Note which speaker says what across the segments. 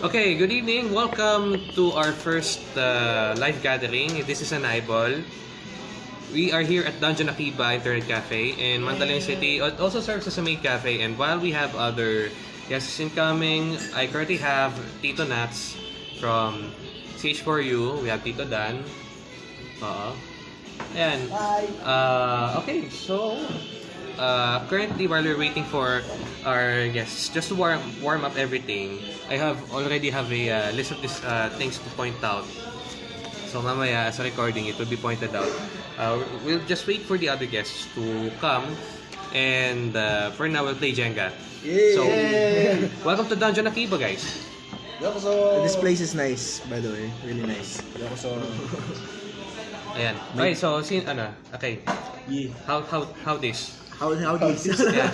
Speaker 1: Okay, good evening. Welcome to our first uh, live gathering. This is an eyeball. We are here at Dungeon Akiba Internet Cafe in Mandaluyong City. It also serves as a maid cafe. And while we have other guests incoming, I currently have Tito Nats from CH4U. We have Tito Dan. Oo. Ayan.
Speaker 2: Hi.
Speaker 1: Uh, okay, so uh, currently while we're waiting for our guests, just to warm warm up everything, I have already have a uh, list of these uh, things to point out. So mamaya sa recording, it will be pointed out. Uh, we'll just wait for the other guests to come, and uh, for now we'll play Jenga.
Speaker 2: Yay!
Speaker 1: So welcome to Dungeon Akiba, guys.
Speaker 2: Yokoso!
Speaker 3: This place is nice, by the way. Really nice.
Speaker 2: Yokoso!
Speaker 1: Ayan. Okay, so sin ano? Okay.
Speaker 3: Yeah.
Speaker 1: How how how this?
Speaker 3: How, how this?
Speaker 1: Yeah.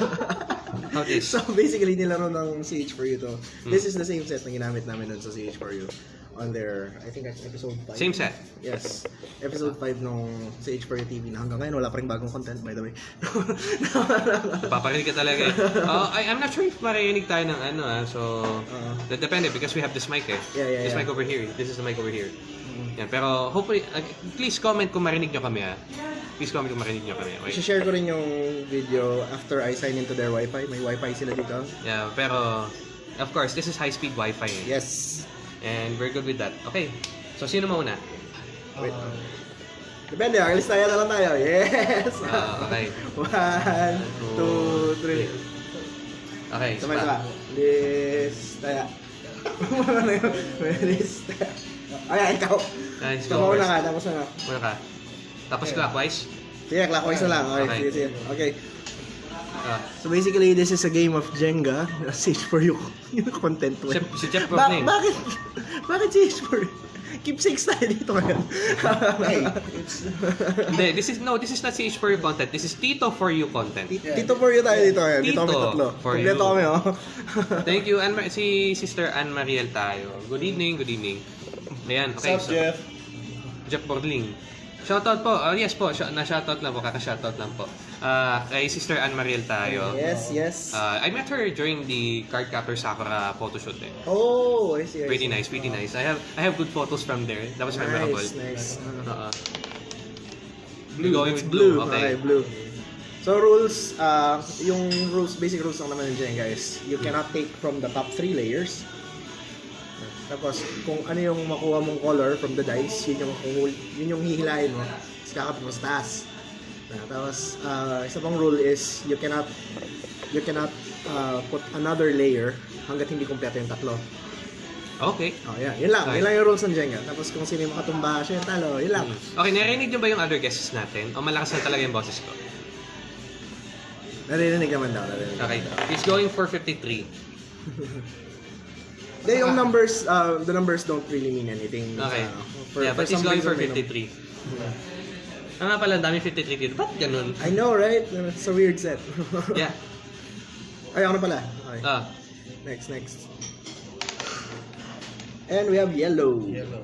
Speaker 1: How this?
Speaker 3: so basically, nilaro ng CH4U to.
Speaker 1: Hmm.
Speaker 3: This is the same set na ginamit namin dun sa CH4U. On their, I think episode 5.
Speaker 1: Same set.
Speaker 3: Yes. Episode 5 nung CH4U TV na hanggang ngayon wala pa rin bagong content by the way.
Speaker 1: Paparinig ka talaga eh. Uh, I, I'm not sure if marinig tayo ng ano ah. So,
Speaker 3: Oo.
Speaker 1: that depende because we have this mic eh.
Speaker 3: Yeah, yeah,
Speaker 1: This
Speaker 3: yeah.
Speaker 1: mic over here. This is the mic over here.
Speaker 3: Mm.
Speaker 1: Yan, pero hopefully, uh, please comment kung marinig nyo kami ah. Please comment kung marinig nyo kami. Okay?
Speaker 3: I-share ko rin yung video after I sign into their wifi. May wifi sila dito.
Speaker 1: Yeah, pero of course, this is high-speed Wi-Fi eh.
Speaker 3: Yes.
Speaker 1: And we're good with that. Okay. So, sino mauna?
Speaker 3: Wait. Depende, ah. alis tayo na lang tayo. Yes!
Speaker 1: Ah, okay.
Speaker 3: One, two, three.
Speaker 1: Okay,
Speaker 3: Sabay ka. List tayo. ano yun? List tayo. Ayan, ikaw.
Speaker 1: Nice, go
Speaker 3: mauna ka, tapos na.
Speaker 1: Muna ka. Tapos clockwise.
Speaker 3: Sige, clockwise na lang. Okay,
Speaker 1: Okay.
Speaker 3: sige, sige. Okay.
Speaker 1: Ah,
Speaker 3: So basically, this is a game of Jenga. Sage for you. Yung content mo.
Speaker 1: si, Jeff
Speaker 3: Ba-
Speaker 1: Brooklyn.
Speaker 3: bakit? Bakit Sage for you? Keep six tayo dito ngayon.
Speaker 2: Hey, it's...
Speaker 1: Hindi, this is, no, this is not CH for you content. This is Tito for you content.
Speaker 3: Tito for you tayo dito ngayon. Dito kami
Speaker 1: Tito
Speaker 3: tatlo.
Speaker 1: for
Speaker 3: Kompleto
Speaker 1: you.
Speaker 3: kami, oh.
Speaker 1: Thank you, Anne si Sister Anne Mariel tayo. Good evening, good evening. Ayan, okay.
Speaker 2: What's up, Jeff?
Speaker 1: Jeff Borling. Shoutout po. Uh, yes po, sh- na-shoutout lang po. Kaka-shoutout lang po. Uh, kay Sister Anne Mariel tayo.
Speaker 3: yes, yes.
Speaker 1: Uh, I met her during the Card Captor Sakura photoshoot eh.
Speaker 3: oh, I see, I
Speaker 1: Pretty
Speaker 3: see.
Speaker 1: nice, pretty nice. I have I have good photos from there. That was memorable.
Speaker 3: Nice, nice.
Speaker 1: Uh,
Speaker 3: Blue.
Speaker 1: Going with
Speaker 3: blue.
Speaker 1: blue,
Speaker 3: Okay.
Speaker 1: okay.
Speaker 3: blue. So rules, uh, yung rules, basic rules lang naman Jenga is you cannot take from the top three layers. Tapos kung ano yung makuha mong color from the dice, yun yung yun yung hihilahin mo. Tapos kakapit mo sa taas. Ah, tapos uh, isa pang rule is you cannot you cannot uh, put another layer hanggat hindi kumpleto yung tatlo.
Speaker 1: okay.
Speaker 3: Oh, yeah. Yun lang.
Speaker 1: Okay.
Speaker 3: Yun lang yung rules ng Jenga. Tapos kung sino yung makatumba, siya yung talo. Yun lang.
Speaker 1: Okay, narinig niyo ba yung other guests natin? O malakas na talaga yung boses ko?
Speaker 3: Naririnig naman daw. Naririnig
Speaker 1: Okay,
Speaker 3: naman daw.
Speaker 1: he's going for 53.
Speaker 3: Hindi, yung numbers, uh, the numbers don't really mean anything.
Speaker 1: Okay.
Speaker 3: Uh, for-
Speaker 1: yeah,
Speaker 3: for
Speaker 1: but he's going for
Speaker 3: reason, may
Speaker 1: 53. Ah, nga pala, ang dami 53 dito. Ba't ganun?
Speaker 3: I know, right? It's a weird set.
Speaker 1: Yeah.
Speaker 3: Ay, ako na pala. Okay.
Speaker 1: Ah,
Speaker 3: Next, next. And we have yellow.
Speaker 2: Yellow.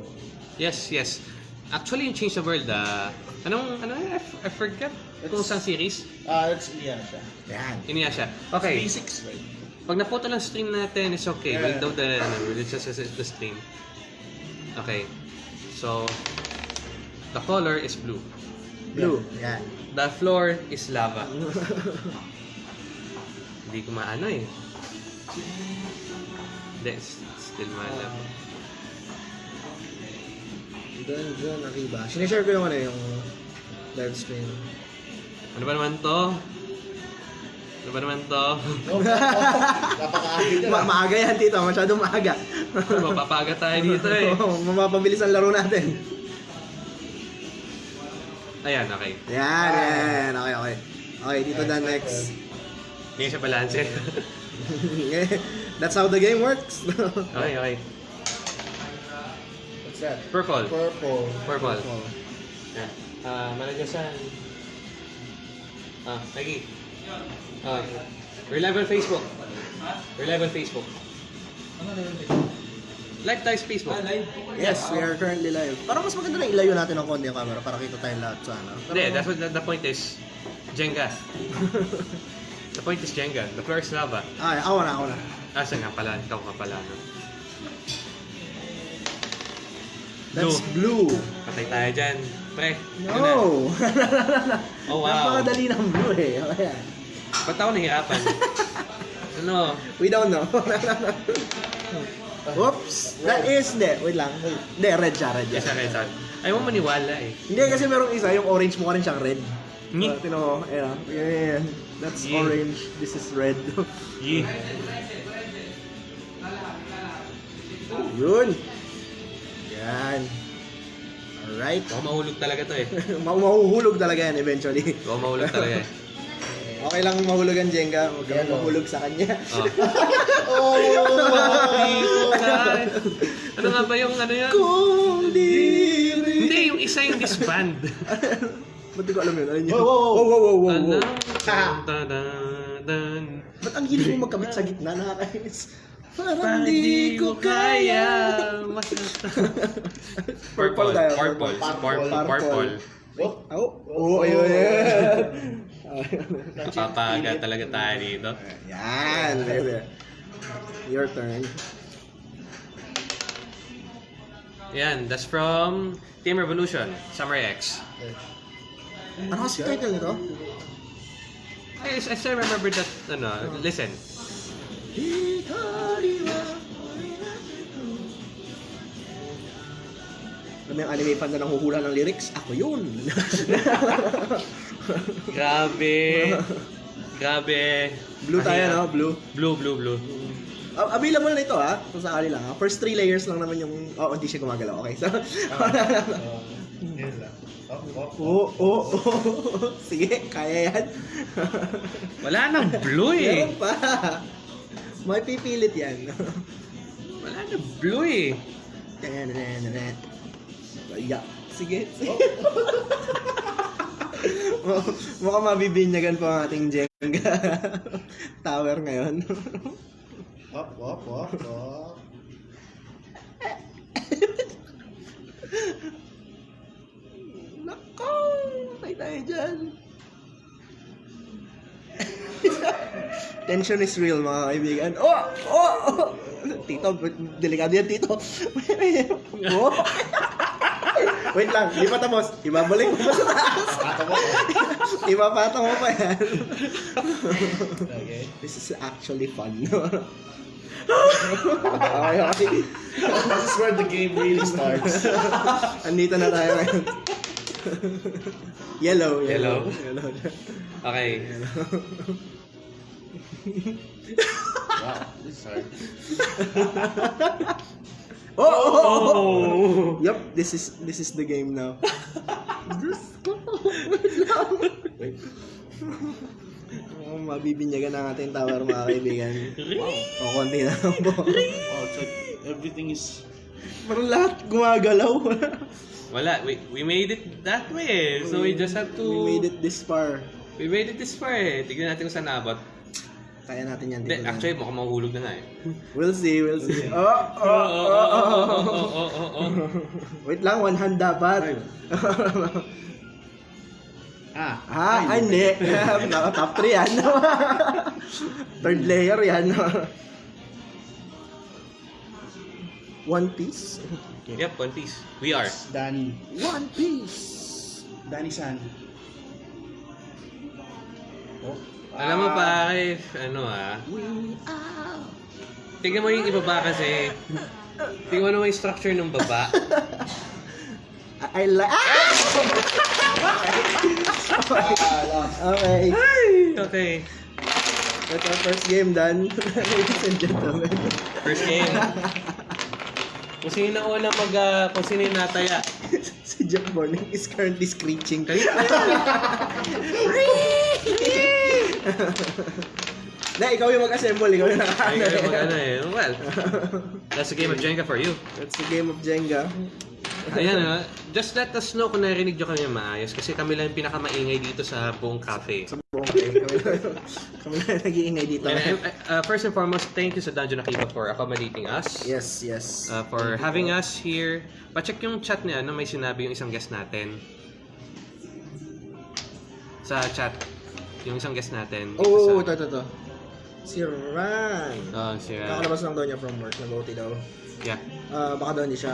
Speaker 1: yes, yes. Actually, yung Change the World, ah, anong, ano, I, f- I forget kung saan series.
Speaker 2: Ah, it's Ian siya.
Speaker 3: Yan.
Speaker 1: Iniya siya. Okay,
Speaker 2: Basics, right?
Speaker 1: Pag naputo lang stream natin, it's okay. We'll
Speaker 2: Yeah.
Speaker 1: do the, ano, we'll just assess the stream. Okay. So, the color is blue.
Speaker 3: Blue. Yan.
Speaker 1: The floor is lava. Hindi ko maano eh. Hindi, still maalam.
Speaker 3: Doon, doon, Akiba. Sinishare ko yung ano, yung live stream.
Speaker 1: Ano ba naman to? Ano ba naman to?
Speaker 2: Oh, napaka-avid
Speaker 3: Ma maaga yan, tito. Masyadong maaga.
Speaker 1: Mapapaga tayo dito eh.
Speaker 3: Oo, mapapabilis ang laro natin.
Speaker 1: Ayan, okay.
Speaker 3: Yan, yan. Okay, okay. Okay, dito na next.
Speaker 1: Hindi siya balance.
Speaker 3: That's how the game works.
Speaker 1: okay, okay.
Speaker 2: What's that?
Speaker 1: Purple.
Speaker 2: Purple.
Speaker 1: Purple. Yan. Ah, Malagasan. Ah, lagi. Ah, we're live on Facebook. We're live on Facebook.
Speaker 2: Ano na yun?
Speaker 1: Live tayo sa Facebook.
Speaker 3: yes, we are currently live. Parang mas maganda na ilayo natin ng konti yung camera para kita tayong lahat sa ano.
Speaker 1: Hindi, that's what the, the point is. Jenga. the point is Jenga. The floor is lava.
Speaker 3: Ah, ako na, ako na.
Speaker 1: Asa nga pala, ikaw nga pala. No?
Speaker 3: That's blue.
Speaker 1: Patay tayo dyan. Pre, ano na?
Speaker 3: No!
Speaker 1: Oh, wow.
Speaker 3: Napakadali ng blue eh. Ayan.
Speaker 1: Ba't ako nahihirapan? ano?
Speaker 3: We don't know. Oops! That is, hindi, wait lang. Hindi, red siya, red
Speaker 1: Yes,
Speaker 3: siya.
Speaker 1: okay, sorry. Ayaw mo maniwala eh.
Speaker 3: Hindi, kasi merong isa, yung orange mukha rin siyang red.
Speaker 1: Ngi.
Speaker 3: Uh, Tino mo, ayan. Yan, yan, yan. That's
Speaker 1: Ngi.
Speaker 3: orange. This is red.
Speaker 1: Yee.
Speaker 3: Yun. Yan. Alright.
Speaker 1: Baka mahulog talaga to eh.
Speaker 3: Ma- mahuhulog talaga yan eventually.
Speaker 1: Baka mahulog talaga eh.
Speaker 3: Okay lang mahulog ang Jenga. Huwag kang
Speaker 2: Yellow.
Speaker 3: mahulog sa kanya.
Speaker 1: Oh.
Speaker 2: Oh!
Speaker 1: ano nga ba yung ano yun?
Speaker 3: Kung di
Speaker 1: Hindi, yung isa yung disband.
Speaker 3: Ba't di ko alam yun? Ano yun?
Speaker 2: Wow, wow, wow.
Speaker 3: wow, wow, wow, wow. Ah. Ba't ang hilig mo magkamit sa gitna? Nakakainis. Parang
Speaker 1: Parang
Speaker 3: di ko kaya. Purple tayo.
Speaker 1: Purple. Purple.
Speaker 3: Purple.
Speaker 2: Oh,
Speaker 3: Oh, oh, ayun.
Speaker 1: Napapaga talaga tayo dito.
Speaker 3: Yan. Your turn.
Speaker 1: Yan, that's from Team Revolution, Samurai X.
Speaker 3: Ano kasi title nito?
Speaker 1: I, I still remember that, ano, listen.
Speaker 3: Alam mo yung anime fan na nanghuhula ng lyrics? Ako yun!
Speaker 1: Grabe. Grabe.
Speaker 3: Blue tayo, no? Blue.
Speaker 1: Blue, blue, blue.
Speaker 3: Uh, available na ito, ha? Kung sakali lang, ha? First three layers lang naman yung... Oh, hindi siya gumagalaw. Okay, so...
Speaker 2: Oh, oh, oh.
Speaker 3: Oo, oo, oo. Sige, kaya yan.
Speaker 1: Wala nang blue eh.
Speaker 3: Meron pa. May pipilit yan.
Speaker 1: Wala nang blue eh.
Speaker 3: Yeah. Sige.
Speaker 2: Oh.
Speaker 3: Mu- Mukhang mabibinyagan pa ang ating Jenga tower ngayon.
Speaker 2: Up, up, up, up.
Speaker 3: Nako! Patay tayo dyan. Tension is real mga kaibigan. Oh! Oh! oh! Tito, delikado yan, Tito. oh! Wait lang, di pa tapos. Ibabalik mo pa sa taas. Ipapatong mo pa yan.
Speaker 2: Okay.
Speaker 3: This is actually fun. okay, okay.
Speaker 2: This is where the game really starts.
Speaker 3: Andito na tayo ngayon. yellow, yellow.
Speaker 1: Yellow.
Speaker 3: Yellow.
Speaker 1: Okay.
Speaker 2: Wow, this is hard.
Speaker 3: Oh, oh, oh, oh.
Speaker 1: Oh!
Speaker 3: Yup, this is this is the game now.
Speaker 2: Wait.
Speaker 3: Oh, mabibinyagan ang ating tower mga kaibigan. O, konti na lang po.
Speaker 2: Oh, it's like everything is...
Speaker 3: Parang lahat gumagalaw.
Speaker 1: Wala, we, we made it that way eh. So we just have to...
Speaker 3: We made it this far.
Speaker 1: We made it this far eh. Tignan natin kung saan nabot.
Speaker 3: Kaya natin yan
Speaker 1: Hindi, actually, mukhang mahuhulog na nga eh.
Speaker 3: We'll see, we'll see. Oh,
Speaker 1: Oh,
Speaker 3: oh, oh, oh, oh,
Speaker 1: oh, oh, oh, oh.
Speaker 3: Wait lang, one hand dapat.
Speaker 2: Ah,
Speaker 3: Ah, ay, hindi. Top 3 yan. Third layer yan. One Piece?
Speaker 1: Yep, One Piece. We are.
Speaker 2: Danny.
Speaker 3: One Piece!
Speaker 2: Danny San. Oh.
Speaker 1: Alam mo pare, ano ah, tingnan mo yung ibaba kasi. Tingnan mo yung structure ng baba.
Speaker 3: I, like... Ah! Okay.
Speaker 1: Okay.
Speaker 3: That's our first game done. Ladies and gentlemen.
Speaker 1: First game. Kung sino na una mag, ah, kung sino yung nataya.
Speaker 3: si Jack Morning is currently screeching. Na, ikaw yung mag-assemble. Ikaw yung
Speaker 1: Ay,
Speaker 3: nakaano.
Speaker 1: kayo mag ano eh. Well, that's a game of Jenga for you.
Speaker 3: That's the game of Jenga.
Speaker 1: Ayan ah, just let us know kung narinig nyo kami maayos kasi kami lang yung pinakamaingay dito sa buong cafe.
Speaker 3: Sa buong game. Kami lang- Kami lang nag-iingay dito.
Speaker 1: And, uh, uh, first and foremost, thank you sa Dungeon Akiba for accommodating us.
Speaker 3: Yes, yes.
Speaker 1: Uh, for having us here. Pacheck yung chat niya, no? may sinabi yung isang guest natin. Sa chat, yung isang guest natin.
Speaker 3: Oo, oh,
Speaker 1: sa,
Speaker 3: ito, ito, ito. Si Ran.
Speaker 1: Oh, si Ran.
Speaker 3: Kakalabas lang daw niya from work. Nag-OT daw.
Speaker 1: Yeah.
Speaker 3: Ah, baka daw hindi siya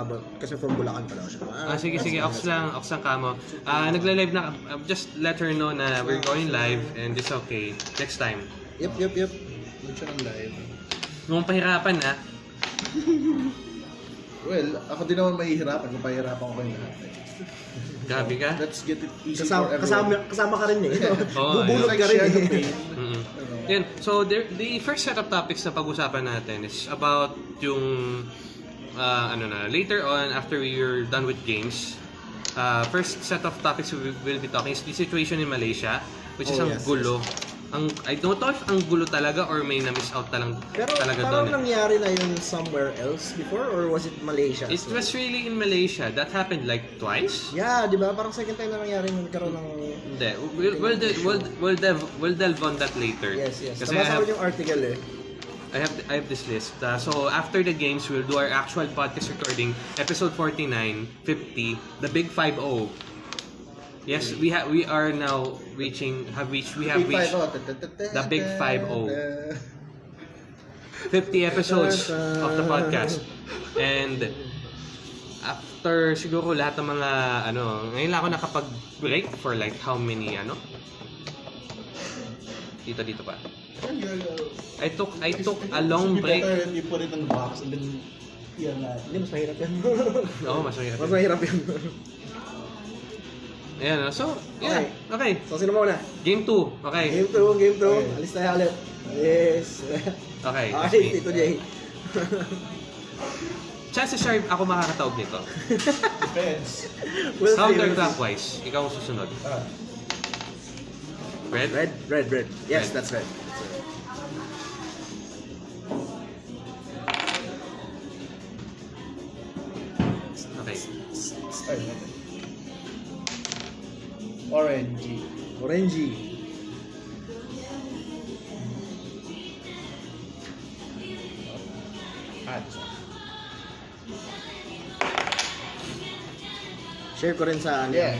Speaker 3: aabot. Kasi from Bulacan pa daw siya.
Speaker 1: Ah, sige, sige. Ox lang. Ox lang kamo. Ah, nagla-live na. uh, just let her know na we're going live and it's okay. Next time.
Speaker 3: Yep, yep, yep.
Speaker 2: Doon siya ng live.
Speaker 1: Mukhang pahirapan ha.
Speaker 2: Well, ako din naman mahihirapan kung pahirapan ko kayo lahat. eh.
Speaker 1: Gabi ka.
Speaker 2: Let's get it easy
Speaker 3: Kasama,
Speaker 2: for
Speaker 3: kasama,
Speaker 2: everyone.
Speaker 3: kasama ka rin eh.
Speaker 1: Oo,
Speaker 3: Bubulot
Speaker 2: Like
Speaker 3: ka rin
Speaker 2: share the
Speaker 3: eh.
Speaker 2: pain.
Speaker 1: Mm-mm.
Speaker 2: Ano.
Speaker 1: Yan. So, there, the first set of topics na pag-usapan natin is about yung uh, ano na, later on after we're done with games, uh, first set of topics we will be talking is the situation in Malaysia, which is
Speaker 3: Oh,
Speaker 1: ang
Speaker 3: yes,
Speaker 1: gulo. Ang I don't know if ang gulo talaga or may na-miss out talang
Speaker 3: Pero
Speaker 1: talaga doon. eh.
Speaker 3: nangyari na yun somewhere else before or was it Malaysia?
Speaker 1: It was really in Malaysia. That happened like twice.
Speaker 3: Yeah, di ba? Parang second time na nangyari yung nagkaroon ng...
Speaker 1: Hindi. We'll, we'll, de- we'll, we'll, delve, we'll delve on that later.
Speaker 3: Yes, yes.
Speaker 1: Kasi I
Speaker 3: Nabasa
Speaker 1: have,
Speaker 3: ko yung article eh.
Speaker 1: I have I have this list. Uh, so after the games, we'll do our actual podcast recording, episode 49, 50, the big 50. Yes, we have we are now reaching have reached we have reached
Speaker 2: five, oh,
Speaker 1: the big
Speaker 2: ta-
Speaker 1: 5-0.
Speaker 2: ta-
Speaker 1: 50 episodes of the podcast. And after siguro lahat ng mga ano, ngayon lang ako nakapag-break for like how many ano? Dito dito pa. I took I took a long break.
Speaker 2: You put it in the box and then yan na.
Speaker 3: Hindi, mas mahirap yan.
Speaker 1: Oo, mas mahirap.
Speaker 3: mas mahirap yan.
Speaker 1: Ayan, oh. so, yeah, okay.
Speaker 3: so, sino muna?
Speaker 1: Game 2, okay.
Speaker 3: Game 2, game 2.
Speaker 2: Okay.
Speaker 3: Alis tayo ulit. Yes.
Speaker 1: Okay, that's
Speaker 3: Okay,
Speaker 1: me.
Speaker 3: Tito Jay.
Speaker 1: Chances are ako makakataog nito.
Speaker 2: Depends.
Speaker 3: We'll see, we'll.
Speaker 1: Counterclockwise, ikaw ang susunod.
Speaker 2: Ah,
Speaker 1: Red?
Speaker 3: Red, red, red. Yes,
Speaker 1: Red.
Speaker 3: that's red.
Speaker 1: Okay.
Speaker 2: ay, Orange.
Speaker 3: Orangey.
Speaker 2: Ads.
Speaker 3: Share ko rin sa ano.
Speaker 2: Yeah.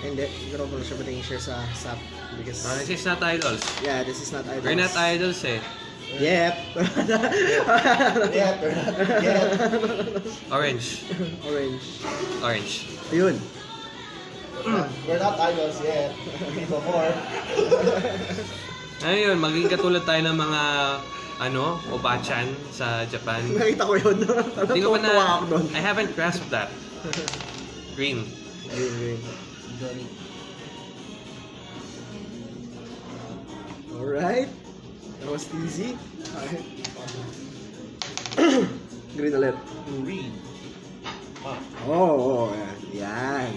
Speaker 3: Hindi, siguro ko siya pwedeng share sa SAP. Because,
Speaker 1: Uh, this is not idols.
Speaker 3: yeah, this is not idols.
Speaker 1: We're not idols eh.
Speaker 3: Yep.
Speaker 2: Not yet.
Speaker 1: Orange.
Speaker 3: Orange.
Speaker 1: Orange.
Speaker 3: Ayun.
Speaker 2: We're not idols yet. Even more.
Speaker 1: Ayun, maging katulad tayo ng mga ano, obachan sa Japan.
Speaker 3: Nakita ko yun.
Speaker 1: Hindi ko pa na. I haven't grasped that. Green.
Speaker 3: Green, green.
Speaker 2: Johnny.
Speaker 3: Alright. That was easy. green ulit.
Speaker 2: Green.
Speaker 3: Oh, oh, yan. Yan.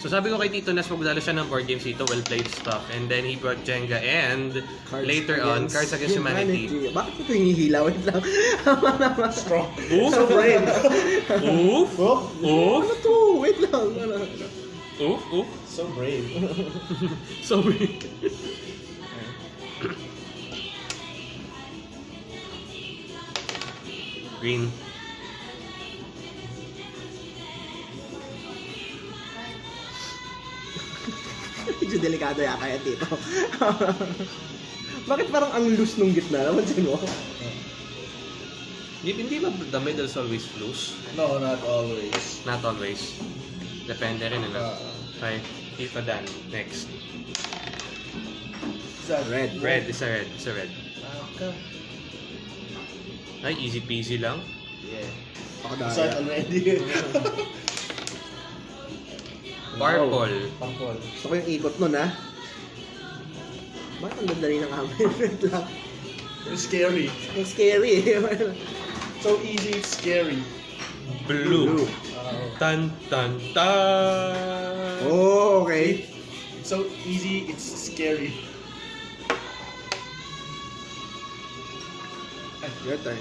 Speaker 1: So sabi ko kay Tito Nes, magdala siya ng board games dito, well-played stuff. And then he brought Jenga and later on, Cards Against Humanity.
Speaker 3: Bakit ito hinihila? Wait lang.
Speaker 2: Strong.
Speaker 1: Oof!
Speaker 2: So brave.
Speaker 1: Oof!
Speaker 2: Oh,
Speaker 1: Oof!
Speaker 3: Ano to? Wait lang. Ano?
Speaker 1: Oof! Oof!
Speaker 2: so brave.
Speaker 1: Sorry. Green.
Speaker 3: Delikado yata yan dito. Bakit parang ang loose nung gitna? Napansin mo?
Speaker 1: Hindi, hindi ba the middle's always loose?
Speaker 2: No, not always.
Speaker 1: Not always. Depende rin ano.
Speaker 2: Uh,
Speaker 1: Okay, FIFA Dan. Next.
Speaker 2: that
Speaker 3: Red.
Speaker 1: Red, is a red. Is a red.
Speaker 2: Okay.
Speaker 1: Ay, easy peasy lang.
Speaker 2: Yeah.
Speaker 3: Ako
Speaker 2: Start
Speaker 3: dahil.
Speaker 2: already.
Speaker 1: Purple.
Speaker 2: Pangkol.
Speaker 3: Gusto ko yung ikot nun, ha? Bakit ang dadali ng amin? Wait lang.
Speaker 2: It's scary.
Speaker 3: Ang scary.
Speaker 2: So easy, it's scary.
Speaker 1: Blue.
Speaker 2: Uh,
Speaker 1: Tan tan tan.
Speaker 3: oh, okay.
Speaker 2: it's so easy, it's scary.
Speaker 3: Your turn.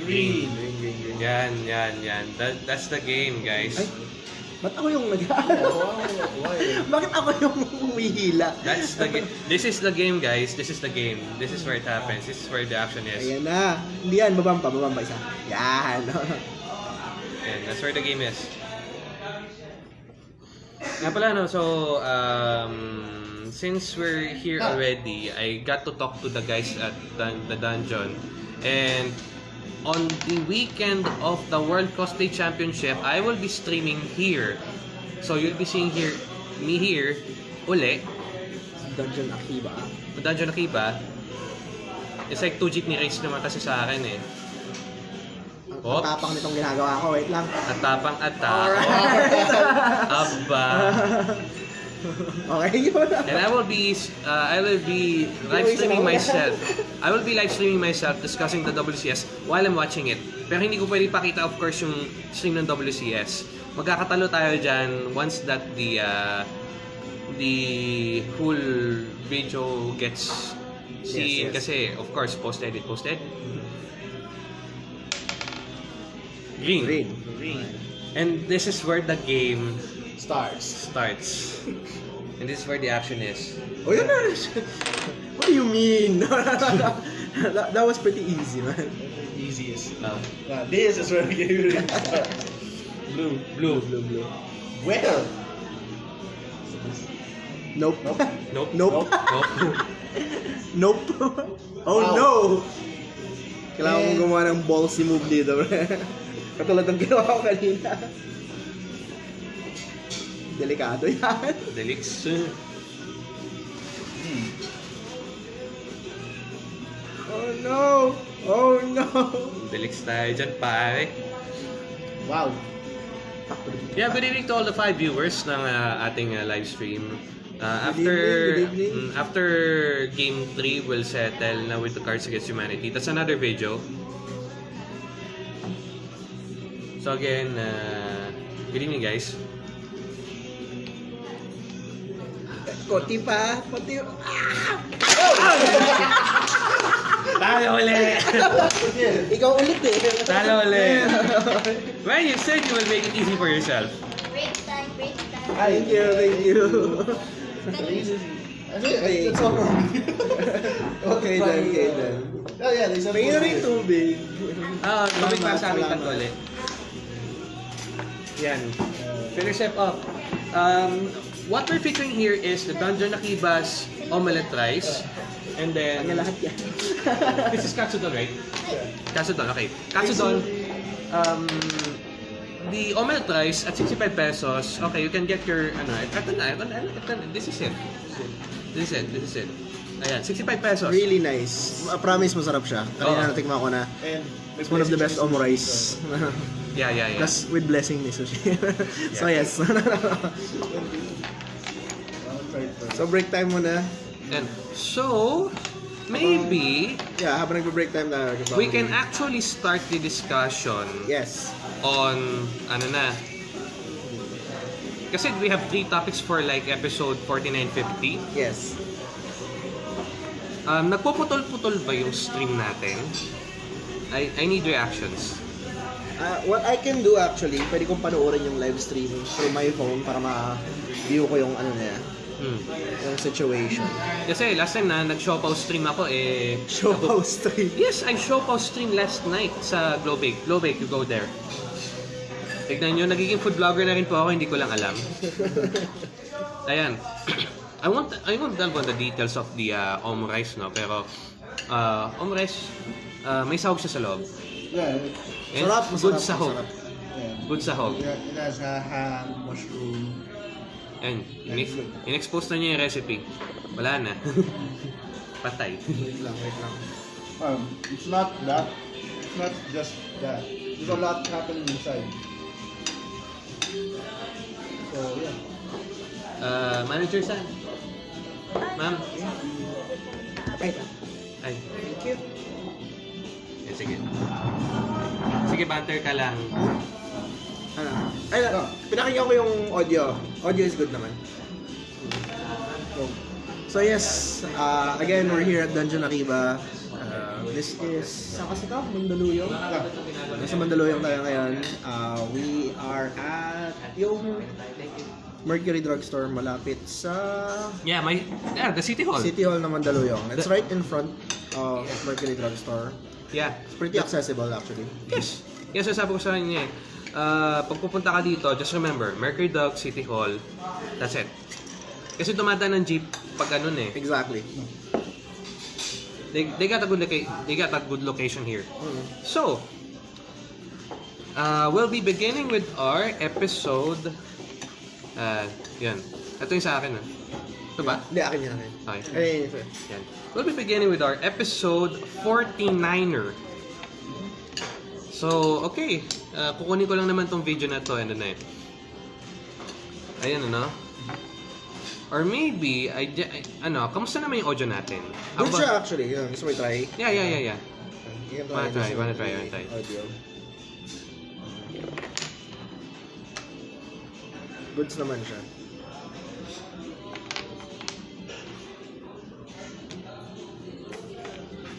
Speaker 2: Green.
Speaker 3: Green, green, green.
Speaker 1: Yan, yan, yan. That, that's the game, guys.
Speaker 3: Ay, ba't ako yung nag
Speaker 2: Oh?
Speaker 3: Bakit ako yung humihila?
Speaker 1: That's the game. This is the game, guys. This is the game. This is where it happens. This is where the action is.
Speaker 3: Ayan na. Hindi yan, babamba, babamba isa. Yan.
Speaker 1: And that's where the game is. Nga pala, no, so, um, since we're here already, I got to talk to the guys at dun- the dungeon. And on the weekend of the World Cosplay Championship, I will be streaming here. So, you'll be seeing here, me here, uli,
Speaker 3: Dungeon Akiba.
Speaker 1: Dungeon Akiba. It's like two jeepney race naman kasi sa akin eh.
Speaker 3: Ang ang tapang nitong ginagawa ko. Wait lang.
Speaker 1: At tapang at
Speaker 3: Alright.
Speaker 1: Aba.
Speaker 3: okay, yun.
Speaker 1: And I will be uh, I will be live streaming myself. I will be live streaming myself discussing the WCS while I'm watching it. Pero hindi ko pwede pakita of course yung stream ng WCS. Magkakatalo tayo dyan once that the uh, the whole video gets seen
Speaker 3: Yes, yes.
Speaker 1: kasi of course post edit post edit. Green.
Speaker 3: Green.
Speaker 2: Green.
Speaker 1: And this is where the game
Speaker 2: Starts.
Speaker 1: starts. And this is where the action is.
Speaker 3: Oh, yun na. What do you mean? that, that was pretty easy, man.
Speaker 2: Easiest.
Speaker 1: Um,
Speaker 2: Yeah, this is where the game really. Blue.
Speaker 1: blue.
Speaker 3: Blue, blue.
Speaker 2: Where?
Speaker 3: Nope.
Speaker 2: Nope.
Speaker 1: Nope.
Speaker 3: Nope.
Speaker 1: Nope.
Speaker 3: Nope. oh
Speaker 2: Wow.
Speaker 3: no! Kailangan
Speaker 2: Eh.
Speaker 3: kong gumawa ng ballsy move dito, pre. Katulad ng ginawa ko kanina. Delikado yan.
Speaker 1: Delix.
Speaker 2: Hmm.
Speaker 3: Oh no! Oh no!
Speaker 1: Delix tayo dyan, pare.
Speaker 2: Wow.
Speaker 1: Yeah, good evening to all the five viewers ng uh, ating uh, live stream. Uh,
Speaker 3: Good
Speaker 1: after
Speaker 3: evening, good evening.
Speaker 1: mm, after game 3 will settle na with the Cards Against Humanity. That's another video. So again, uh, good evening guys.
Speaker 3: Konti pa. Konti. Ah!
Speaker 1: Talo ulit!
Speaker 3: Ikaw ulit eh.
Speaker 1: Talo ulit! Well, you said you will make it easy for yourself.
Speaker 4: Break time, break time.
Speaker 3: Thank you, thank you.
Speaker 2: Okay, that's all.
Speaker 3: okay then, okay then.
Speaker 2: Oh yeah, there's a
Speaker 3: na rin tubig.
Speaker 1: Ah, lumig pa
Speaker 3: Salamat,
Speaker 1: sa aming tatlo ulit. Yan. Finish step up. Um, what we're featuring here is the Dungeon Akiba's omelette rice. And then,
Speaker 3: Kanya lahat yan.
Speaker 1: this is katsudon, right? Katsudon, okay. Katsudon, um, the omelette rice at 65 pesos, okay, you can get your, ano, ito na, ito na, ito na, this is it. This is it, this is it. Ayan, 65 pesos.
Speaker 3: Really nice. I promise masarap siya. Kanina
Speaker 1: Oo.
Speaker 3: natikman ko na.
Speaker 2: And
Speaker 3: It's one of the best omo rice.
Speaker 1: Yeah, yeah, yeah.
Speaker 3: Plus with blessing ni Sushi. so yes. so break time muna.
Speaker 1: And so, maybe,
Speaker 3: Yeah, habang nagbe-break time tayo.
Speaker 1: we can actually start the discussion
Speaker 3: Yes.
Speaker 1: on ano na kasi we have three topics for like episode 4950
Speaker 3: Yes.
Speaker 1: um, nagpuputol-putol ba yung stream natin I, I need reactions
Speaker 3: Uh, what I can do actually, pwede kong panoorin yung live stream through my phone para ma-view ko yung ano na yan,
Speaker 1: hmm.
Speaker 3: yung situation.
Speaker 1: kasi last time na nag-showpaw stream ako eh
Speaker 3: house stream.
Speaker 1: yes I showpaw stream last night sa Globake Globake you go there tignan nyo nagiging food vlogger na rin po ako hindi ko lang alam Ayan. I want I won't delve on the details of the uh, om rice no pero uh, om rice uh, may sahog siya sa loob.
Speaker 2: Yeah,
Speaker 3: Sarap,
Speaker 1: good
Speaker 3: masarap,
Speaker 1: sahog.
Speaker 3: masarap.
Speaker 2: yeah.
Speaker 1: Good sahog.
Speaker 2: It has a ham, mushroom.
Speaker 1: And in- in-expose na niya yung recipe. Wala na. Patay.
Speaker 3: Wait lang, wait lang.
Speaker 2: Um, it's not that. It's not just that. There's a lot happening inside. So yeah.
Speaker 1: Uh, manager San. Ma'am.
Speaker 3: Ay,
Speaker 1: Ay.
Speaker 3: thank you.
Speaker 1: Eh, sige. Sige, banter ka lang.
Speaker 3: Ano? Ay, oh, pinakinggan ko yung audio. Audio is good naman. So yes, uh, again, we're here at Dungeon Akiba. Uh, this is, saan kasi ito? Mandaluyong? Nasa Mandaluyong tayo ngayon. Uh, we are at yung Mercury Drugstore malapit sa
Speaker 1: Yeah, my yeah, the City Hall.
Speaker 3: City Hall ng Mandaluyong. It's right in front of Mercury Drugstore.
Speaker 1: Yeah.
Speaker 3: It's pretty accessible actually.
Speaker 1: Yes. Yes, sabi ko sa kanya eh. Uh, pag pupunta ka dito, just remember, Mercury Dog, City Hall, that's it. Kasi dumadaan ng jeep pag ganun eh.
Speaker 3: Exactly.
Speaker 1: They, they got a good loca- they got a good location here.
Speaker 3: Mm.
Speaker 1: So, uh, we'll be beginning with our episode. Uh, yan. Ito yung sa akin. Ah. Ito ba?
Speaker 3: Hindi, akin yan.
Speaker 1: Okay.
Speaker 3: Ay.
Speaker 1: Yan. We'll be beginning with our episode 49er. So, okay. Uh, kukunin ko lang naman tong video na to. Ano na yun. Ayan, ano? Or maybe, I, I- ano, kamusta naman yung audio natin?
Speaker 3: Good siya actually. Yun, gusto mo i-try?
Speaker 1: Yeah, yeah, yeah, yeah.
Speaker 3: Can
Speaker 1: Wanna try, wanna try, wanna try.
Speaker 3: Audio. Goods naman siya.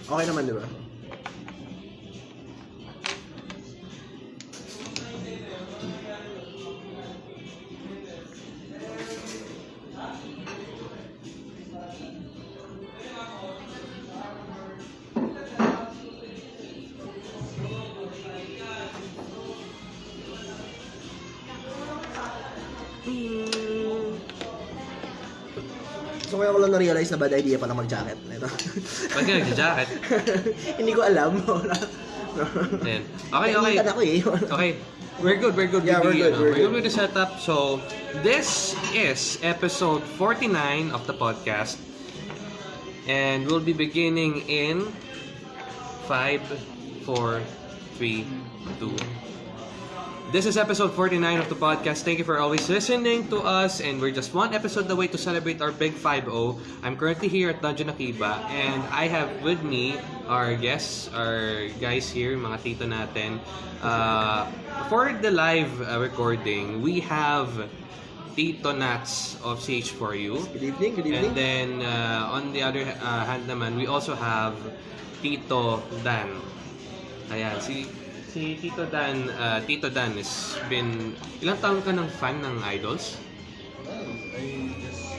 Speaker 3: Okay naman, di ba? So kaya ko lang na-realize na bad idea pala mag-jacket. Ito.
Speaker 1: Ba't ka nagja-jacket?
Speaker 3: Hindi ko alam.
Speaker 1: Ayan. Okay, okay.
Speaker 3: Naiitan ako eh.
Speaker 1: Okay. We're good, we're good
Speaker 3: Yeah, we're good, we're
Speaker 1: good. with the setup. So, this is episode 49 of the podcast. And we'll be beginning in 5, 4, 3, 2. This is episode 49 of the podcast. Thank you for always listening to us. And we're just one episode away to celebrate our big 5-0. I'm currently here at Dungeon Akiba. And I have with me our guests, our guys here, mga tito natin. Uh, for the live uh, recording, we have Tito Nats of CH4U.
Speaker 3: Good evening, good evening.
Speaker 1: And then uh, on the other uh, hand naman, we also have Tito Dan. Ayan, si si Tito Dan, uh, Tito Dan has been ilang taon ka ng fan ng Idols?
Speaker 2: Well, I just...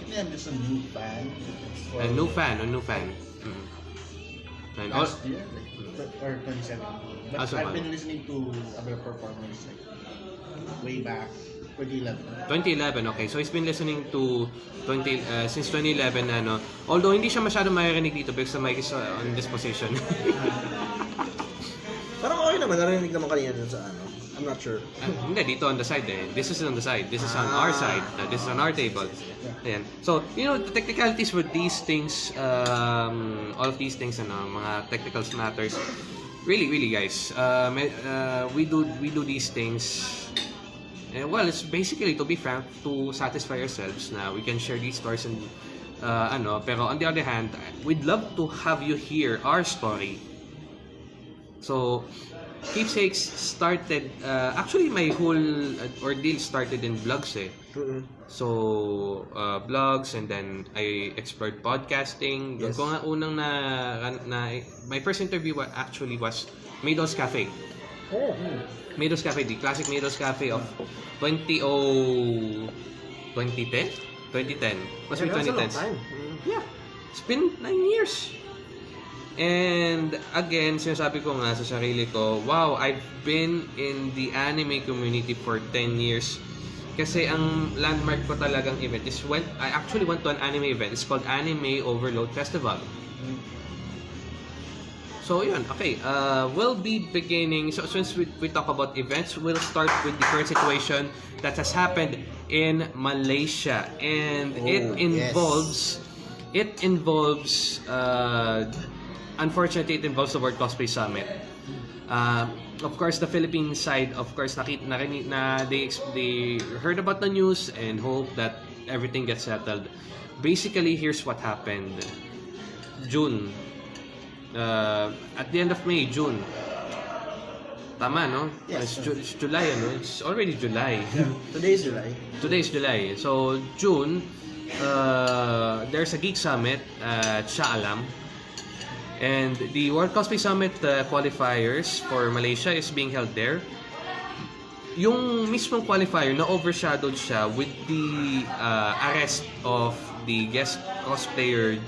Speaker 2: Maybe I'm just a new fan.
Speaker 1: A new fan, a new fan. Mm. And all,
Speaker 2: Last year, like, or 2017. But
Speaker 1: Ah, so
Speaker 2: I've been listening to other performers like way back, 2011.
Speaker 1: 2011, okay. So he's been listening to 20 uh, since 2011 na no. Although hindi siya masyado maririnig dito because the mic is on this position.
Speaker 3: Parang okay naman, narinig naman kanina dun sa ano. I'm not sure.
Speaker 1: Ah, hindi, dito on the side eh. This is on the side. This is on
Speaker 3: Ah.
Speaker 1: our side. Uh, this is on our table. Ayan. So, you know, the technicalities with these things, um, all of these things, ano, mga technical matters, really, really, guys, uh, may- uh, we do we do these things. eh, well, it's basically to be frank, to satisfy ourselves na we can share these stories and uh, ano. Pero on the other hand, we'd love to have you hear our story. So, Keepsakes started, uh, actually my whole uh, ordeal started in vlogs eh.
Speaker 3: Mm-mm.
Speaker 1: So, uh, vlogs and then I explored podcasting. Doon
Speaker 3: Yes.
Speaker 1: ko nga unang na, na, my first interview actually was Maidol's Cafe.
Speaker 3: Oh.
Speaker 1: Maidol's Cafe, the classic Maidol's Cafe of 20 2010? 2010. Must be
Speaker 3: Yeah, long
Speaker 1: 2010.
Speaker 3: time. Mm.
Speaker 1: Yeah. It's been 9 years. And again, sinasabi ko nga sa sarili ko, wow, I've been in the anime community for 10 years. Kasi ang landmark ko talagang event is when I actually went to an anime event. It's called Anime Overload Festival. So yun, okay. Uh, we'll be beginning, so since we, we talk about events, we'll start with the current situation that has happened in Malaysia. And
Speaker 3: Oh,
Speaker 1: it
Speaker 3: yes.
Speaker 1: involves, it involves, uh, unfortunately, it involves the World Cosplay Summit. Uh, of course, the Philippine side, of course, nakita, narinig, na they, they heard about the news and hope that everything gets settled. Basically, here's what happened. June, uh, at the end of May, June. Tama, no?
Speaker 2: Yes,
Speaker 1: It's, Ju- it's July, ano? It's already July.
Speaker 3: Today is July.
Speaker 1: Today is July. So, June, uh, there's a Geek Summit at Shah Alam. And the World Cosplay Summit uh, qualifiers for Malaysia is being held there. Yung mismong qualifier na overshadowed siya with the uh, arrest of the guest cosplayer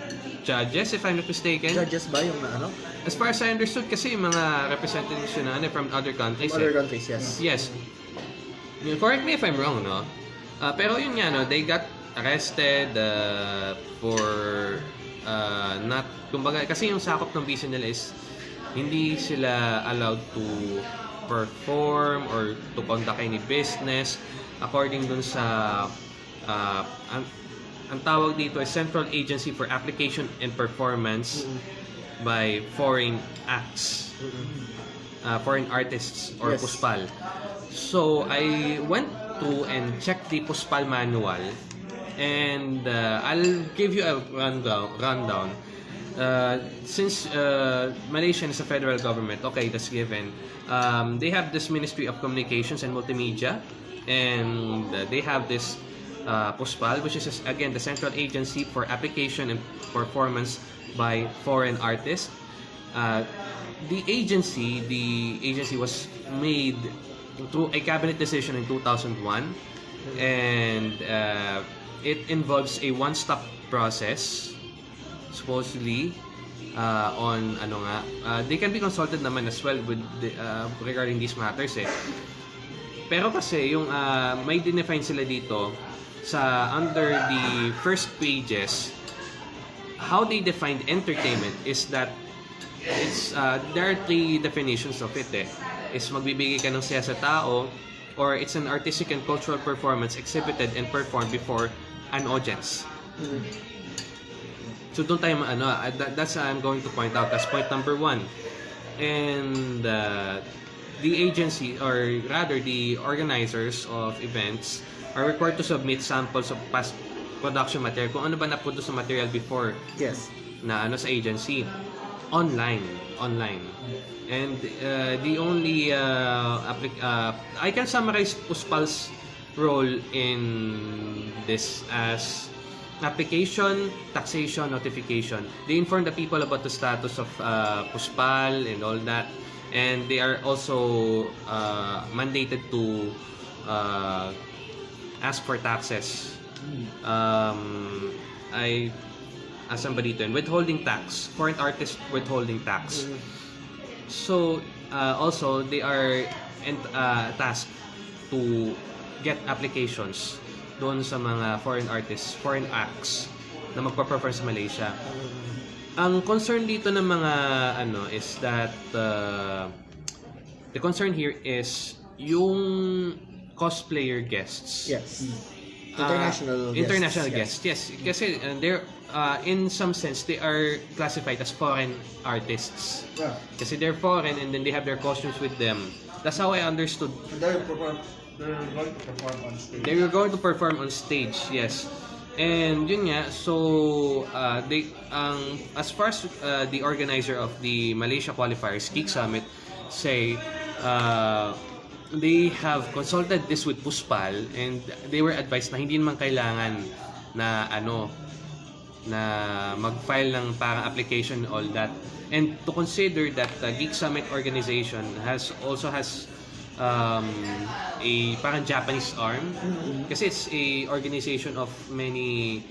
Speaker 1: judges, if I'm not mistaken.
Speaker 3: Judges ba yung ano?
Speaker 1: As far as I understood, kasi yung mga representatives yun na ano, from other countries.
Speaker 3: From other
Speaker 1: eh.
Speaker 3: countries, yes.
Speaker 1: Yes. Correct me if I'm wrong, no? Ah, pero yun nga, no, they got arrested uh, for uh, not, kumbaga, kasi yung sakop ng visa nila is hindi sila allowed to perform or to conduct any business. According dun sa uh, ang, ang tawag dito is Central Agency for Application and Performance by Foreign Acts. Uh, foreign artists or
Speaker 3: Yes.
Speaker 1: Puspal. So I went to and checked the Puspal manual and uh, I'll give you a rundown. rundown. Uh, since uh, Malaysia is a federal government, okay, that's given. Um, they have this Ministry of Communications and Multimedia, and uh, they have this uh, PUSPAL, which is again the Central Agency for Application and Performance by Foreign Artists. Uh, the agency, the agency was made through a cabinet decision in 2001, and uh, it involves a one-stop process, supposedly, uh, on ano nga, uh, they can be consulted naman as well with the, uh, regarding these matters eh. Pero kasi yung uh, may define sila dito sa under the first pages how they define entertainment is that it's uh, there are three definitions of it eh. Is magbibigay ka ng saya sa tao or it's an artistic and cultural performance exhibited and performed before an audience. So doon tayo ano, uh, that, that's what I'm going to point out as point number one. And uh, the agency or rather the organizers of events are required to submit samples of past production material kung ano ba na-produce na material before
Speaker 3: Yes.
Speaker 1: na ano sa agency online online and uh, the only uh, uh, I can summarize Puspal's role in this as application, taxation, notification. They inform the people about the status of uh, Puspal and all that and they are also uh, mandated to uh, ask for taxes um, I as dito yun? Withholding tax. Foreign artist withholding tax. So, uh, also, they are ent- uh, tasked to get applications doon sa mga foreign artists, foreign acts na magpa-perform sa Malaysia. Ang concern dito ng mga ano is that uh, the concern here is yung cosplayer guests.
Speaker 3: Yes.
Speaker 1: Ah,
Speaker 3: International guests.
Speaker 1: international
Speaker 3: Yes.
Speaker 1: guests. Yes, kasi uh, they're uh, in some sense they are classified as foreign artists.
Speaker 2: Yeah.
Speaker 1: Kasi they're foreign and then they have their costumes with them. That's how I understood.
Speaker 2: They're, they're going to perform on stage.
Speaker 1: They were going to perform on stage, yes. And yun nga, so uh, they ang as far as uh, the organizer of the Malaysia qualifiers, Geek Summit, say uh, they have consulted this with Puspal and they were advised na hindi naman kailangan na ano na mag-file ng parang application all that and to consider that the Geek Summit organization has also has um, a parang Japanese arm kasi it's a organization of many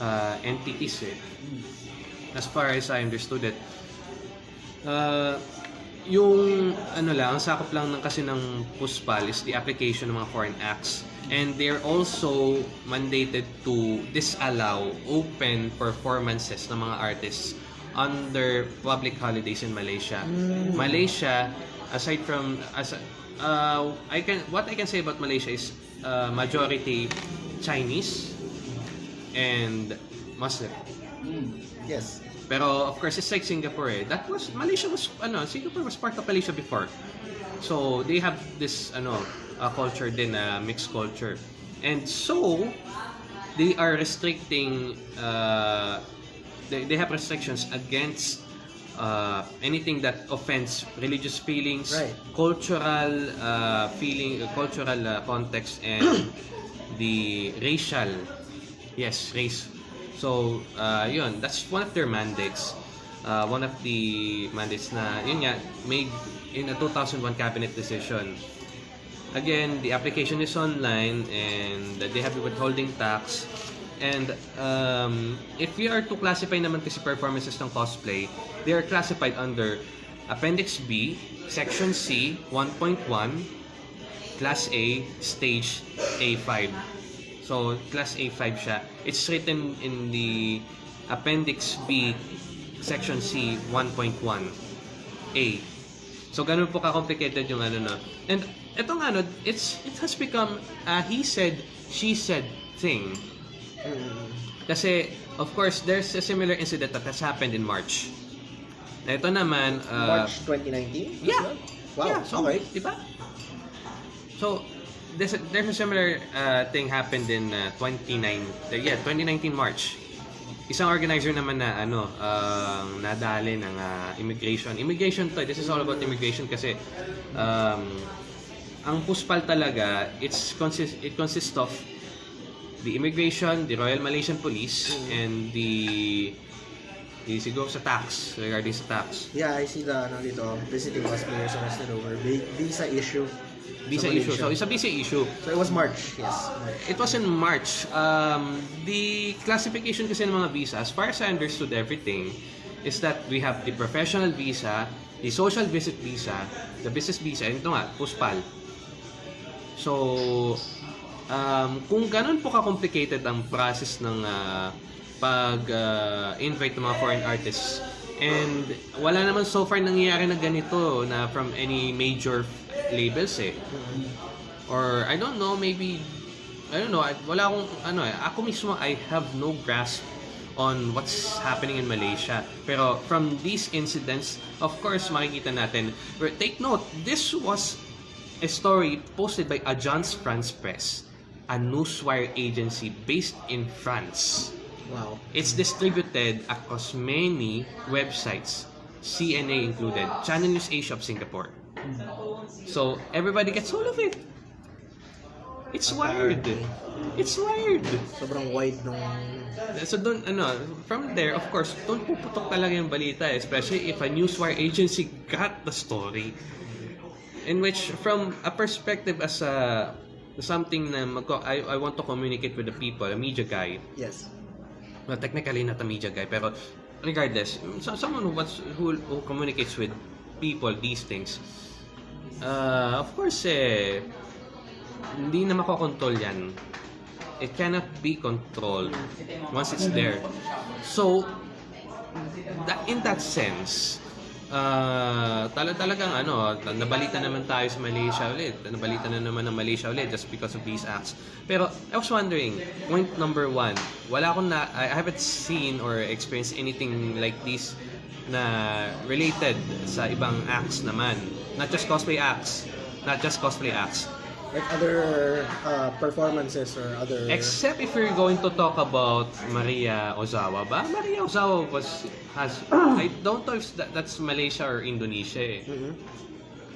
Speaker 1: uh, entities eh. as far as I understood it uh, yung ano lang, ang sakop lang ng kasi ng PUSPAL is the application ng mga foreign acts. And they're also mandated to disallow open performances ng mga artists under public holidays in Malaysia. Malaysia, aside from as uh, I can what I can say about Malaysia is uh, majority Chinese and Muslim.
Speaker 3: Yes.
Speaker 1: Pero of course, it's like Singapore eh. That was, Malaysia was, ano, Singapore was part of Malaysia before. So, they have this, ano, uh, culture din, uh, mixed culture. And so, they are restricting, uh, they, they have restrictions against uh, anything that offends religious feelings,
Speaker 3: Right.
Speaker 1: cultural uh, feeling, uh, cultural uh, context, and the racial, yes, race. So, uh, yun, that's one of their mandates. Uh, one of the mandates na, yun nga, made in a 2001 cabinet decision. Again, the application is online and they have withholding tax And um, if we are to classify naman kasi performances ng cosplay, they are classified under Appendix B, Section C, 1.1, Class A, Stage A5. So, Class A5 siya. It's written in the Appendix B, Section C, 1.1, A. So, ganun po ka-complicated yung ano no. And etong ano, it's, it has become a he said, she said thing. Kasi, of course, there's a similar incident that has happened in March. Na ito naman, uh,
Speaker 3: March 2019?
Speaker 1: Yeah.
Speaker 3: Wow,
Speaker 1: Yeah, so,
Speaker 3: okay.
Speaker 1: Di ba? So, there's a, there's a similar uh, thing happened in uh, 29, uh, yeah, 2019 March. Isang organizer naman na ano, ang nadali ng uh, immigration. Immigration to, this is all about immigration kasi um, ang puspal talaga, it's consist it consists of the immigration, the Royal Malaysian Police, and the the siguro sa tax, regarding sa tax.
Speaker 3: Yeah, I see the, ano dito, visiting passengers arrested over vi- visa issue.
Speaker 1: Visa
Speaker 3: sa
Speaker 1: issue. So, it's a visa issue.
Speaker 3: So it was March, yes. March.
Speaker 1: It was in March. Um, the classification kasi ng mga visa, as far as I understood everything, is that we have the professional visa, the social visit visa, the business visa, and ito nga, PUSPAL. So, um, kung ganun po ka-complicated ang process ng ah, pag-invite ng mga foreign artists, and wala naman so far nangyayari na ganito na from any major labels eh. Or I don't know, maybe I don't know, wala akong ano eh, ako mismo I have no grasp on what's happening in Malaysia. Pero from these incidents, of course makikita natin. Take note, this was a story posted by Agence France Press, a newswire agency based in France.
Speaker 3: Wow.
Speaker 1: It's distributed across many websites, CNA included, Channel News Asia of Singapore. So everybody gets hold of it. It's wired. It's wired.
Speaker 3: Sobrang wide nung...
Speaker 1: So doon ano, from there of course, doon puputok talaga yung balita, especially if a newswire agency got the story. In which from a perspective as a something na mag I, I want to communicate with the people, a media guy,
Speaker 3: Yes.
Speaker 1: well, technically not a media guy, pero regardless, so, someone who, wants, who, who communicates with people these things, uh, of course, eh, hindi na makokontrol yan. It cannot be controlled once it's there. So, that, in that sense, uh, tala talagang ano, nabalita naman tayo sa Malaysia ulit. Nabalita na naman ng Malaysia ulit just because of these acts. Pero I was wondering, point number one, wala akong na, I haven't seen or experienced anything like this na related sa ibang acts naman. Not just cosplay acts. Not just cosplay acts.
Speaker 3: Like other uh, performances or other...
Speaker 1: Except if we're going to talk about Maria Ozawa ba? Maria Ozawa was has I don't know if that, that's Malaysia or Indonesia eh.
Speaker 3: Mhm.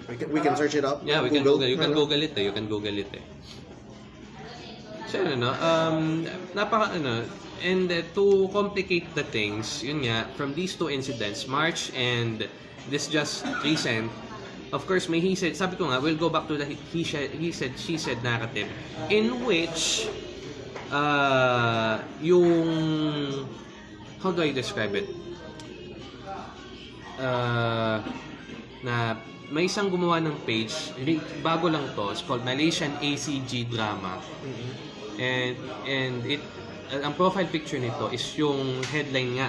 Speaker 3: We can, we can search it up.
Speaker 1: Yeah, we can Google. You can Google it eh. You can Google it eh. So ano, um, napaka, ano, and uh, to complicate the things, yun nga, from these two incidents, March and this just recent, of course, may he said, sabi ko nga, we'll go back to the he, said, he said, she said narrative, in which, uh, yung, how do I describe it? Uh, na may isang gumawa ng page, bago lang to, it's called Malaysian ACG Drama.
Speaker 3: Mhm.
Speaker 1: And and it uh, ang profile picture nito is yung headline nga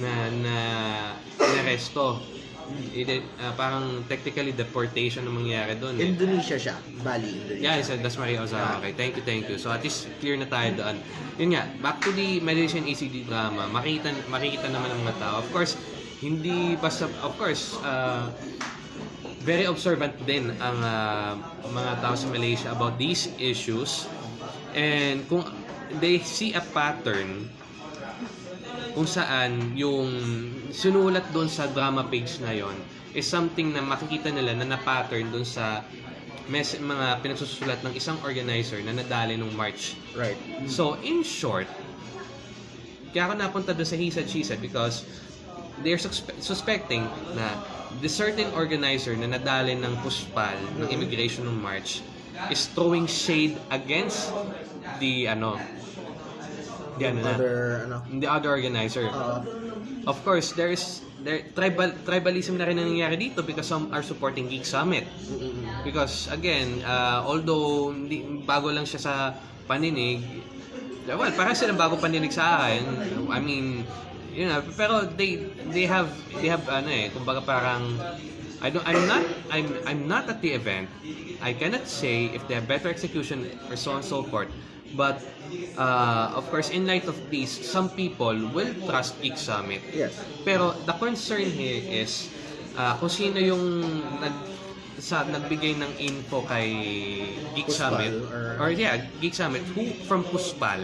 Speaker 1: na na inaresto. It, uh, parang technically deportation ang mangyari doon. Eh.
Speaker 3: Indonesia siya. Bali, Indonesia.
Speaker 1: Yeah, said that's Maria Ozawa. Okay, thank you, thank you. So at least clear na tayo doon. Yun nga, back to the Malaysian ACD drama, makita, makikita naman ng mga tao. Of course, hindi basta, of course, uh, very observant din ang uh, mga tao sa Malaysia about these issues. And kung they see a pattern kung saan yung sinulat doon sa drama page na yon is something na makikita nila na na-pattern doon sa mes- mga pinagsusulat ng isang organizer na nadali nung March.
Speaker 3: Right.
Speaker 1: So, in short, kaya ako napunta doon sa he said, she said because they're suspe- suspecting na the certain organizer na nadali ng puspal ng immigration ng March is throwing shade against the ano the ano na,
Speaker 3: Other, ano.
Speaker 1: the other organizer.
Speaker 3: Uh,
Speaker 1: Of course, there is there tribal tribalism na rin ang nangyayari dito because some are supporting Geek Summit. Because again, uh, although hindi, bago lang siya sa paninig, well, parang silang bago paninig sa akin. I mean, you know, pero they they have they have ano eh, kumbaga parang I don't I'm not I'm I'm not at the event. I cannot say if they have better execution or so on and so forth. But uh, of course, in light of this, some people will trust Geek Summit.
Speaker 3: yes.
Speaker 1: Pero the concern here is uh, kung sino yung nag sa nagbigay ng info kay Geek
Speaker 3: Puspal
Speaker 1: Summit
Speaker 3: or-
Speaker 1: or yeah, Geek Summit who from Puspal.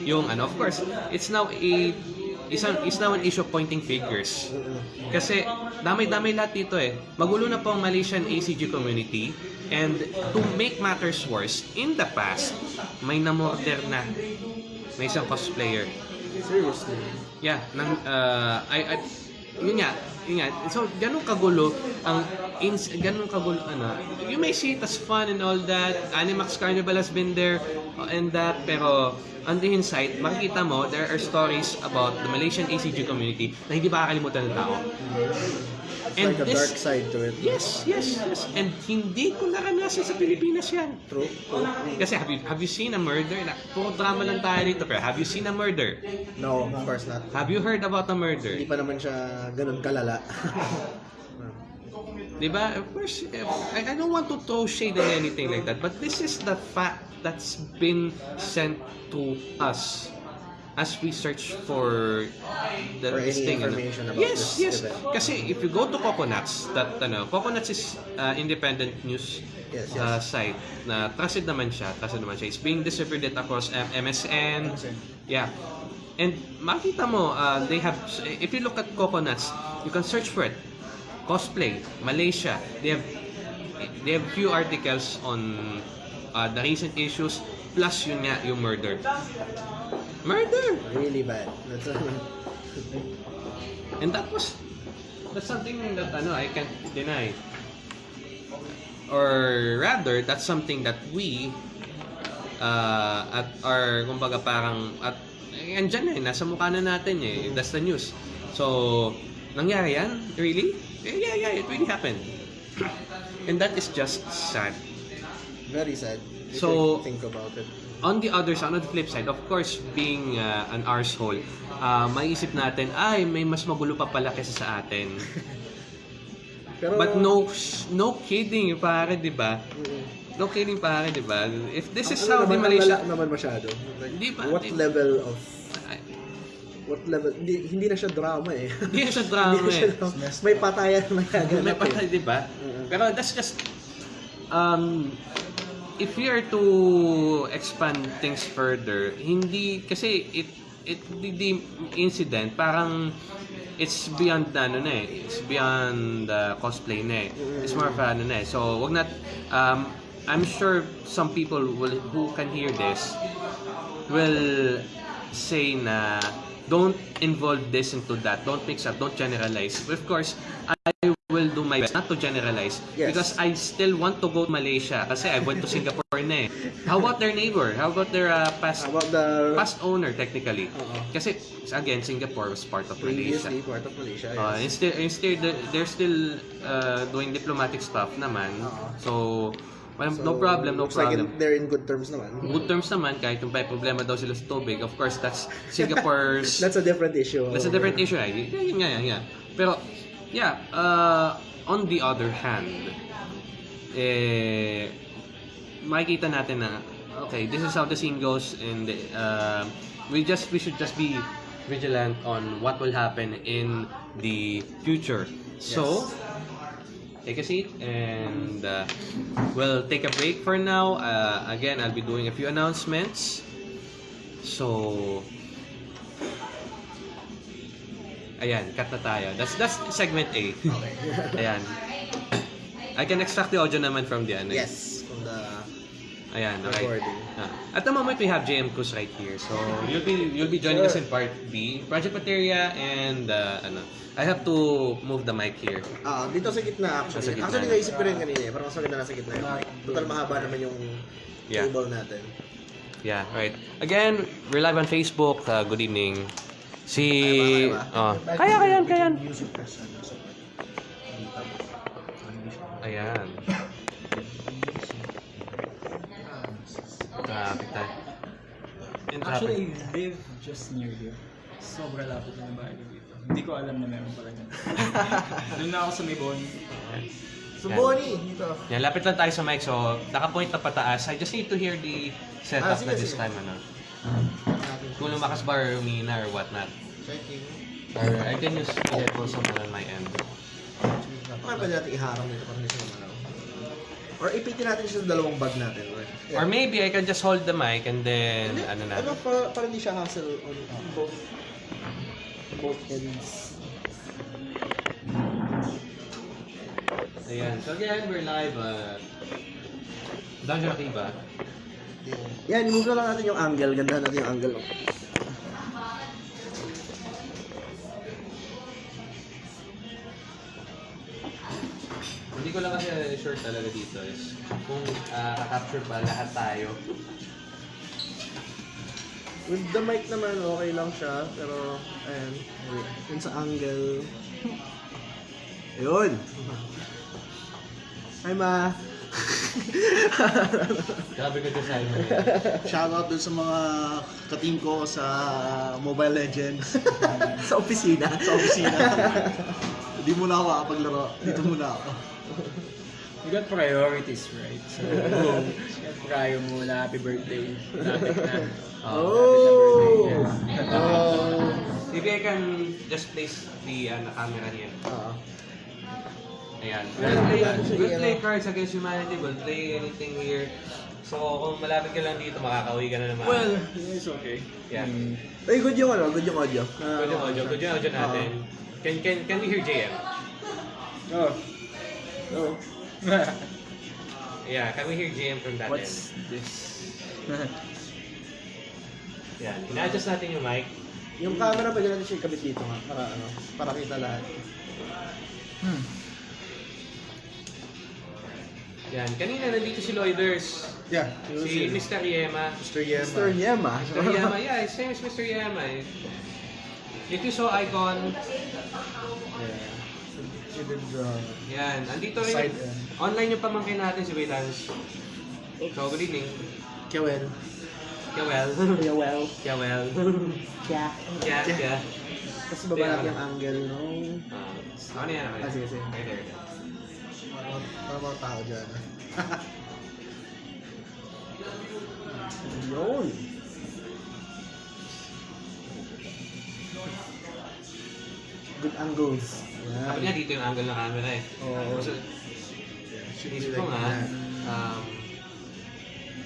Speaker 1: Yung ano, of course, it's now a isang is now an issue of pointing figures. Kasi damay-damay lahat dito eh. Magulo na po ang Malaysian ACG community and to make matters worse, in the past, may namorder na may isang cosplayer.
Speaker 3: Seriously.
Speaker 1: Yeah, nang uh, I, I yun nga, yun nga. So, ganun kagulo ang ins, ganun kagulo ano. You may see it as fun and all that. Animax Carnival has been there and that pero on the inside, makikita mo there are stories about the Malaysian ACG community na hindi makakalimutan ng tao.
Speaker 3: It's
Speaker 1: And
Speaker 3: like a
Speaker 1: this-
Speaker 3: dark side to it.
Speaker 1: Yes, yes, yes. And hindi ko naranasan sa Pilipinas yan.
Speaker 3: True. True.
Speaker 1: Kasi have you, have you seen a murder? Na, puro drama lang tayo dito. Pero have you seen a murder?
Speaker 3: No, of course not.
Speaker 1: Have you heard about a murder?
Speaker 3: Hindi pa naman siya ganun kalala.
Speaker 1: Diba? Of course, I, I don't want to throw shade on anything like that, but this is the fact that's been sent to us as we search for the
Speaker 3: For any
Speaker 1: this thing. ano. yes,
Speaker 3: this
Speaker 1: yes.
Speaker 3: event.
Speaker 1: Kasi if you go to Coconuts, that ano, Coconuts is uh, independent news
Speaker 3: Yes,
Speaker 1: uh,
Speaker 3: yes.
Speaker 1: site na trusted naman siya, trusted naman siya. It's being distributed across M- MSN. Yeah. And makita mo, uh, they have, if you look at Coconuts, you can search for it. Cosplay, Malaysia, they have, they have few articles on uh, the recent issues, plus yun nga, yung murder. Murder!
Speaker 3: really bad. That's
Speaker 1: And that was, that's something that ano, I can't deny. Or rather, that's something that we, uh, at our, kumbaga parang, at, eh, andyan eh, nasa mukha na natin eh, that's the news. So, nangyari yan? Really? Eh, yeah, yeah, it really happened. And that is just sad.
Speaker 3: very sad. If
Speaker 1: So-
Speaker 3: think about it.
Speaker 1: On the other side, on the flip side, of course, being uh, an arsehole, uh, maiisip natin, ay, may mas magulo pa pala kesa sa atin.
Speaker 3: Pero,
Speaker 1: But no, no kidding, pare, di ba?
Speaker 3: Mm.
Speaker 1: No kidding, pare, di ba? If this is how
Speaker 3: Ano
Speaker 1: the
Speaker 3: naman,
Speaker 1: Malaysia...
Speaker 3: wala naman masyado. Like,
Speaker 1: Hindi ba?
Speaker 3: What
Speaker 1: Di-
Speaker 3: level of what level hindi, hindi na siya drama eh.
Speaker 1: Hindi na siya drama
Speaker 3: Hindi na siya
Speaker 1: eh.
Speaker 3: May patayan na nagaganap
Speaker 1: May
Speaker 3: eh.
Speaker 1: patay, di ba?
Speaker 3: Mm.
Speaker 1: Pero that's just... Um, if you are to expand things further, hindi... Kasi it, it the, incident, parang it's beyond the ano na eh. It's beyond the cosplay na eh. It's more of ano na eh. So, wag nat... Um, I'm sure some people will who can hear this will say na don't involve this into that. Don't mix up. Don't generalize. Of course, I will do my best not to generalize
Speaker 3: Yes.
Speaker 1: because I still want to go to Malaysia kasi I went to Singapore na eh. How about their neighbor? How about their uh, past
Speaker 3: About the
Speaker 1: past owner technically?
Speaker 3: Oo.
Speaker 1: Kasi again, Singapore was part of Malaysia.
Speaker 3: previously part of Malaysia.
Speaker 1: Uh,
Speaker 3: yes.
Speaker 1: instead, instead, they're still uh, doing diplomatic stuff naman.
Speaker 3: Oo.
Speaker 1: So, walang-
Speaker 3: So,
Speaker 1: no problem, no
Speaker 3: like
Speaker 1: problem.
Speaker 3: in- they're in good terms naman.
Speaker 1: Good terms naman, kahit yung may problema daw sila sa tubig. Of course, that's Singapore's...
Speaker 3: That's a different issue.
Speaker 1: That's a different issue, right? Yeah, yun nga, yun nga. Pero, yeah, uh, on the other hand, eh, makikita natin na, okay, this is how the scene goes and uh, we just, we should just be vigilant on what will happen in the future. So, take a seat and uh, we'll take a break for now. Uh, again, I'll be doing a few announcements. So, ayan, cut na tayo. That's that's segment A. ayan. I can extract the audio naman from the ano.
Speaker 3: Yes, from the
Speaker 1: Ayan, okay.
Speaker 3: recording.
Speaker 1: Ah. At the moment, we have JM Cruz right here. So, you'll be you'll be joining us in part B, Project Materia, and uh, ano, I have to move the mic here.
Speaker 3: Ah, dito sa gitna actually.
Speaker 1: Sa gitna.
Speaker 3: Actually, naisip ko rin kanina eh. Parang mas maganda nasa gitna yung mic. Total mahaba naman yung
Speaker 1: Yeah.
Speaker 3: natin.
Speaker 1: Yeah, right. Again, we're live on Facebook. Uh, good evening. Si... Oh. Kaya, kaya, kaya. Ayan. Traffic tayo.
Speaker 5: Actually. I live just near here. Sobra lapit na yung bahay ko dito. Hindi ko alam na meron pala yan. Doon na ako sa may bon.
Speaker 3: So, Bonnie, dito.
Speaker 1: Yan, lapit lang tayo sa mic. So, naka-point na pataas. I just need to hear the setup
Speaker 3: Ah, sige,
Speaker 1: na this
Speaker 3: sige.
Speaker 1: time. Ano. Kung lumakas ba or umina or whatnot.
Speaker 2: Checking.
Speaker 1: Or I can use the headphones naman on my end.
Speaker 3: Baka pwede natin iharang dito para hindi siya. Or ipitin natin siya sa dalawang bag natin. Or,
Speaker 1: Or maybe I can just hold the mic and then,
Speaker 3: Hindi,
Speaker 1: ano na.
Speaker 3: Ano, para, para hindi siya hassle on both both ends.
Speaker 1: Ayan. So again, we're live at Dungeon Akiba.
Speaker 3: Yan, i-move na lang natin yung angle. Gandahan natin yung angle. oh.
Speaker 1: Hindi ko lang kasi sure talaga dito is kung uh, kakapture ba lahat tayo.
Speaker 3: With the mic naman, okay lang siya. Pero, ayan. Yun sa angle. Ayun. Hi, Ma.
Speaker 1: Grabe ko design mo.
Speaker 2: Shoutout dun sa mga ka-team ko sa Mobile Legends
Speaker 3: sa opisina.
Speaker 2: sa opisina. Hindi muna ako makapaglaro. Dito muna ako.
Speaker 5: You got priorities, right? So, prayo muna, happy birthday. Lapit na.
Speaker 3: Oh!
Speaker 5: Yeah.
Speaker 3: Oh!
Speaker 1: Maybe I can just place the ano, camera here.
Speaker 3: Oo.
Speaker 1: Ayan.
Speaker 3: Ayan,
Speaker 1: We'll play, we'll play
Speaker 3: ano.
Speaker 1: Cards Against Humanity. We'll play anything here. So kung malapit ka lang dito, makakauwi ka na naman.
Speaker 5: Well, it's okay.
Speaker 1: Yeah.
Speaker 5: Mm.
Speaker 3: Ay, good yung ano, good yung audio.
Speaker 1: good yung audio, good yung audio natin. Can, can, can we hear JM?
Speaker 5: Oh. Oh.
Speaker 1: Yeah, can we hear JM from that
Speaker 5: What's
Speaker 1: end?
Speaker 5: this?
Speaker 1: Yan. Ina-adjust natin yung mic.
Speaker 3: Yung camera, pwede natin siya ikabit dito nga. Para ano, para kita lahat.
Speaker 5: hmm.
Speaker 1: Yan. Kanina nandito si Lloyders.
Speaker 2: Yeah.
Speaker 1: Si Mr. Yema.
Speaker 2: Mr. Yema.
Speaker 3: Mr. Yema.
Speaker 1: Mr. Yema. Yeah, his name is Mr. Yema. If you saw icon,
Speaker 3: Yeah. Did draw.
Speaker 1: yan. Andito rin.
Speaker 2: Side end.
Speaker 1: Online yung pamangkin natin si Waylance. So, good evening.
Speaker 3: Kewel.
Speaker 1: Kawel.
Speaker 3: Kewel.
Speaker 1: Kawel.
Speaker 3: Kya.
Speaker 1: Kya, kya.
Speaker 3: Tapos baba natin yung angle no?
Speaker 1: Ah, ano yan? Ano yan?
Speaker 3: Ah, sige, sige.
Speaker 1: Right there. there.
Speaker 2: Para, mga tao dyan.
Speaker 3: Yun. Good angles.
Speaker 1: Dapat nga
Speaker 3: Yan.
Speaker 1: dito yung angle ng camera eh.
Speaker 3: Oo.
Speaker 1: So,
Speaker 2: Should be
Speaker 1: isip
Speaker 2: like
Speaker 1: ko nga, um,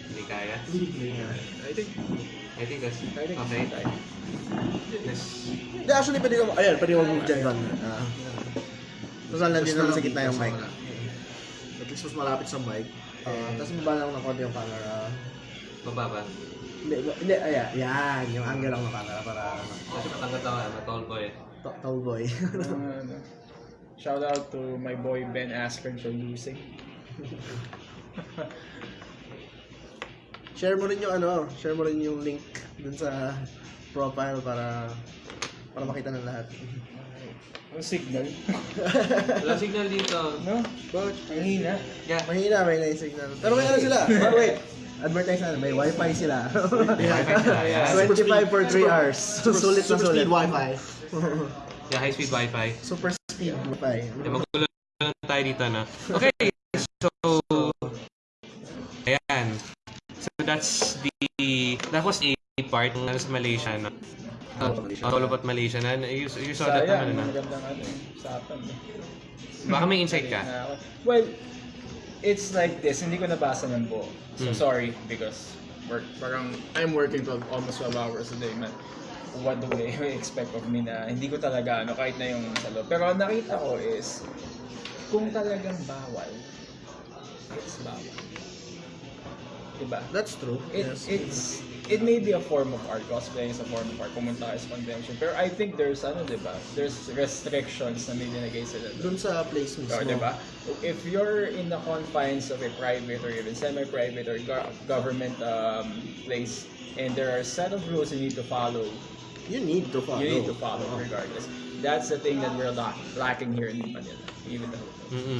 Speaker 1: hindi kaya.
Speaker 5: I think
Speaker 1: I think that's,
Speaker 5: I think
Speaker 1: okay.
Speaker 3: Hindi, actually, pwede ko, ayan, pwede ko move dyan doon. Ah. Lang din naman sa gitna yung mic.
Speaker 2: At least mas malapit sa mic.
Speaker 3: Ah, tapos baba lang ng konti yung camera.
Speaker 1: mababa.
Speaker 3: Hindi, ba- hindi, ayan, yan, yung angle lang ng camera para, ano,
Speaker 1: Kasi matangkat ako, ah, matall boy.
Speaker 3: to- tall boy.
Speaker 5: Uh, shout out to my boy Ben Askren for losing.
Speaker 3: share mo rin yung ano, share mo rin yung link dun sa profile para para makita ng lahat.
Speaker 5: Ang signal.
Speaker 1: Wala signal dito.
Speaker 5: no? But, ang hina.
Speaker 1: Yeah.
Speaker 3: Mahina, may na signal. Pero may ano sila. Oh, wait. Advertise na, may wifi sila.
Speaker 1: Wifi sila, yeah.
Speaker 3: 25 for 3 hours. sulit na
Speaker 2: Super
Speaker 3: sulit.
Speaker 2: speed wifi.
Speaker 1: Yeah, high-speed wifi.
Speaker 3: Super speed wifi.
Speaker 1: Yeah, magulo lang tayo dito, no? Okay, so... Ayan. So that's the... That was a part ng ano sa Malaysia, no? Uh, all about Malaysia. Na, you, you saw that
Speaker 5: Sayang,
Speaker 1: naman, no?
Speaker 5: magandang ano, usapan. eh.
Speaker 1: Baka may insight ka.
Speaker 5: Na ako. Well, it's like this. Hindi ko nabasa ng buo. So
Speaker 1: Hmm.
Speaker 5: sorry because work parang I'm working 12 almost 12 hours a day man. What do they expect of me na hindi ko talaga ano kahit na yung sa loob. Pero ang nakita ko is kung talagang bawal, it's bawal. Diba?
Speaker 3: That's true.
Speaker 5: It,
Speaker 3: Yes.
Speaker 5: it's it may be a form of art. Cosplay is a form of art. Pumunta ka sa convention. Pero I think there's, ano, di ba? There's restrictions na may dinagay sila. doon.
Speaker 3: Dun sa place mismo.
Speaker 5: Oh, di ba? If you're in the confines of a private or even semi-private or go- government um, place, and there are a set of rules you need to follow,
Speaker 3: You need to follow.
Speaker 5: you need to follow regardless. That's the thing that we're lack- lacking here in Manila. Even though.
Speaker 1: Mm-mm.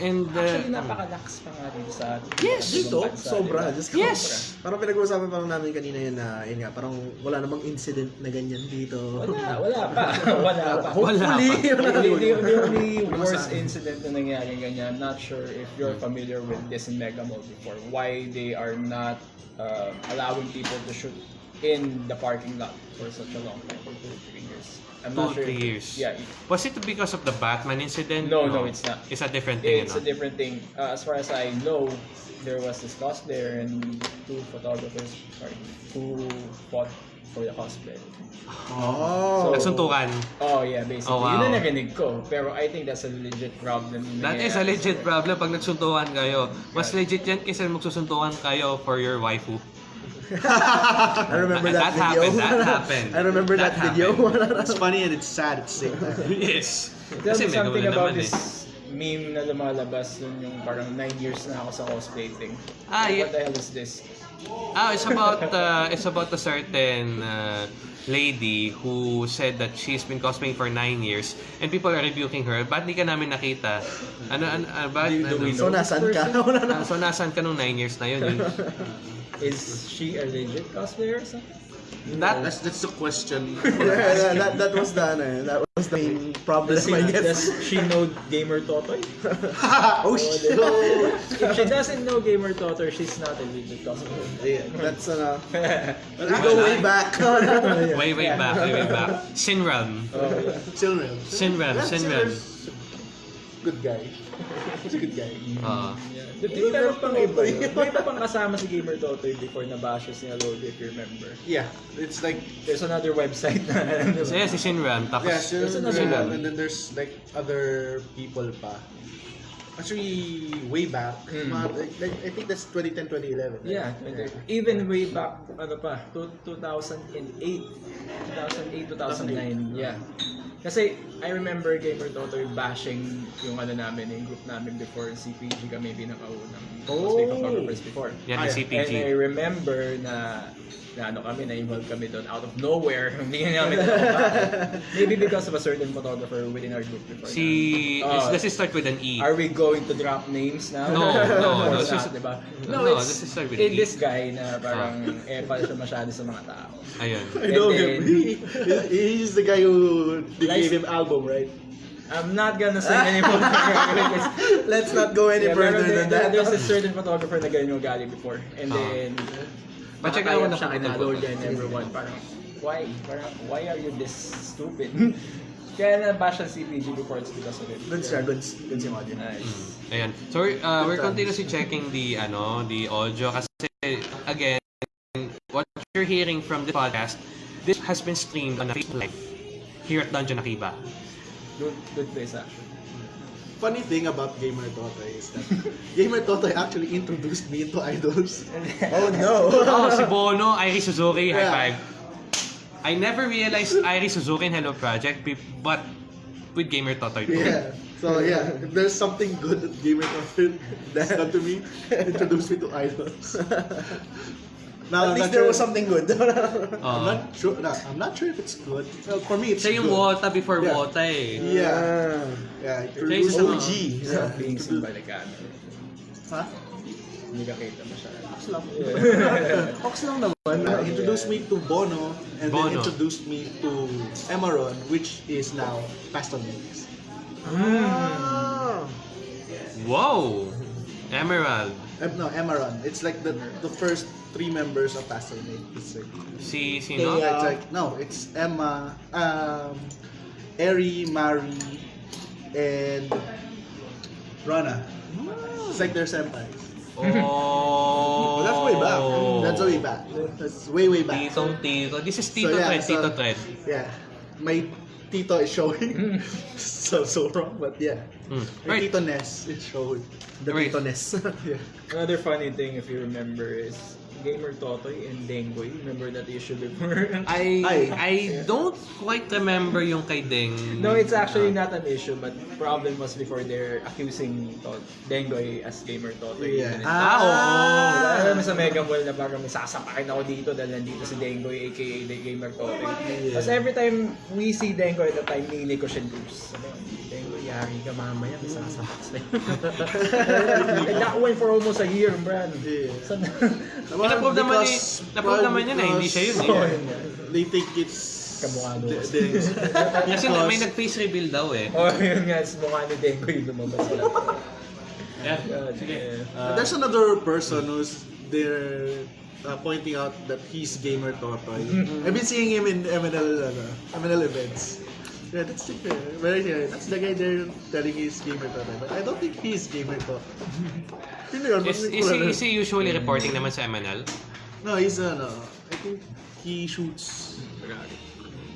Speaker 1: And, uh,
Speaker 5: Actually, napakalax pa nga dito sa
Speaker 3: Yes, dito, sobra.
Speaker 5: diba?
Speaker 3: Just
Speaker 1: Yes!
Speaker 3: Parang pinag-uusapan pa lang namin kanina yun na, yun nga, parang wala namang incident na ganyan dito.
Speaker 5: Wala, wala pa. wala pa.
Speaker 3: Hopefully,
Speaker 1: Wala
Speaker 3: wala
Speaker 5: the, the, only
Speaker 3: Wala
Speaker 5: worst incident na nangyari ganyan, not sure if you're familiar with this in Mega Mall before, why they are not uh, allowing people to shoot in the parking lot for such a long time, for two, three. I'm
Speaker 1: two,
Speaker 5: not sure.
Speaker 1: three years.
Speaker 5: Yeah, it-
Speaker 1: Was it because of the Batman incident?
Speaker 5: No, no, it's not.
Speaker 1: It's a different thing,
Speaker 5: it's
Speaker 1: ano?
Speaker 5: a different thing. Uh, as far as I know, there was this cosplayer and two photographers sorry, who fought for the cosplay.
Speaker 3: Oh.
Speaker 1: Nagsuntukan.
Speaker 5: Oh yeah, basically.
Speaker 1: Oh, wow.
Speaker 5: Yun ang narinig ko. Pero I think that's a legit problem. na
Speaker 1: That is a legit problem pag nagsuntukan kayo. Mas legit yan kaysa magsusuntukan kayo for your waifu.
Speaker 3: I remember that,
Speaker 1: That
Speaker 3: video.
Speaker 1: happened, that happened.
Speaker 3: I remember that,
Speaker 1: That
Speaker 3: video.
Speaker 2: It's funny and it's sad at the same time.
Speaker 1: yes.
Speaker 5: Tell
Speaker 1: Kasi
Speaker 5: me something about
Speaker 1: naman
Speaker 5: this
Speaker 1: eh.
Speaker 5: meme na lumalabas nun yung parang 9 years na ako sa cosplay thing.
Speaker 1: Ah, yeah.
Speaker 5: What the hell is this?
Speaker 1: Ah, it's about uh, it's about a certain uh, lady who said that she's been cosplaying for nine years and people are rebuking her. Ba't di ka namin nakita? Ano, ano, ano ba?
Speaker 5: Do- do we
Speaker 3: so, nasan ka?
Speaker 1: Ah, so, nasan ka nung nine years na yun? Yun-
Speaker 5: Is she a legit cosplayer or something?
Speaker 1: That,
Speaker 2: That's that's the question.
Speaker 3: yeah, that, that was the, ano, eh, that was the main problem,
Speaker 5: Does, she,
Speaker 3: I
Speaker 5: does
Speaker 3: guess.
Speaker 5: she know Gamer Totoy?
Speaker 3: oh, shit.
Speaker 5: if she doesn't know Gamer Totoy, she's not a legit cosplayer.
Speaker 3: Yeah, that's, uh, we go way back. Yeah.
Speaker 1: way, way back, way, way back. Sinram.
Speaker 5: Oh, yeah.
Speaker 2: Children.
Speaker 1: Sinram,
Speaker 2: Yeah,
Speaker 1: Sinram.
Speaker 2: Good guy. He's a good guy.
Speaker 1: Uh,
Speaker 5: Yeah. Di- Pero pang iba yun. May iba pang kasama si Gamer Totoy before na bashes niya Lodi if you remember.
Speaker 2: Yeah, it's like
Speaker 5: There's another website na ano
Speaker 1: so, yeah, si Sinram. Tapos,
Speaker 2: yeah,
Speaker 5: there's another
Speaker 2: Silver,
Speaker 5: one.
Speaker 2: and then there's like other people pa. Actually, way back,
Speaker 5: Mm.
Speaker 2: mga, like, like, I think that's 2010, 2011. right?
Speaker 5: Yeah, even way back, ano pa, two- 2008, 2008, 2009, yeah. Kasi I remember Gamer Totoy bashing yung ano namin, yung group namin before CPG kami pinakaunang cosplay
Speaker 3: Oh.
Speaker 5: photographers before.
Speaker 1: yan yung
Speaker 5: And I
Speaker 1: CPG.
Speaker 5: remember na na ano kami, na-involve kami doon out of nowhere. Hindi namin alam bakit. Maybe because of a certain photographer within our group before.
Speaker 1: Si,
Speaker 5: Oh.
Speaker 1: does it start with an E?
Speaker 5: Are we going to drop names now?
Speaker 1: No, no, no, this is-
Speaker 5: diba?
Speaker 1: no,
Speaker 5: it's,
Speaker 1: this is start with
Speaker 5: eh,
Speaker 1: E.
Speaker 5: this guy na parang epal siya masyado sa mga tao.
Speaker 1: Ayun.
Speaker 2: I know him. He, he's the guy who gave him album, right?
Speaker 5: I'm not gonna say anymore.
Speaker 3: Let's not go any
Speaker 5: Yeah,
Speaker 3: further
Speaker 5: there-
Speaker 3: than
Speaker 5: there-
Speaker 3: that.
Speaker 5: There's a certain photographer na ganyan yung galing before. And
Speaker 1: Ah.
Speaker 5: then,
Speaker 1: Pa-check
Speaker 5: nakakaya
Speaker 1: naman
Speaker 5: siya
Speaker 1: ako
Speaker 5: kina
Speaker 1: ng
Speaker 5: Lord
Speaker 1: photo.
Speaker 5: and everyone. Parang, why? Parang, why are you this stupid? Kaya na-bash ang CPG before it's because of it.
Speaker 3: Good siya, good, good si Modern.
Speaker 5: Nice.
Speaker 1: Ayan. So we're, uh, we're continuously checking the ano, the audio kasi again, what you're hearing from the podcast, this has been streamed on a Facebook Live here at Dungeon Akiba.
Speaker 5: Good, good place actually.
Speaker 2: Funny thing about Gamer Totoy is that Gamer Totoy actually introduced me into idols.
Speaker 3: Oh no!
Speaker 1: Oh, si Bono, Irie Suzuki, high
Speaker 2: Yeah.
Speaker 1: five. I never realized Irie Suzuki and Hello Project, but with Gamer Totoy too.
Speaker 2: Yeah. So yeah, if there's something good that Gamer Totoy that's done to me, introduce me to idols. Now,
Speaker 3: At
Speaker 2: I'm
Speaker 3: least there
Speaker 2: sure-
Speaker 3: was something good.
Speaker 2: I'm
Speaker 1: Uh,
Speaker 2: not sure. No, I'm not sure if it's good. Well, for me, it's
Speaker 1: siya yung
Speaker 2: good.
Speaker 1: Wota before
Speaker 2: Yeah.
Speaker 1: Wota eh.
Speaker 2: Yeah. Yeah.
Speaker 1: Siya yung isa sa mga-
Speaker 3: OG.
Speaker 5: Stop being seen by the camera.
Speaker 2: Huh?
Speaker 5: Hindi ka kita masyado.
Speaker 2: Ox lang.
Speaker 5: Yeah.
Speaker 2: Ox lang naman. Uh, introduced me to Bono and
Speaker 1: Bono.
Speaker 2: then introduced me to Emeron, which is now Pastor Mix.
Speaker 3: Ah.
Speaker 1: Wow! Emerald.
Speaker 2: Uh, no, Emeron. It's like the the first three members of Pastor It's like,
Speaker 1: Si, sino?
Speaker 3: Kaya-
Speaker 2: it's like no, it's Emma, um, Eri, Mari, and Rana. It's like their senpais.
Speaker 1: Oh!
Speaker 2: That's way back. That's way back. That's way way back.
Speaker 1: Titong Tito. This is Tito
Speaker 2: So, yeah,
Speaker 1: Thread,
Speaker 2: so-
Speaker 1: Tito Thread.
Speaker 2: Yeah, my Tito is showing. so so wrong, but yeah.
Speaker 1: Hmm.
Speaker 2: My
Speaker 1: Right.
Speaker 2: Tito Ness is showing.
Speaker 3: The
Speaker 1: Right.
Speaker 3: Titones.
Speaker 2: Yeah.
Speaker 5: Another funny thing, if you remember, is Gamer Totoy and Dengoy. Remember that issue before?
Speaker 1: I
Speaker 2: Ay.
Speaker 1: I don't quite remember yung kay Deng.
Speaker 5: no, it's actually not an issue, but problem was before they're accusing Tot Dengoy as Gamer Totoy.
Speaker 2: Yeah.
Speaker 1: Ah, oo.
Speaker 5: Alam mo sa Mega Mall na parang may sasapakin ako dito dahil nandito si Dengoy aka the Gamer Totoy. Tapos every time we see Dengoy at the time, nili ko siya loose. Sabi ko, Dengoy, yari ka mamaya, may sasapak sa'yo. Nakuha for almost a year, Brad.
Speaker 2: Yeah. Naman,
Speaker 1: Na-prove naman
Speaker 2: because-
Speaker 1: na-prove naman yun eh, hindi siya yun eh.
Speaker 2: They think it's...
Speaker 5: Kamukha
Speaker 2: the-
Speaker 1: Kasi may nag-face reveal daw eh.
Speaker 5: Oh, yun nga, is mukha ni Dengoy lumabas lang.
Speaker 1: Yeah.
Speaker 5: God,
Speaker 1: Sige. Uh,
Speaker 2: There's another person who's there uh, pointing out that he's gamer Totoy. I've been seeing him in MNL, ano, MNL events. Yeah, that's the very here. That's the guy there telling he's gamer Totoy. But I don't think he's gamer Totoy. Sino yun?
Speaker 1: is, is, he, is he usually reporting naman sa MNL?
Speaker 2: No, he's ano, I think he shoots.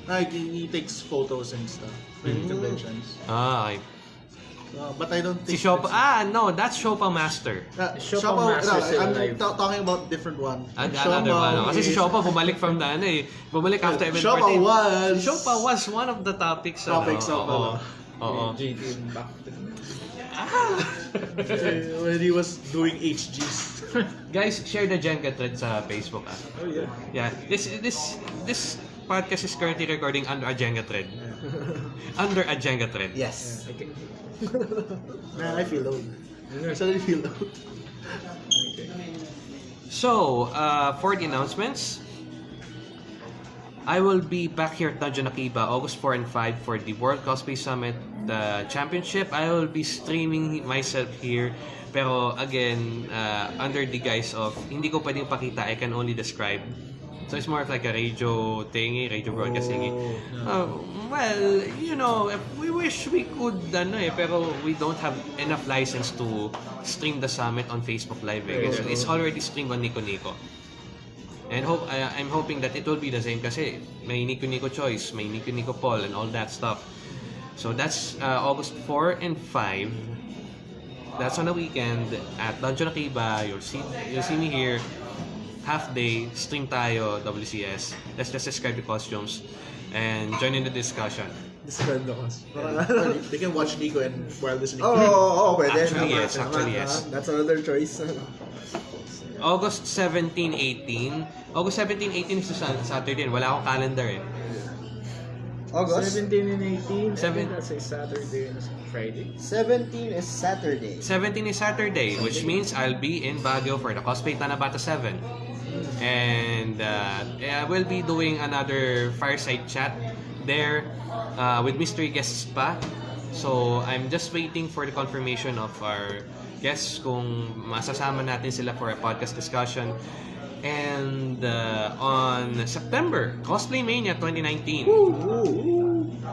Speaker 2: Like, he, he takes photos and stuff in conventions.
Speaker 1: Ah, okay.
Speaker 2: Uh, but I don't
Speaker 1: Si
Speaker 2: think...
Speaker 1: Shopa,
Speaker 2: that's-
Speaker 1: ah, no, that's Shopa Master.
Speaker 2: Uh,
Speaker 5: Shoppa
Speaker 2: Shoppa,
Speaker 5: Master
Speaker 2: no, I'm
Speaker 5: alive.
Speaker 2: ta- talking about different one.
Speaker 1: Ah, another one. Kasi si
Speaker 2: is-
Speaker 1: Shopa bumalik from the ano eh. Bumalik after event
Speaker 2: Shoppa
Speaker 1: party.
Speaker 2: was-
Speaker 1: Si Shopa was one of the topics.
Speaker 2: Topics
Speaker 1: ano,
Speaker 2: of,
Speaker 1: oo.
Speaker 2: ano.
Speaker 1: Oo.
Speaker 5: GT back to
Speaker 2: Uh, when he was doing HGs.
Speaker 1: Guys, share the Jenga thread sa Facebook ah.
Speaker 5: Oh yeah.
Speaker 1: Yeah, this this this podcast is currently recording under a Jenga thread. under a Jenga thread.
Speaker 3: Yes.
Speaker 5: Okay.
Speaker 2: Man, I feel old. I suddenly feel old.
Speaker 1: So, uh, for the announcements, I will be back here at Dungeon Akiba August 4 and 5 for the World Cosplay Summit the championship. I will be streaming myself here. Pero again, uh, under the guise of hindi ko pwedeng pakita, I can only describe. So it's more of like a radio thingy, radio broadcast thingy. Uh, well, you know, we wish we could, ano eh, pero we don't have enough license to stream the summit on Facebook Live. Eh. So it's already streamed on Nico Nico. And hope I, I'm hoping that it will be the same kasi may Nico Nico Choice, may Nico Nico Paul, and all that stuff. So that's uh, August 4 and 5. That's on the weekend at Dungeon Akiba. You'll see, you'll see me here. Half day, stream tayo, WCS. Let's just describe the costumes and join in the discussion.
Speaker 3: Describe the cost.
Speaker 2: Well, they can watch Nico and while listening.
Speaker 3: Oh, oh, oh, oh, pwede.
Speaker 1: Actually,
Speaker 3: Tama,
Speaker 1: yes.
Speaker 3: tama,
Speaker 1: Actually, yes.
Speaker 3: That's another choice.
Speaker 1: August 17, 18. August 17, 18 is sa Saturday. Wala akong calendar eh.
Speaker 3: August
Speaker 5: 17 and 18.
Speaker 1: Seven-
Speaker 5: Seven. That's a Saturday and a Friday.
Speaker 3: 17 is Saturday.
Speaker 1: 17 is Saturday, which means I'll be in Baguio for the Cosplay Tanabata 7. And uh, I will be doing another fireside chat there uh, with mystery guests pa. So I'm just waiting for the confirmation of our guests kung masasama natin sila for a podcast discussion. And uh, on September, Cosplay Mania 2019,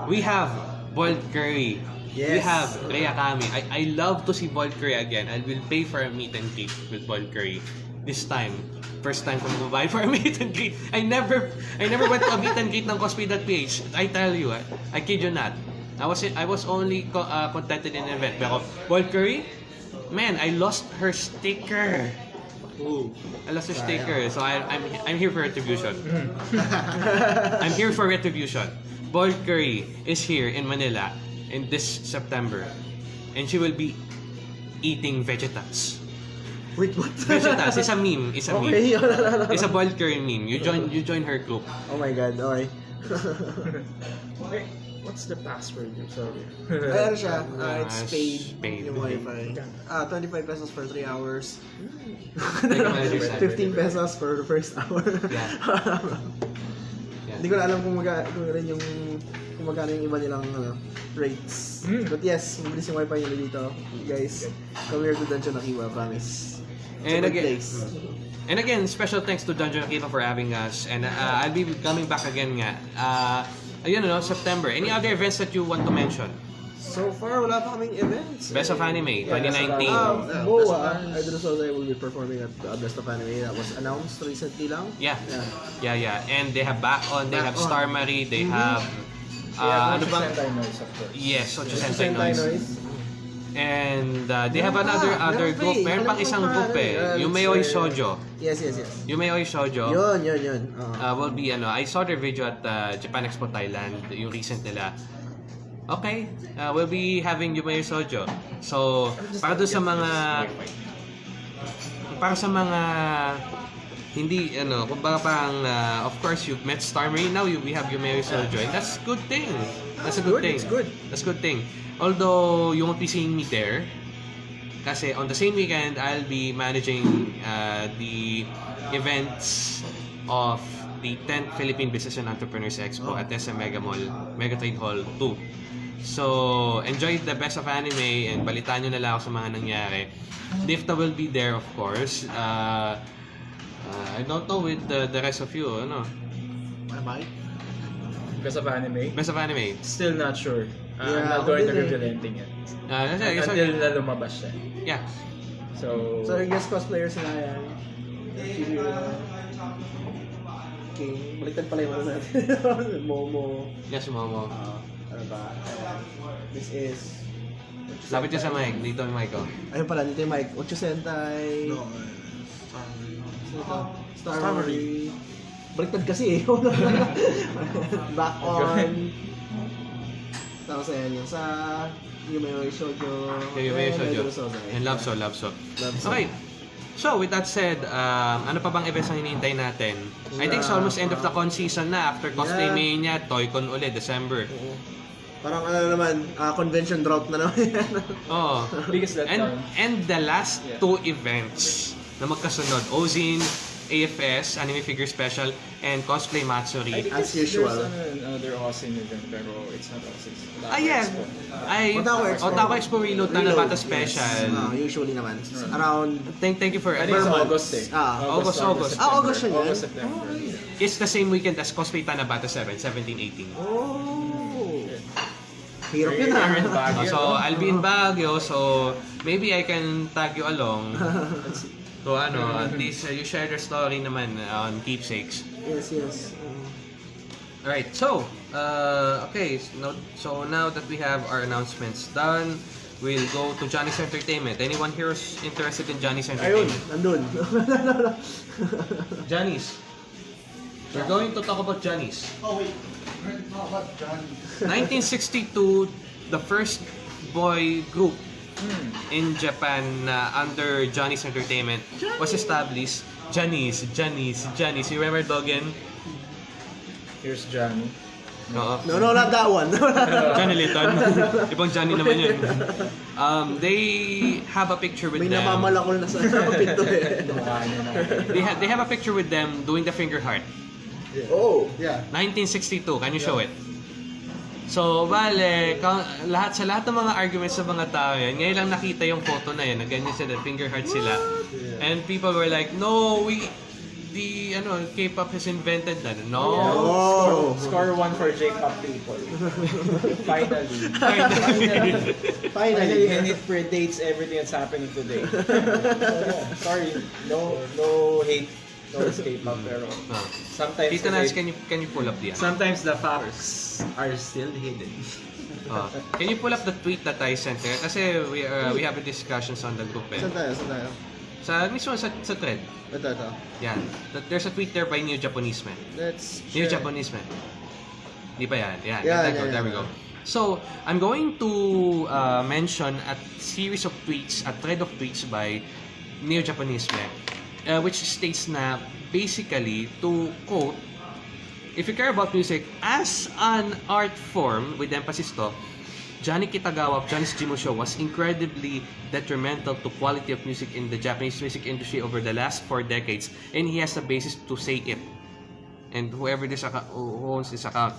Speaker 1: we have Bold Curry. We
Speaker 3: Yes.
Speaker 1: have Rhea Kami. I, I love to see Bold Curry again. I will pay for a meet and greet with Bold Curry. This time, first time ko magbabayad for a meet and greet. I never I never went to a meet and greet ng cosplay.ph. I tell you, I, I kid you not. I was I was only co- uh, contented in an event. Pero Bold Curry, man, I lost her sticker.
Speaker 2: Ooh.
Speaker 1: I lost her sticker. So I, I'm I'm here for retribution. I'm here for retribution. Bold Curry is here in Manila in this September. And she will be eating vegetals.
Speaker 3: Wait, what?
Speaker 1: Vegetals is a meme. It's a meme.
Speaker 3: Okay,
Speaker 1: It's a Bold Curry meme. You join you join her group.
Speaker 3: Oh my god, okay.
Speaker 5: Wait, what's the password? I'm sorry.
Speaker 3: Ayan siya, uh, it's
Speaker 1: Ah,
Speaker 3: paid,
Speaker 1: paid.
Speaker 3: yung wifi. Ah, 25 pesos for 3 hours.
Speaker 1: Like a manager's salary.
Speaker 3: 15 pesos for the first hour.
Speaker 1: Yeah.
Speaker 3: Hindi ko na alam kung, maga, kung rin yung kung magkano yung iba nilang ano, rates.
Speaker 5: Hmm.
Speaker 3: But yes, mabilis yung wifi nila dito. Guys, come here to Dungeon Akiba, promise.
Speaker 1: And again-
Speaker 3: place.
Speaker 1: And again, special thanks to Dungeon Akiva for having us. And uh, I'll be coming back again nga. Uh, ayun, no, September. Any other events that you want to mention?
Speaker 3: So far, wala pa kaming events.
Speaker 1: Best of Anime, 2019.
Speaker 3: Um,
Speaker 2: Yeah,
Speaker 3: Boa,
Speaker 2: Best of Anime.
Speaker 3: I don't know will be performing at uh, Best of Anime. That was announced recently lang.
Speaker 1: Yeah.
Speaker 3: Yeah.
Speaker 1: Yeah, yeah. And they have back on, they
Speaker 3: Back
Speaker 1: have
Speaker 3: on.
Speaker 1: Star Marie, they
Speaker 3: Mhm.
Speaker 1: have...
Speaker 5: Yeah,
Speaker 1: Uh, ano bang?
Speaker 5: Sentai Noise, of course.
Speaker 1: Yes, so
Speaker 3: Sentai
Speaker 1: Sentai Noise.
Speaker 3: Noise.
Speaker 1: And uh, they have another other group.
Speaker 3: eh.
Speaker 1: Meron pang isang group eh.
Speaker 3: uh,
Speaker 1: Shoujo.
Speaker 3: Yes, yes, yes.
Speaker 1: Yumeoi Shoujo.
Speaker 3: Yun, yun, yun. Oo.
Speaker 1: uh, will be ano, I saw their video at uh, Japan Expo Thailand, yung recent nila. Okay, uh, we'll be having Yumeyo Sojo. So, para doon sa mga para sa mga hindi ano, kumbaga parang uh, of course you've met Star Marine now you we have Yumeyo Sojo and that's good thing. That's a good,
Speaker 3: Good,
Speaker 1: thing.
Speaker 3: it's good.
Speaker 1: That's a good thing. Although you won't be seeing me there kasi on the same weekend I'll be managing uh, the events of the 10th Philippine Business and Entrepreneurs Expo at SM Mega Mall, Mega Trade Hall 2. So, enjoy the best of anime and balitaan nyo na lang ako sa mga nangyari. Difta will be there, of course. Uh, uh, I don't know with the, the rest of you, ano?
Speaker 2: Am I?
Speaker 5: Because of anime.
Speaker 1: Best of anime.
Speaker 5: Still not sure. Uh, I'm
Speaker 3: Yeah,
Speaker 5: not
Speaker 3: ako
Speaker 5: going to
Speaker 3: din
Speaker 5: reveal anything yet.
Speaker 1: Uh, kasi, so,
Speaker 5: Until na lumabas siya.
Speaker 1: yeah.
Speaker 5: So,
Speaker 3: So, yung guest cosplayers na yan. King. Baliktad pala yung ano natin. Momo.
Speaker 1: Yes, Momo.
Speaker 3: Uh, ano ba? This is...
Speaker 1: Lapit niya sa mic. Dito yung mic, oh.
Speaker 3: Ayun pala, dito yung mic. Ocho Sentai.
Speaker 2: No. uh?
Speaker 3: Star,
Speaker 2: Star
Speaker 3: Marine. Baliktad kasi eh. Back on. Tapos ayan yung sa Yumeoi Shoujo.
Speaker 1: Okay, Yumeyo
Speaker 3: and
Speaker 1: Shoujo. And Love So, Love So.
Speaker 3: Love So.
Speaker 1: Okay. So, with that said, um, ano pa bang events ang hinihintay natin? I think it's almost end of the con season na. After Cosplay
Speaker 3: Yeah.
Speaker 1: Mania, Toy-Con ulit, December.
Speaker 3: Oo. Parang ano naman, ah, convention drought na naman yan.
Speaker 1: Oh.
Speaker 5: biggest
Speaker 1: And,
Speaker 5: letdown.
Speaker 1: and the last
Speaker 5: Yeah.
Speaker 1: two events na magkasunod, Ozin, AFS, Anime Figure Special, and Cosplay
Speaker 5: I
Speaker 1: Matsuri.
Speaker 5: think
Speaker 3: As
Speaker 5: there's-
Speaker 3: usual.
Speaker 5: There's ano, another Austin event, pero it's not Austin.
Speaker 1: Ah, yeah. Ay,
Speaker 3: Otaku Expo.
Speaker 1: Otaku Expo Reload na
Speaker 3: Reload,
Speaker 1: Nabata
Speaker 3: yes.
Speaker 1: Special.
Speaker 3: Ah, usually naman. Around
Speaker 1: Thank, thank you for
Speaker 5: I think it's
Speaker 3: Per month.
Speaker 5: August eh.
Speaker 3: Ah,
Speaker 1: August, August.
Speaker 3: Ah, August siya yan?
Speaker 5: August, September.
Speaker 1: It's the same weekend as Cosplay Tanabata 7, 17-18.
Speaker 3: Oh. Hirap yun ah.
Speaker 5: Baguio,
Speaker 1: so,
Speaker 5: no?
Speaker 1: I'll be in Baguio, so maybe I can tag you along. So, ano, at least uh, you share your story naman on keepsakes.
Speaker 3: Yes, yes. Um,
Speaker 1: Alright, so, uh, okay, so now, so now that we have our announcements done, we'll go to Johnny's Entertainment. Anyone here is interested in Johnny's
Speaker 3: ayun,
Speaker 1: Entertainment?
Speaker 3: nandun.
Speaker 1: Johnny's. We're going to talk about Johnny's.
Speaker 2: Oh, wait. We're going to talk about Johnny.
Speaker 1: 1962, the first boy group. In Japan na under Johnny's Entertainment was established. Johnny's, Johnny's, Johnny's. You remember Dogen?
Speaker 5: Here's Johnny.
Speaker 1: Oo.
Speaker 3: No, no, not that one.
Speaker 1: Johnny Litton. Ibang Johnny naman yun. Um, they have a picture with
Speaker 3: May
Speaker 1: them.
Speaker 3: namamalakol na sa pinto eh.
Speaker 5: Mukha niya na.
Speaker 1: They, ha- they have a picture with them doing the finger heart.
Speaker 3: Oh.
Speaker 2: Yeah.
Speaker 1: 1962. Can you show it? So, bale, lahat sa lahat ng mga arguments sa mga tao yan, ngayon lang nakita yung photo na yan, na ganyan sila, finger heart sila. And people were like, no, we, the, ano, K-pop has invented that. No.
Speaker 3: Oh.
Speaker 5: Score one for J-pop people. Finally.
Speaker 1: Finally.
Speaker 3: Finally.
Speaker 5: And it predates everything that's happening today. So, yeah, sorry, no no hate towards K-pop, pero
Speaker 1: Ah.
Speaker 5: sometimes
Speaker 1: Tito Nats, can you, can you pull up the, ano?
Speaker 6: Sometimes the facts are still hidden.
Speaker 1: Ah. Can you pull up the tweet that I sent there? Kasi we, uh, we have a discussions on the group eh.
Speaker 3: Saan tayo? Saan tayo?
Speaker 1: Sa mismo sa, sa thread.
Speaker 3: Ito, ito.
Speaker 1: Yan. There's a tweet there by New Japanese Man.
Speaker 3: Let's
Speaker 1: New
Speaker 3: share.
Speaker 1: Japanese Man. Di ba yan? Yan.
Speaker 3: Yeah,
Speaker 1: there,
Speaker 3: yeah,
Speaker 1: go, there we
Speaker 3: yeah.
Speaker 1: go. So, I'm going to uh, mention a series of tweets, a thread of tweets by Neo Japanese Man, uh, which states na basically to quote, if you care about music as an art form, with emphasis to, Johnny Kitagawa of Johnny's Jimo Show was incredibly detrimental to quality of music in the Japanese music industry over the last four decades, and he has a basis to say it. And whoever this account, who owns this account,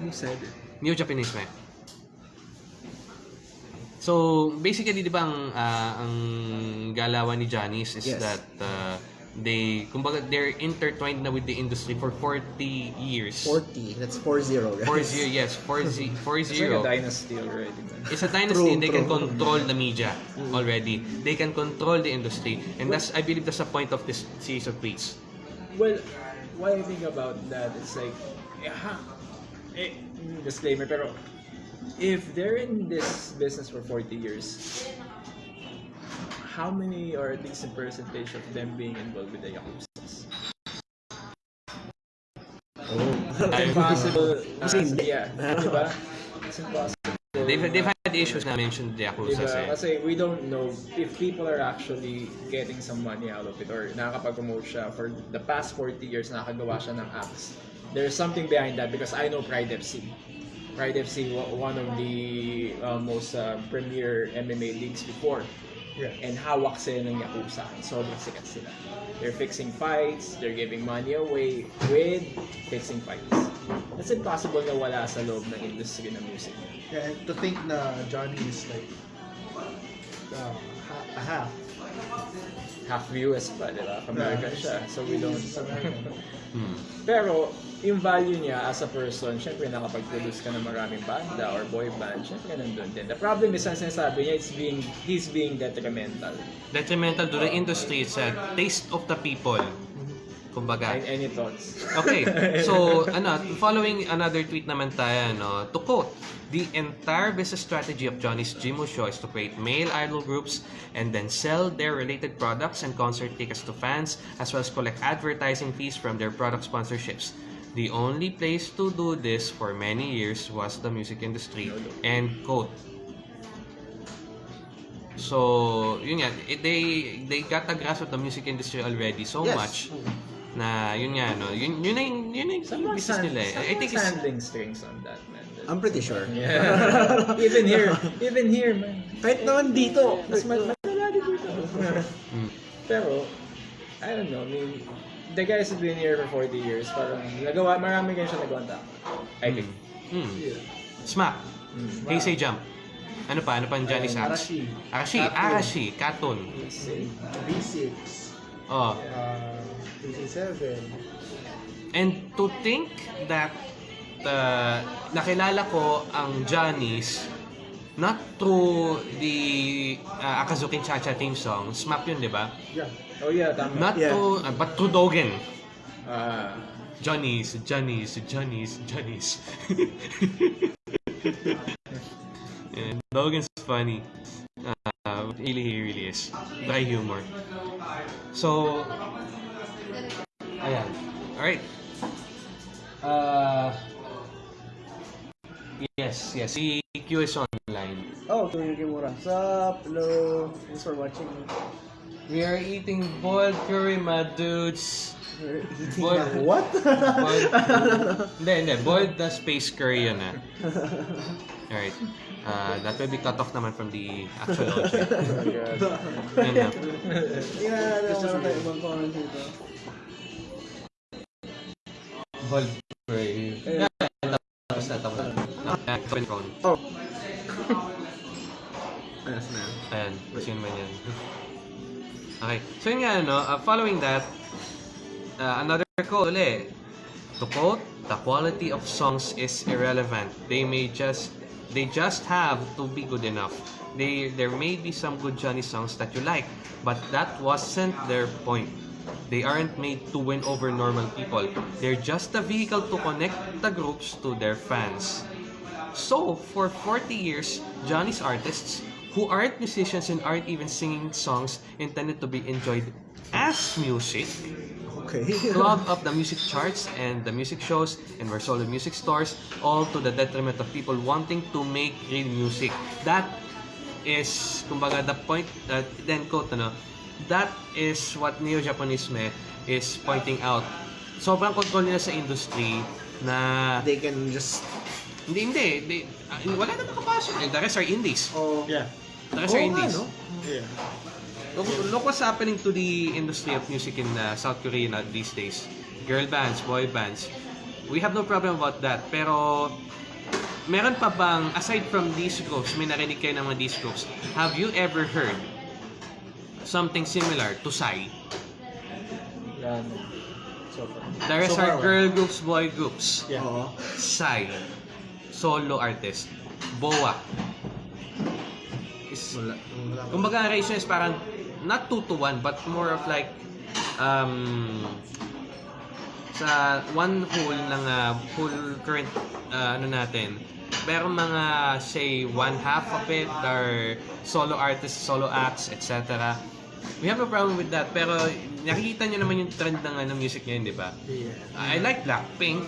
Speaker 6: Who said it?
Speaker 1: New Japanese man. So, basically, di ba ang, ah, ang galawan ni Johnny's is
Speaker 3: Yes.
Speaker 1: that uh, they, kumbaga, they're intertwined na with the industry for 40 years.
Speaker 3: 40. That's 40, guys.
Speaker 1: 40, yes, 40, 40.
Speaker 5: It's like a dynasty already.
Speaker 1: It's a dynasty
Speaker 3: True,
Speaker 1: and they can
Speaker 3: true.
Speaker 1: control the media already. They can control the industry. And that's, I believe that's the point of this series of tweets.
Speaker 5: Well, what I think about that is like, ha, eh, disclaimer, pero if they're in this business for 40 years, how many or at least a percentage of them being involved with the Yakuza? It's impossible.
Speaker 3: Hindi.
Speaker 5: yeah, diba? It's impossible.
Speaker 1: They've, they've had issues na mentioned the Yakuza
Speaker 5: Diba?
Speaker 1: eh.
Speaker 5: Kasi we don't know if people are actually getting some money out of it or nakakapag-promote siya for the past 40 years nakakagawa siya ng apps. There's something behind that because I know Pride FC. Pride FC, wa- one of the uh, most uh, premier MMA leagues before.
Speaker 2: Yeah.
Speaker 5: And hawak sila ng Yakuza. Sobrang sikat sila. They're fixing fights, they're giving money away with fixing fights. It's impossible na wala sa loob ng industry ng music.
Speaker 2: Yeah, and to think na Johnny is like uh, ha- a half.
Speaker 5: half US pa, di ba? American siya. So we don't...
Speaker 2: He's American.
Speaker 1: Hmm.
Speaker 5: Pero, yung value niya as a person, syempre nakapag-produce ka ng maraming banda or boy band, syempre nandun din. The problem is, ang sinasabi niya, it's being, he's being detrimental.
Speaker 1: Detrimental to the industry, it's a taste of the people. Kumbaga.
Speaker 5: And any thoughts?
Speaker 1: Okay, so ano, following another tweet naman tayo, no, to quote, the entire business strategy of Johnny's Jimo Show is to create male idol groups and then sell their related products and concert tickets to fans as well as collect advertising fees from their product sponsorships. The only place to do this for many years was the music industry. End quote. So, yun nga, it- they they got a grasp of the music industry already so
Speaker 3: Yes.
Speaker 1: much na yun nga no yun yun na yung yun yung business nila eh. I think it's
Speaker 5: handling strings on that, man.
Speaker 3: I'm pretty sure.
Speaker 5: Yeah. even here, even here, man.
Speaker 3: Kahit naman dito.
Speaker 5: Mas ma- madala dito.
Speaker 1: Mm.
Speaker 5: Pero, I don't know, I mean, the guys have been here for 40 years, parang nagawa, marami ganyan siya nagawa tama. I think.
Speaker 1: Hmm. Smack.
Speaker 5: Mm.
Speaker 1: Heisei Jump. Ano pa? Ano pa ang Johnny's acts?
Speaker 2: Arashi.
Speaker 1: Arashi.
Speaker 2: Katun.
Speaker 1: Arashi. Katun.
Speaker 5: See?
Speaker 2: V6.
Speaker 1: Oh.
Speaker 2: Uh, PC7.
Speaker 1: And to think that uh, nakilala ko ang Johnny's not through the uh, Akazuki Cha-Cha theme song. Smack yun, di ba?
Speaker 2: Yeah.
Speaker 5: Oh yeah, tama.
Speaker 1: Not
Speaker 3: Yeah.
Speaker 1: to, uh, but through Dogen.
Speaker 5: Ah,
Speaker 1: Johnny's, Johnny's, Johnny's, Johnny's. and Logan's funny. Uh, really, he really is. Dry humor. So, ayan. Alright. Uh, yes, yes. Si Q is online.
Speaker 3: Oh, Tony Kimura. What's up? Hello. Thanks for watching.
Speaker 1: We are eating boiled curry, my dudes.
Speaker 3: We're eating na- What?
Speaker 1: Boiled, hindi, hindi. Boiled the space curry yun ah. Alright. Uh, that will be cut off naman from the actual. Yun na.
Speaker 3: Yeah, ano ko tayo ibang comment dito.
Speaker 1: Boiled curry. Yeah, tapos na, tapos na. Ah, open phone.
Speaker 3: Oh. Ayos na.
Speaker 1: Ayan, yun man yan. Okay. So yun nga, uh, following that, uh, another quote ulit. To quote, the quality of songs is irrelevant. They may just, they just have to be good enough. They, there may be some good Johnny songs that you like, but that wasn't their point. They aren't made to win over normal people. They're just a vehicle to connect the groups to their fans. So, for 40 years, Johnny's artists, who aren't musicians and aren't even singing songs intended to be enjoyed as music,
Speaker 3: Okay.
Speaker 1: clog up the music charts and the music shows and were sold in music stores, all to the detriment of people wanting to make real music. That is, kumbaga, the point, uh, then quote, ano, that is what Neo-Japonisme is pointing out. Sobrang control nila sa industry na
Speaker 3: They can just...
Speaker 1: hindi, hindi. They, ah, wala na nakapasok. Eh, The rest are indies.
Speaker 3: Oh.
Speaker 2: Yeah.
Speaker 1: The rest are
Speaker 3: Oo nga,
Speaker 1: indies.
Speaker 3: no?
Speaker 2: Yeah.
Speaker 1: Look, look what's happening to the industry of music in uh, South Korea na these days. Girl bands, boy bands. We have no problem about that. Pero, meron pa bang, aside from these groups, may narinig kayo ng mga these groups, have you ever heard something similar to Psy?
Speaker 5: Yan. So far.
Speaker 1: The rest
Speaker 2: So
Speaker 1: are girl groups, boy groups.
Speaker 2: Yeah.
Speaker 3: Oo.
Speaker 1: Psy. Solo artist. Boa. Is,
Speaker 3: Wala.
Speaker 2: Wala.
Speaker 1: Kumbaga, ang ratio is parang not 2 to 1, but more of like, um, sa one whole ng uh, whole current uh, ano natin, meron mga say one half of it are solo artists, solo acts, etc. We have no problem with that. Pero nakikita nyo naman yung trend ng ano, music ngayon, di ba?
Speaker 3: Yeah.
Speaker 1: I like Blackpink.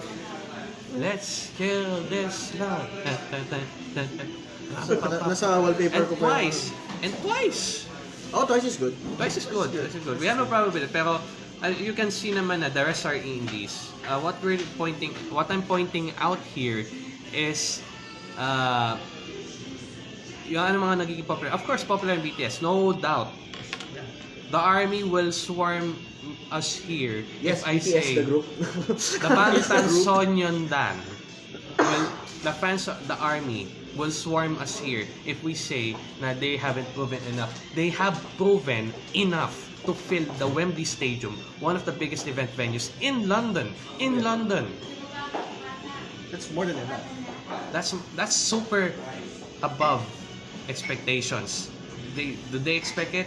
Speaker 1: Let's kill this love.
Speaker 3: Na- nasa wallpaper
Speaker 1: and
Speaker 3: ko pa
Speaker 1: twice. And twice.
Speaker 3: Oh, twice is good.
Speaker 1: Twice is good. Twice is good. We have no problem with it. Pero uh, you can see naman na the rest are indies. Uh, what we're pointing, what I'm pointing out here is uh, yung ano mga nagiging popular. Of course, popular in BTS. No doubt. The army will swarm us here
Speaker 3: Yes,
Speaker 1: if I
Speaker 3: BTS,
Speaker 1: say
Speaker 3: the group.
Speaker 1: the Bangtan Sonyeondan will the fans of the army will swarm us here if we say that they haven't proven enough. They have proven enough to fill the Wembley Stadium, one of the biggest event venues in London. In London.
Speaker 2: That's more than enough.
Speaker 1: That's that's super above expectations. They do they expect it?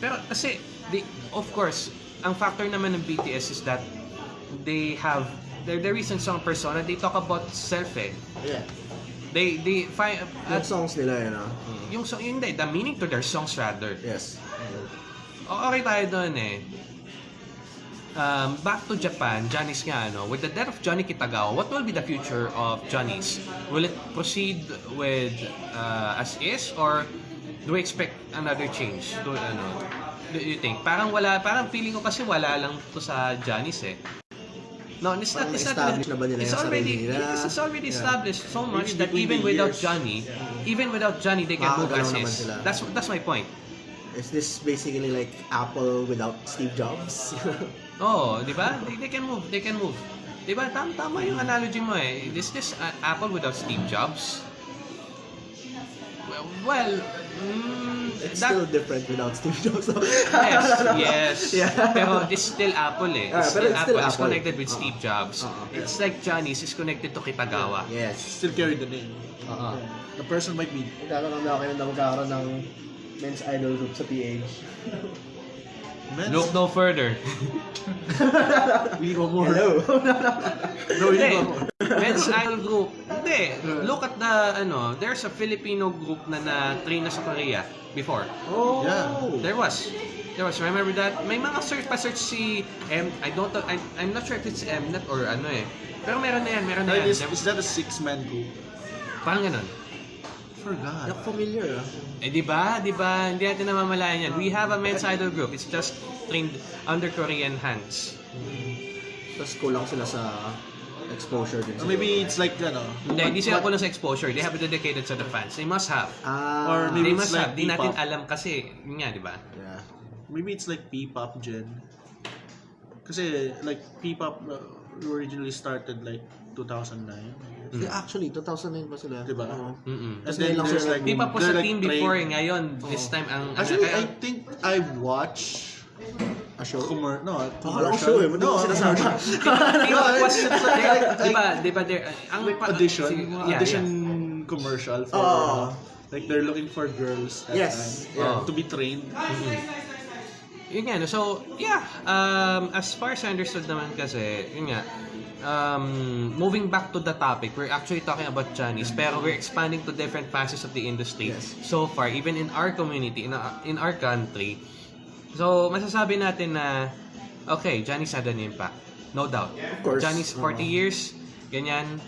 Speaker 1: Pero kasi they, of course, ang factor naman ng BTS is that they have their their recent song persona, they talk about self eh.
Speaker 3: yeah.
Speaker 1: They they find
Speaker 3: Yung songs nila yun, ah.
Speaker 1: yung song yung the meaning to their songs rather.
Speaker 3: Yes.
Speaker 1: O- Okay tayo doon eh. Um, back to Japan, Johnny's nga ano, with the death of Johnny Kitagawa, what will be the future of Johnny's? Will it proceed with uh, as is or do we expect another change? Do, ano, do you think? Parang wala, parang feeling ko kasi wala lang to sa Johnny's eh. No, it's not, it's not,
Speaker 3: established na ba nila
Speaker 1: it's already,
Speaker 3: nila?
Speaker 1: it's already
Speaker 3: Yeah.
Speaker 1: established so much that even without
Speaker 2: years.
Speaker 1: Johnny, even without Johnny, they can move as
Speaker 3: Makakagalaw naman
Speaker 1: is.
Speaker 3: sila.
Speaker 1: That's, that's my point.
Speaker 3: Is this basically like Apple without Steve Jobs?
Speaker 1: Oo, di ba? They, they can move, they can move. Di ba? Tama, tama yung analogy mo eh. Is this uh, Apple without Steve Jobs? Well, well mm,
Speaker 3: It's
Speaker 1: that,
Speaker 3: still different without Steve Jobs.
Speaker 1: yes, yes.
Speaker 3: Yeah.
Speaker 1: Pero it's still Apple eh.
Speaker 3: Ah,
Speaker 1: It's
Speaker 3: pero
Speaker 1: still
Speaker 3: it's
Speaker 1: Apple.
Speaker 3: still
Speaker 1: It's
Speaker 3: Apple.
Speaker 1: connected with
Speaker 3: Oo.
Speaker 1: Steve Jobs.
Speaker 3: Oo.
Speaker 1: It's like Johnny's is connected to Kitagawa.
Speaker 3: yes.
Speaker 2: Still carry the name.
Speaker 3: Oo.
Speaker 2: The person might be
Speaker 3: Magkakaroon na kayo na magkakaroon ng men's idol group sa PH.
Speaker 2: men's.
Speaker 1: Look no further.
Speaker 2: We go more.
Speaker 3: Hello.
Speaker 2: No, we
Speaker 1: Hindi.
Speaker 2: go more.
Speaker 1: Men's Idol Group. Hindi. Look at the, ano, there's a Filipino group na na-train na sa Korea before.
Speaker 3: oh.
Speaker 2: Yeah.
Speaker 1: There was. There was. Remember that? May mga search pa search si M. I don't know. I, I'm not sure if it's Mnet or ano eh. Pero meron na yan. Meron na yan.
Speaker 2: is, is that a six-man group?
Speaker 1: Parang ganun.
Speaker 2: Forgot.
Speaker 3: Not familiar ah.
Speaker 1: Eh di ba? Di ba? Hindi natin namamalayan yan. We have a men's idol group. It's just trained under Korean hands.
Speaker 3: Tapos kulang sila sa exposure din.
Speaker 2: Or maybe it's like, ano,
Speaker 1: Hindi, hindi sila kulang sa exposure. They have it dedicated to the fans. They must have.
Speaker 3: Ah.
Speaker 2: Or maybe
Speaker 1: They
Speaker 2: it's
Speaker 1: must
Speaker 2: like
Speaker 1: have. Di natin
Speaker 2: P-pop.
Speaker 1: alam kasi. Yun nga, di ba?
Speaker 3: Yeah.
Speaker 2: Maybe it's like P-pop gen. Kasi like P-pop uh, originally started like 2009.
Speaker 3: Yeah, actually, 2009 pa sila.
Speaker 2: Diba?
Speaker 3: Oo.
Speaker 1: Mm-mm.
Speaker 2: And
Speaker 3: Tapos
Speaker 2: then
Speaker 3: ngayon lang sila
Speaker 2: like
Speaker 1: Di pa po
Speaker 2: they're
Speaker 1: sa
Speaker 2: like
Speaker 1: team before eh. Ngayon, this time ang...
Speaker 2: Actually,
Speaker 1: ano,
Speaker 2: I think I watched
Speaker 3: A show?
Speaker 2: commer no, commercial.
Speaker 3: show eh,
Speaker 2: no,
Speaker 3: sinasabi?
Speaker 1: Di ba, was, di ba, di ba, there, ang
Speaker 2: like
Speaker 1: pa-
Speaker 2: audition, audition commercial for
Speaker 3: Oo.
Speaker 2: like they're looking for girls that
Speaker 3: Yes,
Speaker 2: time,
Speaker 1: yeah.
Speaker 2: to be trained.
Speaker 1: Yun nga, no? so, yeah, um, as far as I understood naman kasi, yun nga, um, moving back to the topic, we're actually talking about Chinese, pero we're expanding to different facets of the industry
Speaker 3: Yes.
Speaker 1: so far, even in our community, in, our- in our country. So, masasabi natin na, okay, Johnny's had an impact. No doubt.
Speaker 3: Of course.
Speaker 1: Johnny's 40
Speaker 3: Oo.
Speaker 1: years, ganyan,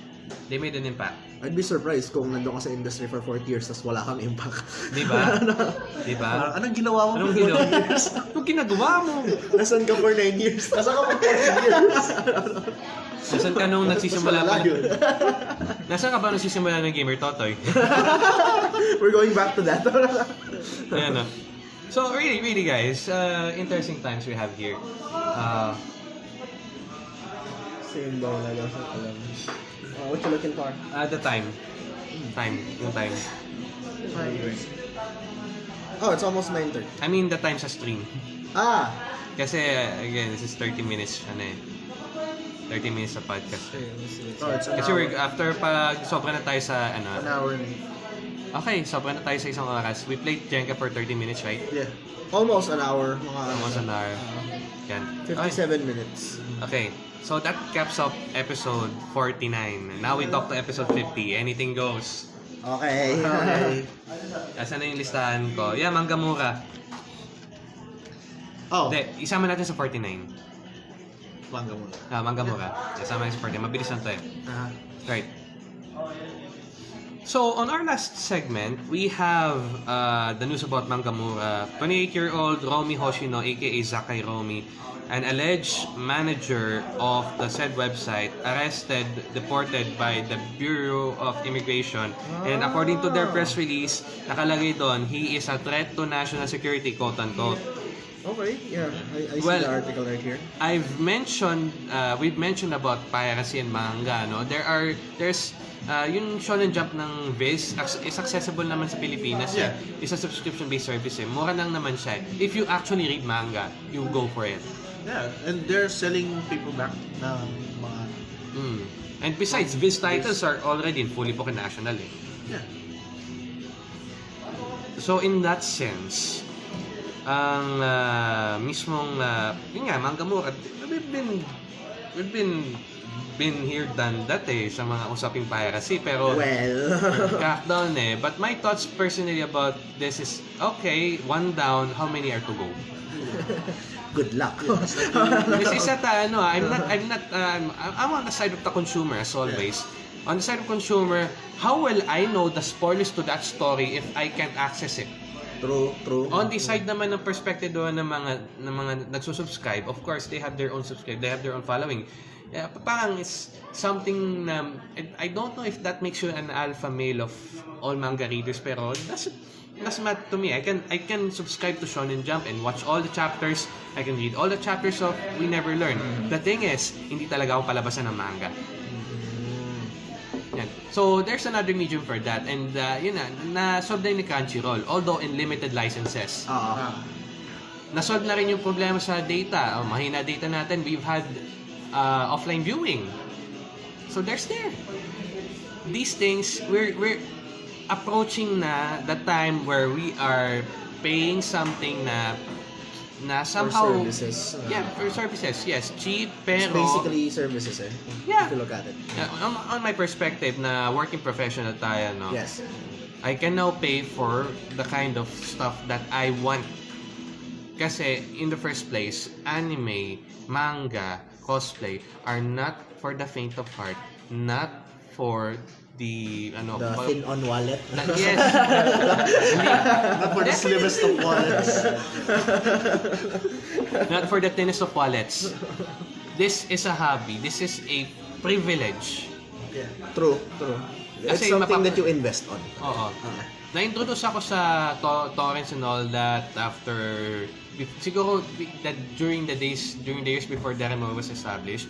Speaker 1: they made an impact.
Speaker 3: I'd be surprised kung nandun ka sa industry for 40 years tapos wala kang impact.
Speaker 1: Di ba? Di ba?
Speaker 2: anong ginawa mo?
Speaker 1: Anong ginawa?
Speaker 2: 40 years?
Speaker 1: Anong ginagawa mo?
Speaker 3: Nasaan ka for 9 years? Nasaan ka for 40 years?
Speaker 1: Nasaan ka nung nagsisimula pa? Nasaan ka ba nung nagsisimula ng Gamer Totoy?
Speaker 3: We're going back to that.
Speaker 1: Ayan na. So, really, really guys, uh, interesting times we have here. Uh,
Speaker 3: Same lang sa alam. Uh, what you looking for?
Speaker 1: uh, the time. Time. Yung time.
Speaker 3: Oh, it's almost 9.30.
Speaker 1: I mean, the time sa stream.
Speaker 3: Ah!
Speaker 1: Kasi, again, this is 30 minutes, ano eh. 30 minutes sa podcast.
Speaker 2: Oh, it's an
Speaker 1: Kasi
Speaker 2: hour.
Speaker 1: we're, after pa, sobra na tayo sa, ano.
Speaker 2: An hour.
Speaker 1: Okay, sobra na tayo sa isang oras. We played Jenga for 30 minutes, right?
Speaker 3: Yeah. Almost an hour. Mga
Speaker 1: Almost an hour.
Speaker 3: uh,
Speaker 1: Yan.
Speaker 3: 57 minutes.
Speaker 1: Okay. So that caps up episode 49. Now we talk to episode 50. Anything goes.
Speaker 3: Okay.
Speaker 2: Okay.
Speaker 1: Asan na yung listahan ko? Yeah, Mangamura.
Speaker 2: Oh,
Speaker 1: Hindi, isama natin sa 49.
Speaker 2: manga muna.
Speaker 1: Ah, Mangamura. Isama natin sa 49. Mabilis lang to eh.
Speaker 2: Ah,
Speaker 1: Right. So, on our last segment, we have uh, the news about Mangamura. 28-year-old Romy Hoshino, aka Zakai Romy, an alleged manager of the said website, arrested, deported by the Bureau of Immigration. And according to their press release, nakalagay doon, he is a threat to national security, quote-unquote.
Speaker 3: Okay, yeah. I, I see
Speaker 1: Well-
Speaker 3: the article right here.
Speaker 1: I've mentioned, uh, we've mentioned about piracy and manga, no? There are, there's, uh, yung Shonen Jump ng Viz is accessible naman sa Pilipinas. eh.
Speaker 2: Yeah.
Speaker 1: It's a subscription-based service eh. Mura lang naman siya. eh. If you actually read manga, you go for it.
Speaker 2: yeah, and they're selling paperback ng mga...
Speaker 1: Mm. And besides, Viz titles are already in fully book national eh.
Speaker 2: Yeah.
Speaker 1: So in that sense, ang ah, mismong uh, yun nga Mangamura, we've been we've been been here done that eh sa mga usaping piracy pero
Speaker 3: Well,
Speaker 1: crackdown eh. But my thoughts personally about this is okay, one down, how many are to go?
Speaker 3: good luck.
Speaker 1: this is at uh, ano, I'm not I'm not um, I'm on the side of the consumer as always. On the side of consumer, how will I know the spoilers to that story if I can't access it?
Speaker 3: True, true.
Speaker 1: On the side naman ng perspective doon ng mga ng mga nagsusubscribe, of course, they have their own subscribe, they have their own following. Yeah, parang it's something na I don't know if that makes you an alpha male of all manga readers pero that's that's matter to me. I can I can subscribe to Shonen Jump and watch all the chapters. I can read all the chapters of We Never Learn. The thing is, hindi talaga ako palabasan ng manga. Yan. So, there's another medium for that. And, uh, yun na, na-solve na yun ni Crunchyroll. Although in limited licenses.
Speaker 3: Oo.
Speaker 1: Na-solve na rin yung problema sa data. Oh, mahina data natin. We've had uh, offline viewing. So, there's there. These things, we're, we're approaching na the time where we are paying something na na somehow
Speaker 3: For services. uh,
Speaker 1: yeah for services yes cheap
Speaker 3: It's
Speaker 1: pero
Speaker 3: basically services eh.
Speaker 1: Yeah.
Speaker 3: If you look at it.
Speaker 1: Uh, on, on my perspective na working professional tayo no
Speaker 3: Yes.
Speaker 1: I can now pay for the kind of stuff that I want. Kasi in the first place, anime, manga, cosplay are not for the faint of heart, not for the ano
Speaker 3: The
Speaker 1: ba-
Speaker 3: thin on wallet.
Speaker 1: na- yes.
Speaker 2: Not for the slimmest of wallets.
Speaker 1: not for the thinnest of wallets. This is a hobby. This is a privilege.
Speaker 3: True, true. It's
Speaker 1: Kasi
Speaker 3: something
Speaker 1: mapapa-
Speaker 3: that you invest on.
Speaker 1: Oo. Na-introduce ako sa to- torrents and all that after siguro that during the days during the years before Daremo was established.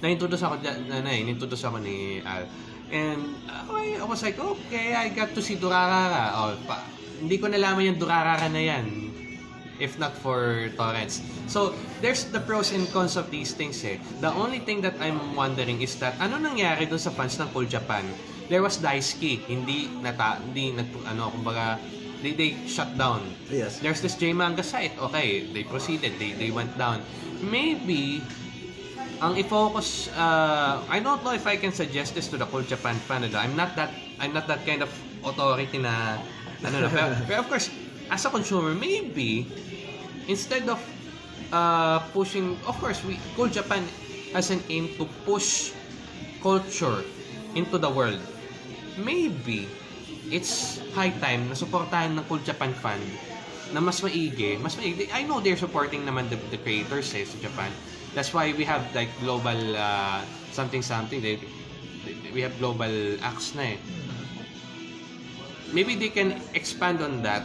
Speaker 1: Na-introduce ako dyan- na, na, introduce ako ni Al. And uh, I, was like, okay, I got to see Durarara. Oh, pa, hindi ko nalaman yung Durarara na yan if not for torrents. So, there's the pros and cons of these things eh. The only thing that I'm wondering is that ano nangyari dun sa fans ng Cool Japan? There was Daisuke, hindi nata hindi nat, ano kumbaga they, they shut down.
Speaker 3: Yes.
Speaker 1: There's this J manga site. Okay, they proceeded. They they went down. Maybe ang i-focus uh, I don't know if I can suggest this to the Japan fan. ano, I'm not that I'm not that kind of authority na ano na pero, pero of course as a consumer maybe instead of uh, pushing of course we Cool Japan has an aim to push culture into the world maybe it's high time na suportahan ng Cool Japan fan na mas maigi, mas maigi. I know they're supporting naman the, the creators eh, sa Japan. That's why we have like global uh, something something. They, they- we have global acts na eh. Maybe they can expand on that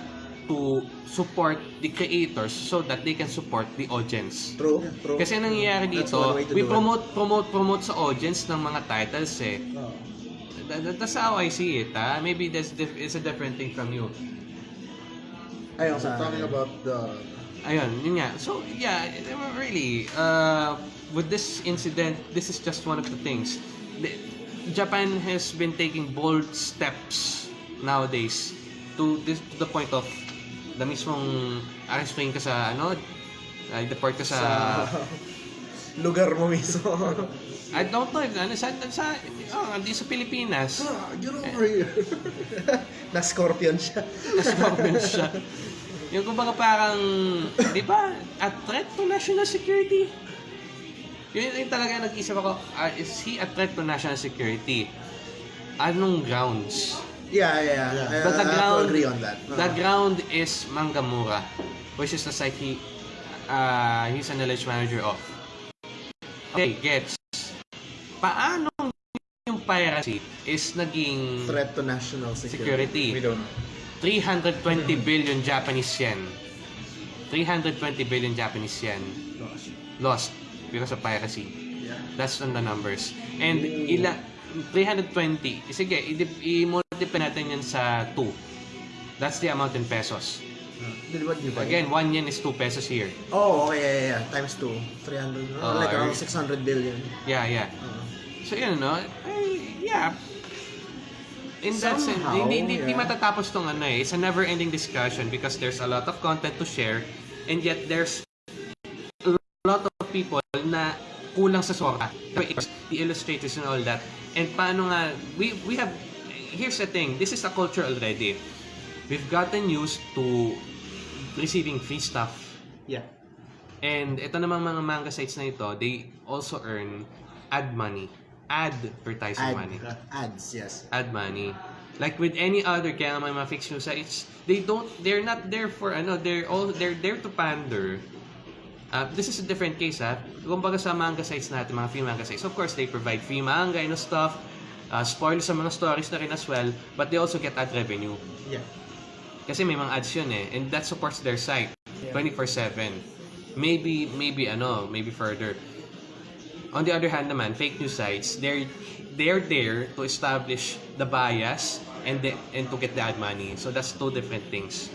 Speaker 1: to support the creators so that they can support the audience.
Speaker 3: True, true.
Speaker 1: Kasi ang nangyayari dito, we promote, promote, promote sa audience ng mga titles eh.
Speaker 3: Oo.
Speaker 1: That, that- that's how I see it, ah. Maybe that's it's a different thing from you.
Speaker 3: Ayun
Speaker 2: So,
Speaker 3: sa
Speaker 2: talking about the...
Speaker 1: Ayun, yun nga. So, yeah, really, uh, with this incident, this is just one of the things. The- Japan has been taking bold steps nowadays to this to the point of the mismong arrestuin ka sa ano, uh, deport ka sa
Speaker 3: lugar mo mismo.
Speaker 1: I don't know, ano, sa, sa, oh, hindi sa Pilipinas.
Speaker 2: Ah, get over here.
Speaker 3: na scorpion siya.
Speaker 1: Nascorpion siya. Yung kumbaga parang, di ba, a threat to national security? Yun yung talaga nag-isip ako, ah, is he a threat to national security? Anong grounds?
Speaker 3: Yeah, yeah, yeah. I,
Speaker 1: But the
Speaker 3: I
Speaker 1: ground,
Speaker 3: agree on that.
Speaker 1: the ground is Mangamura, which is the site he, uh, he's an alleged manager of. Okay, gets. Paano yung piracy is naging
Speaker 3: Threat to national security.
Speaker 1: security?
Speaker 5: We don't know.
Speaker 1: 320 billion Japanese yen. 320 billion Japanese yen lost because of piracy. That's on the numbers. And ila 320, sige, i-multiply natin yan sa 2. That's the amount in pesos. Again, 1 yen is 2 pesos here.
Speaker 3: Oh, okay, yeah, yeah, yeah. Times 2. 300.
Speaker 1: Oh,
Speaker 3: like around
Speaker 1: I-
Speaker 3: 600 billion.
Speaker 1: Yeah, yeah.
Speaker 3: Uh,
Speaker 1: So yun, no? Eh, yeah. In that sense,
Speaker 3: Somehow,
Speaker 1: hindi, hindi, hindi
Speaker 3: yeah.
Speaker 1: matatapos tong ano eh. It's a never-ending discussion because there's a lot of content to share and yet there's a lot of people na kulang sa sora. The illustrators and all that. And paano nga, we, we have, here's the thing, this is a culture already. We've gotten used to receiving free stuff
Speaker 3: yeah.
Speaker 1: And ito namang mga manga sites na ito, they also earn ad money. Advertising
Speaker 3: Ad,
Speaker 1: money.
Speaker 3: ads, yes.
Speaker 1: Ad money. Like with any other kaya nga may mga fixed news sites, they don't they're not there for ano, they're all they're there to pander. Uh, this is a different case ha. Kumbaga sa manga sites natin, mga free manga sites, of course they provide free manga and stuff. Uh, spoilers sa mga stories na rin as well, but they also get ad revenue.
Speaker 3: Yeah.
Speaker 1: Kasi may mga ads yun eh. And that supports their site. 24-7. Maybe, maybe ano, maybe further. On the other hand naman, fake news sites, they're, they're there to establish the bias and the, and to get the ad money. So that's two different things.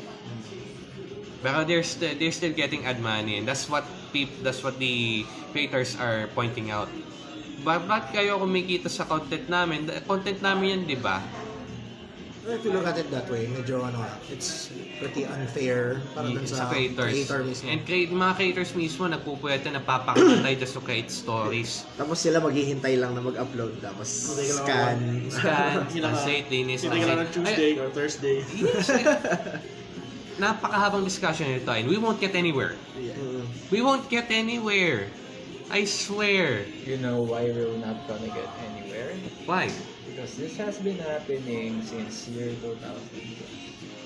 Speaker 1: Pero they're, st- they're still getting ad money and that's what peop, that's what the creators are pointing out. Ba ba't kayo kumikita sa content namin? The Content namin yan, di ba?
Speaker 3: If you look at it that way, medyo ano, it's pretty unfair para dun sa,
Speaker 1: sa creators.
Speaker 3: creator mismo.
Speaker 1: And create, mga creators mismo nagpupwede na papakatay just to create stories.
Speaker 3: Tapos sila maghihintay lang na mag-upload. Tapos
Speaker 2: Hindi ka lang
Speaker 3: scan.
Speaker 1: Scan, translate, linis,
Speaker 2: Hindi ka lang ng Tuesday or Thursday.
Speaker 1: Yes. Napakahabang discussion nito and we won't get anywhere.
Speaker 3: Mm.
Speaker 1: We won't get anywhere. I swear.
Speaker 5: You know why we're not gonna get anywhere?
Speaker 1: Why?
Speaker 5: Because this has been happening since year 2000.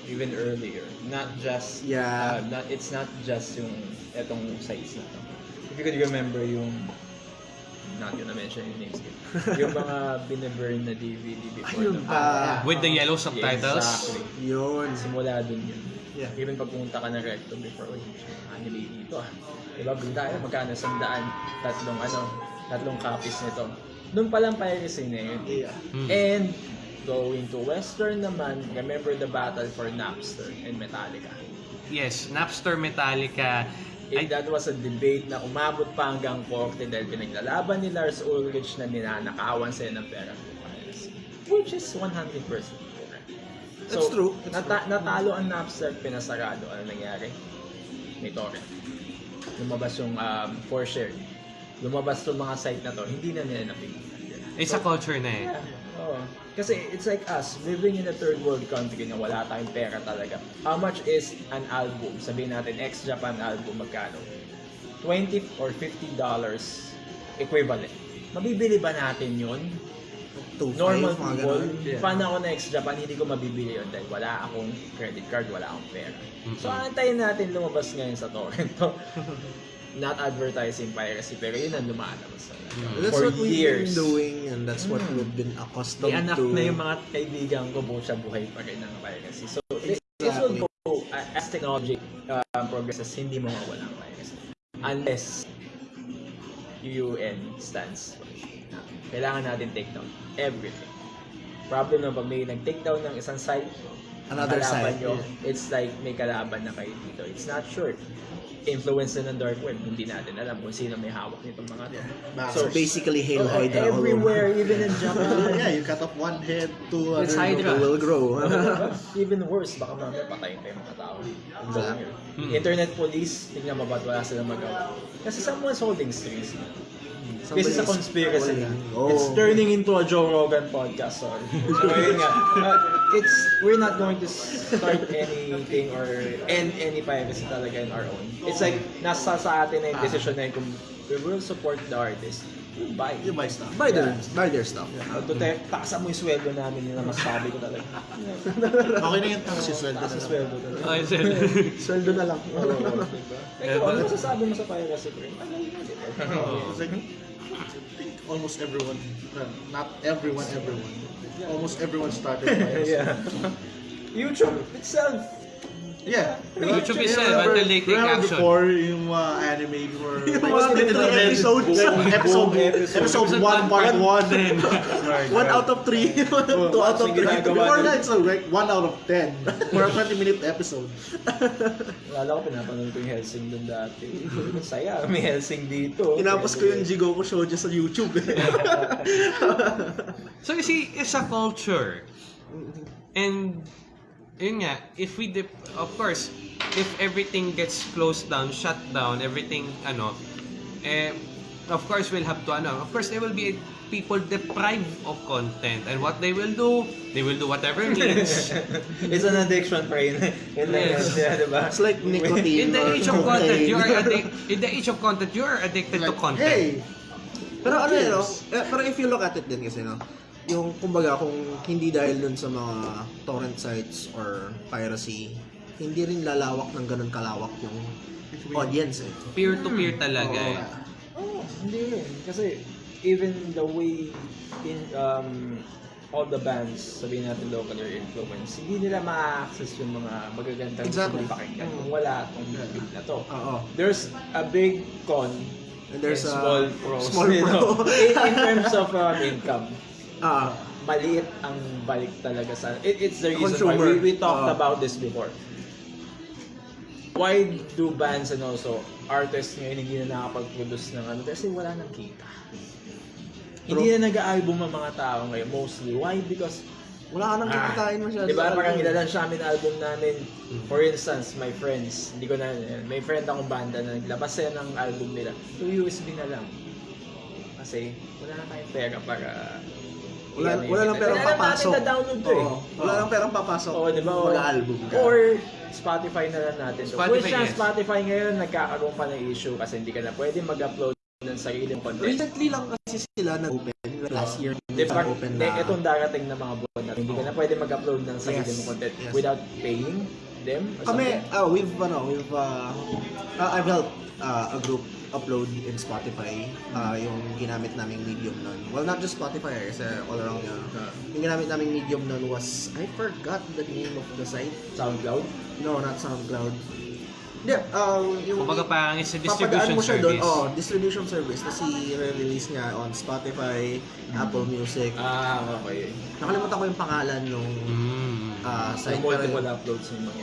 Speaker 5: Even earlier. Not just,
Speaker 3: Yeah.
Speaker 5: uh, not, it's not just yung etong sites na to. If you could remember yung, not gonna mention yung names, yung mga binaburn na DVD before.
Speaker 3: Ayun pa.
Speaker 1: With the yellow subtitles?
Speaker 5: Exactly.
Speaker 3: Yun.
Speaker 5: Simula dun yun.
Speaker 3: Yeah.
Speaker 5: Even pag pumunta ka ng recto before, uy, anime dito ah. Diba, bili tayo, magkano sandaan, tatlong ano, tatlong copies nito. Doon pa lang piracy na yun.
Speaker 2: Yeah.
Speaker 1: Hmm.
Speaker 5: And going to Western naman, remember the battle for Napster and Metallica.
Speaker 1: Yes, Napster Metallica.
Speaker 5: If that was a debate na umabot pa hanggang korte dahil pinaglalaban ni Lars Ulrich na ninanakawan sila ng pera. Which is 100% correct.
Speaker 3: That's true. That's
Speaker 5: nata- natalo ang Napster, pinasarado. Ano nangyari? May torrent. Lumabas yung um, for share. Lumabas yung mga site na to, hindi na nila napigilan.
Speaker 1: It's a culture na eh.
Speaker 5: Oo. Kasi it's like us, living in a third world country na wala tayong pera talaga. How much is an album? Sabihin natin, ex-Japan album, magkano? 20 or 50 dollars equivalent. Mabibili ba natin yun?
Speaker 3: Two,
Speaker 5: Normal
Speaker 3: five,
Speaker 5: people,
Speaker 3: ganun.
Speaker 5: fan ako na ex-Japan, hindi ko mabibili yun dahil wala akong credit card, wala akong pera. So, antayin natin lumabas ngayon sa torrent to. Not advertising piracy, pero yun ang lumalabas talaga.
Speaker 3: That's
Speaker 5: For
Speaker 3: what we've
Speaker 5: years.
Speaker 3: been doing and that's what
Speaker 5: Mm.
Speaker 3: we've been accustomed
Speaker 5: May anak
Speaker 3: to.
Speaker 5: na yung mga kaibigan ko buong sa buhay pa rin ng piracy. So, this, this will
Speaker 3: Exactly.
Speaker 5: go, uh, as technology uh, progresses, hindi mo mawala ang piracy. Unless UN stands. Kailangan natin take down everything. Problem na pag may nag-take down ng isang site,
Speaker 3: Another side,
Speaker 5: nyo, it's like may kalaban na kayo dito. It's not sure. Influence na ng dark web. Hindi natin alam kung sino may hawak nitong mga to.
Speaker 3: So basically, Hail
Speaker 5: Oo,
Speaker 3: Hydra all over.
Speaker 5: everywhere, even in Japan.
Speaker 2: yeah, you cut off one head, two
Speaker 1: It's
Speaker 2: other.
Speaker 1: Hydra.
Speaker 3: Will grow.
Speaker 5: even worse, baka mamaya patayin pa yung mga tao. Ang dami. Internet police, tingnan mo ba't wala silang magawa. Kasi someone's holding strings. This is a conspiracy.
Speaker 3: Oh.
Speaker 5: It's turning into a Joe Rogan podcast, sorry. So, yun nga. Uh, it's, we're not going to start anything or end any piracy talaga in our own. It's like, nasa sa atin na yung decision na yun kung we will support the artist. You buy.
Speaker 2: You buy stuff.
Speaker 3: buy their, buy their stuff.
Speaker 5: Uh, Duterte, taksan mo yung sweldo namin yun ang masasabi ko talaga.
Speaker 2: Okay na yun, tapos yung sweldo
Speaker 5: Taas
Speaker 2: na
Speaker 5: yung
Speaker 2: lang.
Speaker 5: sweldo talaga.
Speaker 1: Okay, sir.
Speaker 3: Sweldo na lang.
Speaker 5: Oo, diba? Ikaw, ano masasabi mo sa piracy, Greg? Ano yun,
Speaker 2: almost everyone, uh, not everyone, everyone, almost everyone started by
Speaker 5: yeah. YouTube itself.
Speaker 2: Yeah.
Speaker 1: YouTube
Speaker 2: You
Speaker 1: itself,
Speaker 2: remember-
Speaker 1: until they take
Speaker 2: remember
Speaker 1: action.
Speaker 2: before yung uh, anime before
Speaker 3: Yung
Speaker 2: like,
Speaker 3: mga
Speaker 2: red-
Speaker 3: episodes.
Speaker 2: like, episode,
Speaker 5: Episode.
Speaker 2: episode 1 part 1
Speaker 3: One out of three. Two out of
Speaker 5: Sige,
Speaker 3: three.
Speaker 5: ginagawa
Speaker 2: before
Speaker 5: nila.
Speaker 2: that it's like 1 out of 10 for a 20 minute episode
Speaker 5: Lalo ko pinapanood ko yung Helsing dun dati. Ang saya, may Helsing dito.
Speaker 3: Tinapos ko yung Jigoku Shoujo sa YouTube.
Speaker 1: So you see, it's a culture. And yun nga, if we dep- of course, if everything gets closed down, shut down, everything ano, eh of course we'll have to ano, of course there will be people deprived of content and what they will do, they will do whatever means.
Speaker 5: It's an addiction. Yun lang
Speaker 1: Yes.
Speaker 5: yan, di ba?
Speaker 3: It's like nicotine.
Speaker 1: In the age of content, you are addic- in the age of content, you are addicted to
Speaker 2: like
Speaker 1: content.
Speaker 2: hey
Speaker 3: Pero ano yun, no? Eh, pero if you look at it din kasi, no? Yung, kumbaga, kung hindi dahil dun sa mga torrent sites or piracy, hindi rin lalawak ng ganun kalawak yung audience eh.
Speaker 1: Peer-to-peer talaga eh.
Speaker 5: Oh, hindi rin. Kasi even the way in um, all the bands, sabihin natin local or influence, hindi nila ma-access yung mga magagandang
Speaker 3: Exactly.
Speaker 5: exactly. pakinggan kung wala itong big na to.
Speaker 3: Oo.
Speaker 5: There's a big con
Speaker 3: And there's
Speaker 5: and
Speaker 3: a
Speaker 5: small pros.
Speaker 3: small
Speaker 5: you know.
Speaker 3: pro.
Speaker 5: in, in terms of um, income,
Speaker 3: Ah,
Speaker 5: maliit ang balik talaga sa... It, it's the reason
Speaker 3: Consumer.
Speaker 5: why we, we talked
Speaker 3: Ah.
Speaker 5: about this before. Why do bands and also artists ngayon hindi na nakapag-produce ng ano? Kasi wala nang kita. Hindi na nag-album ang mga tao ngayon, mostly. Why? Because
Speaker 3: wala ka nang kikitain masyado.
Speaker 5: Di ba
Speaker 3: sa
Speaker 5: parang
Speaker 3: album.
Speaker 5: ilalan namin album namin. For instance, my friends, hindi ko na, may friend akong banda na naglabas sila ng album nila. To USB na lang. Kasi wala na tayong pera para
Speaker 3: Wala, wala lang perang
Speaker 5: Kailangan natin
Speaker 3: papasok.
Speaker 5: na-download to eh.
Speaker 3: Wala lang perang papasok.
Speaker 5: Oo, di ba?
Speaker 3: Mag-album ka.
Speaker 5: Or Spotify na lang natin. So,
Speaker 1: Spotify,
Speaker 5: Spotify,
Speaker 1: yes.
Speaker 5: Spotify ngayon, nagkakaroon pa ng issue kasi hindi ka na pwede mag-upload ng sariling content.
Speaker 3: Recently lang kasi sila nag-open. Last year,
Speaker 5: Di ba?
Speaker 3: open
Speaker 5: Eh,
Speaker 3: na.
Speaker 5: itong darating na mga buwan na hindi ka na pwede mag-upload ng sarili
Speaker 3: Yes.
Speaker 5: mong content
Speaker 3: Yes.
Speaker 5: without paying them
Speaker 3: Kami, ah, we've, ano, we've, uh, uh, I've helped uh, a group upload in Spotify uh, yung ginamit naming medium nun. Well, not just Spotify, eh, kasi all around yun. Yung ginamit naming medium nun was, I forgot the name of the site.
Speaker 5: SoundCloud.
Speaker 3: No, not SoundCloud. Hindi, um, yung...
Speaker 1: Kumbaga parang it's a distribution
Speaker 3: mo siya doon,
Speaker 1: service.
Speaker 3: oh, distribution service. Tapos i-release niya on Spotify, Apple Music.
Speaker 5: Ah, okay.
Speaker 3: Nakalimutan ko yung pangalan nung
Speaker 1: Mm.
Speaker 3: uh, site.
Speaker 5: multiple
Speaker 3: pero-
Speaker 5: uploads yung mga.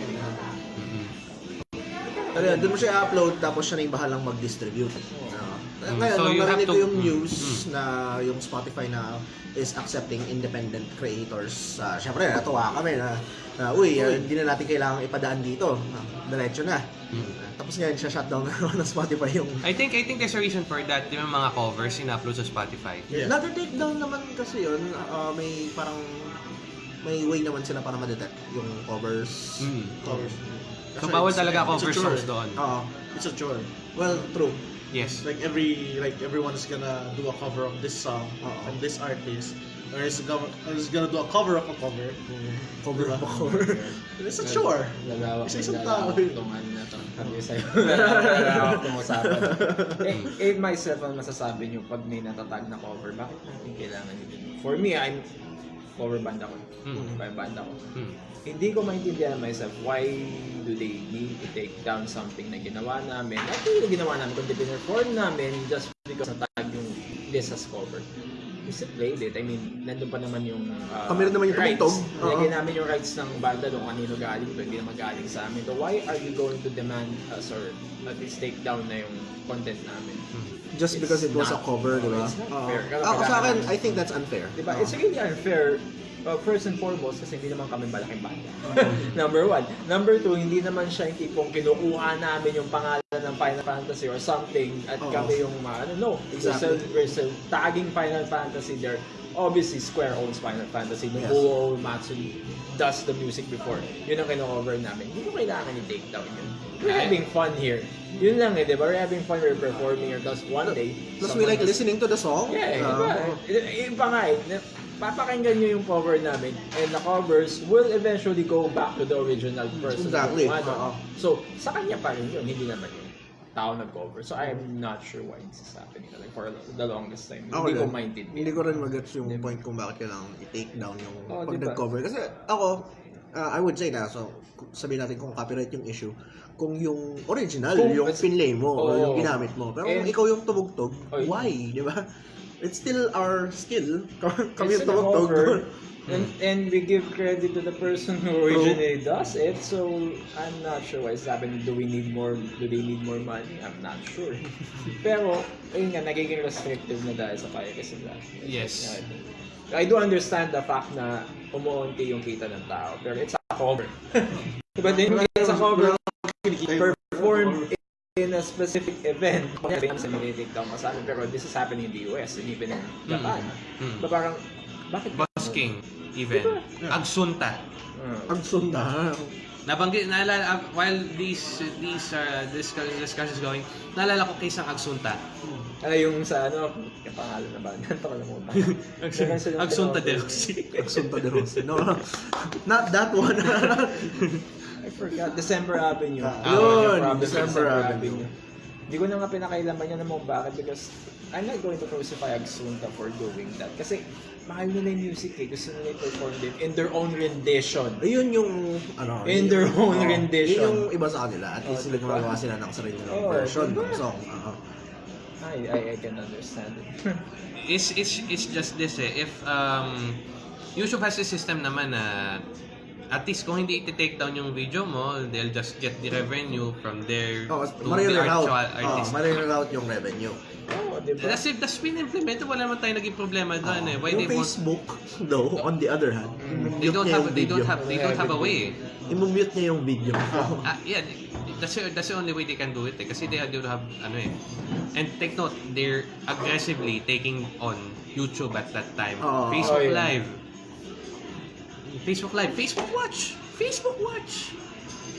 Speaker 3: Pero yun, doon mo siya i-upload tapos siya na yung bahalang mag-distribute.
Speaker 1: Mm,
Speaker 3: Ngayon,
Speaker 1: so
Speaker 3: nung
Speaker 1: you have
Speaker 3: narinig ko
Speaker 1: to-
Speaker 3: yung
Speaker 1: mm,
Speaker 3: news
Speaker 1: mm.
Speaker 3: na yung Spotify na is accepting independent creators. Uh, Siyempre, natuwa kami na, na uy, uh, hindi na natin kailangang ipadaan dito. Uh, diretso na.
Speaker 1: Mm.
Speaker 3: Uh, tapos ngayon, siya shutdown na naman ng Spotify yung...
Speaker 1: I think I think there's a reason for that. Di ba mga covers in-upload sa Spotify?
Speaker 2: Yeah.
Speaker 3: Another takedown naman kasi yun, uh, may parang may way naman sila para ma-detect yung covers.
Speaker 1: Mm.
Speaker 2: covers
Speaker 1: So bawal talaga
Speaker 2: it's a
Speaker 1: cover
Speaker 2: chore.
Speaker 1: songs doon.
Speaker 3: Oo.
Speaker 2: it's a chore
Speaker 3: well, true.
Speaker 1: Yes.
Speaker 2: like every like everyone is gonna do a cover of this song
Speaker 3: Oo.
Speaker 2: from this artist or is gonna, is gonna do a cover of a cover
Speaker 3: Cover up a cover.
Speaker 2: it's a chore
Speaker 5: Lalawak
Speaker 2: Isa-isang
Speaker 5: lalawak
Speaker 2: tao eh.
Speaker 5: tong ano na to. Sabi sa'yo. Lalawak tong usapan. eh, eh, myself, ang masasabi nyo pag may natatag na cover, bakit natin kailangan yun? For me, I'm cover band ako.
Speaker 1: Mm.
Speaker 5: By band ako.
Speaker 1: Mm.
Speaker 5: Hindi ko maintindihan myself why do they need to take down something na ginawa namin. Not yung ginawa namin, kundi pinerform namin just because natag yung list as cover. we still played it. I mean, nandun pa naman yung uh,
Speaker 3: Kami rin naman yung
Speaker 5: rights.
Speaker 3: tumugtog. Oo.
Speaker 5: Nilagay namin yung rights ng banda doon kanino galing to, hindi naman galing sa amin. So why are you going to demand us or at least take down na yung content namin?
Speaker 3: Just
Speaker 5: It's
Speaker 3: because it was a
Speaker 5: not-
Speaker 3: cover, di ba? Oo.
Speaker 5: fair.
Speaker 3: Ako sa akin, I think that's unfair.
Speaker 5: Diba?
Speaker 3: Oo.
Speaker 5: It's really unfair. Uh, first and foremost, kasi hindi naman kami malaking banda. Number one. Number two, hindi naman siya yung tipong kinukuha namin yung pangalan ng Final Fantasy or something at
Speaker 3: Oo.
Speaker 5: kami yung mga, ano, no.
Speaker 3: Exactly.
Speaker 5: We're, still, we're still tagging Final Fantasy there. Obviously, Square owns Final Fantasy.
Speaker 3: Yes.
Speaker 5: Nobuo Matsuri does the music before. Yun ang kino-cover namin. Hindi ko kailangan i-take down yun. We're having fun here. Yun lang eh, di ba? We're having fun, we're performing here. Tapos one day,
Speaker 3: Plus we like
Speaker 5: has-
Speaker 3: listening to the song.
Speaker 5: Yeah,
Speaker 3: Oo.
Speaker 5: iba. I- Iba nga eh. Papakinggan nyo yung cover namin and the covers will eventually go back to the original person.
Speaker 3: Exactly.
Speaker 5: Kung ano.
Speaker 3: Oo.
Speaker 5: So, sa kanya pa rin yun, hindi naman yung tao nag-cover. So, I am not sure why this is happening like, for the longest time.
Speaker 3: Ako
Speaker 5: hindi ko
Speaker 3: din.
Speaker 5: maintindihan.
Speaker 3: Hindi ko rin mag-gets yung
Speaker 5: Diba?
Speaker 3: point kung bakit kailangan i-take down yung
Speaker 5: Oh,
Speaker 3: pag
Speaker 5: diba?
Speaker 3: nag-cover. Kasi ako, uh, I would say na, so sabihin natin kung copyright yung issue, kung yung original,
Speaker 5: Kung-
Speaker 3: yung pinlay mo,
Speaker 5: Oo.
Speaker 3: yung ginamit mo. Pero kung
Speaker 5: And-
Speaker 3: ikaw yung tumugtog,
Speaker 5: Oy.
Speaker 3: why? Di ba? It's still our skill. Kami tumugtog.
Speaker 5: cover, And, and we give credit to the person who originally does it. So I'm not sure why it's happening. Do we need more? Do they need more money? I'm not sure. Pero ayun nga, nagiging restrictive na dahil sa piracy sila.
Speaker 1: Yes.
Speaker 5: I do understand the fact na umuunti yung kita ng tao. Pero it's a cover. But then it's a cover in a specific event. Kaya sa take down kasama. Pero this is happening in the US and even in Japan.
Speaker 1: Mm.
Speaker 5: So parang, bakit?
Speaker 1: Busking even. Agsunta.
Speaker 5: Uh,
Speaker 3: Ang sunda.
Speaker 1: Nabanggit, naalala, uh, while these, these uh, discuss, discussions going, naalala ko kay isang Agsunta.
Speaker 5: ano yung sa ano, yung pangalan na ba? Ganto ko lang mo ba?
Speaker 1: Agsunta de Rossi.
Speaker 3: Ang sunda de Rossi. No, not that one.
Speaker 5: I forgot. December Avenue.
Speaker 3: Ah,
Speaker 5: Yun,
Speaker 3: yun,
Speaker 5: sa
Speaker 3: December Avenue.
Speaker 5: Hindi ko na nga pinakailaman yan naman bakit because I'm not going to crucify Agsunta for doing that. Kasi mahal nila yung music eh. Gusto nila i-perform din in their own rendition.
Speaker 3: Ayun yung, ano,
Speaker 5: In
Speaker 3: yun-
Speaker 5: their own
Speaker 3: oo.
Speaker 5: rendition.
Speaker 3: Yun yung iba sa kanila. At least
Speaker 5: Oh,
Speaker 3: sila
Speaker 5: diba?
Speaker 3: gumagawa sila ng sarili nilang
Speaker 5: Oh,
Speaker 3: version
Speaker 5: diba?
Speaker 3: ng song. Oo.
Speaker 5: I, I, I can understand it.
Speaker 1: It's, it's, it's just this eh, if um, YouTube has a system naman na at least kung hindi i-take down yung video mo, they'll just get the revenue from there
Speaker 3: Oh,
Speaker 1: to the actual
Speaker 3: Oh,
Speaker 1: artist.
Speaker 3: marireroute yung revenue.
Speaker 5: oh, di ba?
Speaker 1: That's if that's been implemented, wala naman tayong naging problema doon eh. Why
Speaker 3: yung
Speaker 1: they won't,
Speaker 3: Facebook, though, on the other hand,
Speaker 1: they
Speaker 3: i-mute
Speaker 1: don't have, they don't have, they don't have a way.
Speaker 3: I-mute niya yung video.
Speaker 1: Ah, yeah, that's the, that's the only way they can do it eh. Kasi they, they don't have, ano eh. And take note, they're aggressively taking on YouTube at that time.
Speaker 3: Oo.
Speaker 1: Facebook
Speaker 5: Oh, yeah.
Speaker 1: Live. Facebook Live. Facebook Watch! Facebook Watch!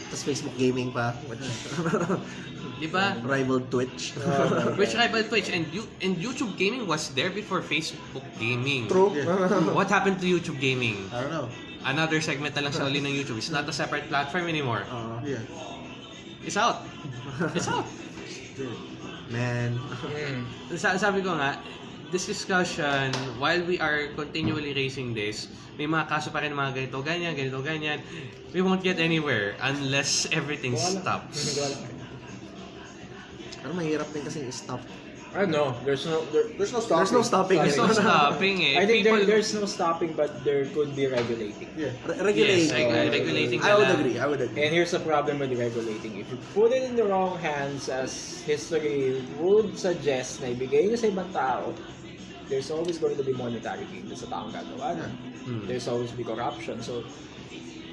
Speaker 3: Tapos Facebook Gaming pa,
Speaker 1: Di ba?
Speaker 3: rival Twitch.
Speaker 1: Which rival Twitch and you and YouTube Gaming was there before Facebook Gaming.
Speaker 3: True.
Speaker 1: What happened to YouTube Gaming?
Speaker 2: I don't know.
Speaker 1: Another segment na lang sa uli ng YouTube. It's not a separate platform anymore.
Speaker 3: Oo.
Speaker 2: Yeah.
Speaker 1: It's out. It's out.
Speaker 3: man.
Speaker 5: Mm.
Speaker 1: Sa sabi ko nga, this discussion, while we are continually raising this, may mga kaso pa rin mga ganito, ganyan, ganito, ganyan. We won't get anywhere unless everything stops.
Speaker 3: Pero mahirap din kasi i-stop.
Speaker 5: I don't know. There's no there,
Speaker 2: There's no stopping.
Speaker 3: There's no stopping.
Speaker 1: There's no stopping eh.
Speaker 5: I think
Speaker 1: People,
Speaker 5: there, there's no stopping but there could be regulating.
Speaker 2: Yeah.
Speaker 3: Re- regulating.
Speaker 1: Yes, like, uh, regulating
Speaker 3: I would agree. I would agree.
Speaker 5: And here's the problem with regulating. If you put it in the wrong hands as history would suggest na ibigay nyo sa ibang tao, there's always going to be monetary gain sa taong gagawa nun.
Speaker 1: Hmm.
Speaker 5: There's always be corruption. So,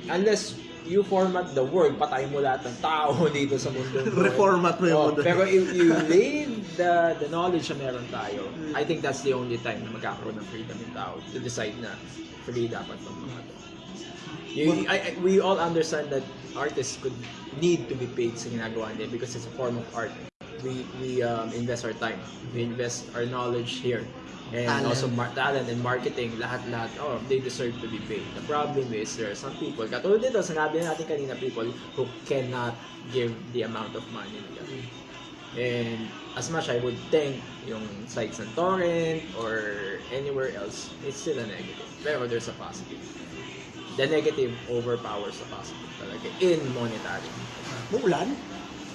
Speaker 5: unless you format the world, patay mo lahat ng tao dito sa mundo.
Speaker 3: Reformat mo yung
Speaker 5: Oh,
Speaker 3: mundo.
Speaker 5: Pero if you leave the the knowledge na meron tayo, I think that's the only time na magkakaroon ng freedom yung tao to decide na free dapat ng mga to. You, I, I- we all understand that artists could need to be paid sa ginagawa nila because it's a form of art. We we um, invest our time, we invest our knowledge here, and
Speaker 3: Talent.
Speaker 5: also mar- talent and marketing, lahat-lahat, oh, they deserve to be paid. The problem is there are some people, katulad dito, sinabi natin kanina, people who cannot give the amount of money nila. And as much I would think yung sites ng torrent or anywhere else, it's still a negative. Pero there's a positive. The negative overpowers the positive talaga in monetary.
Speaker 3: Mulan?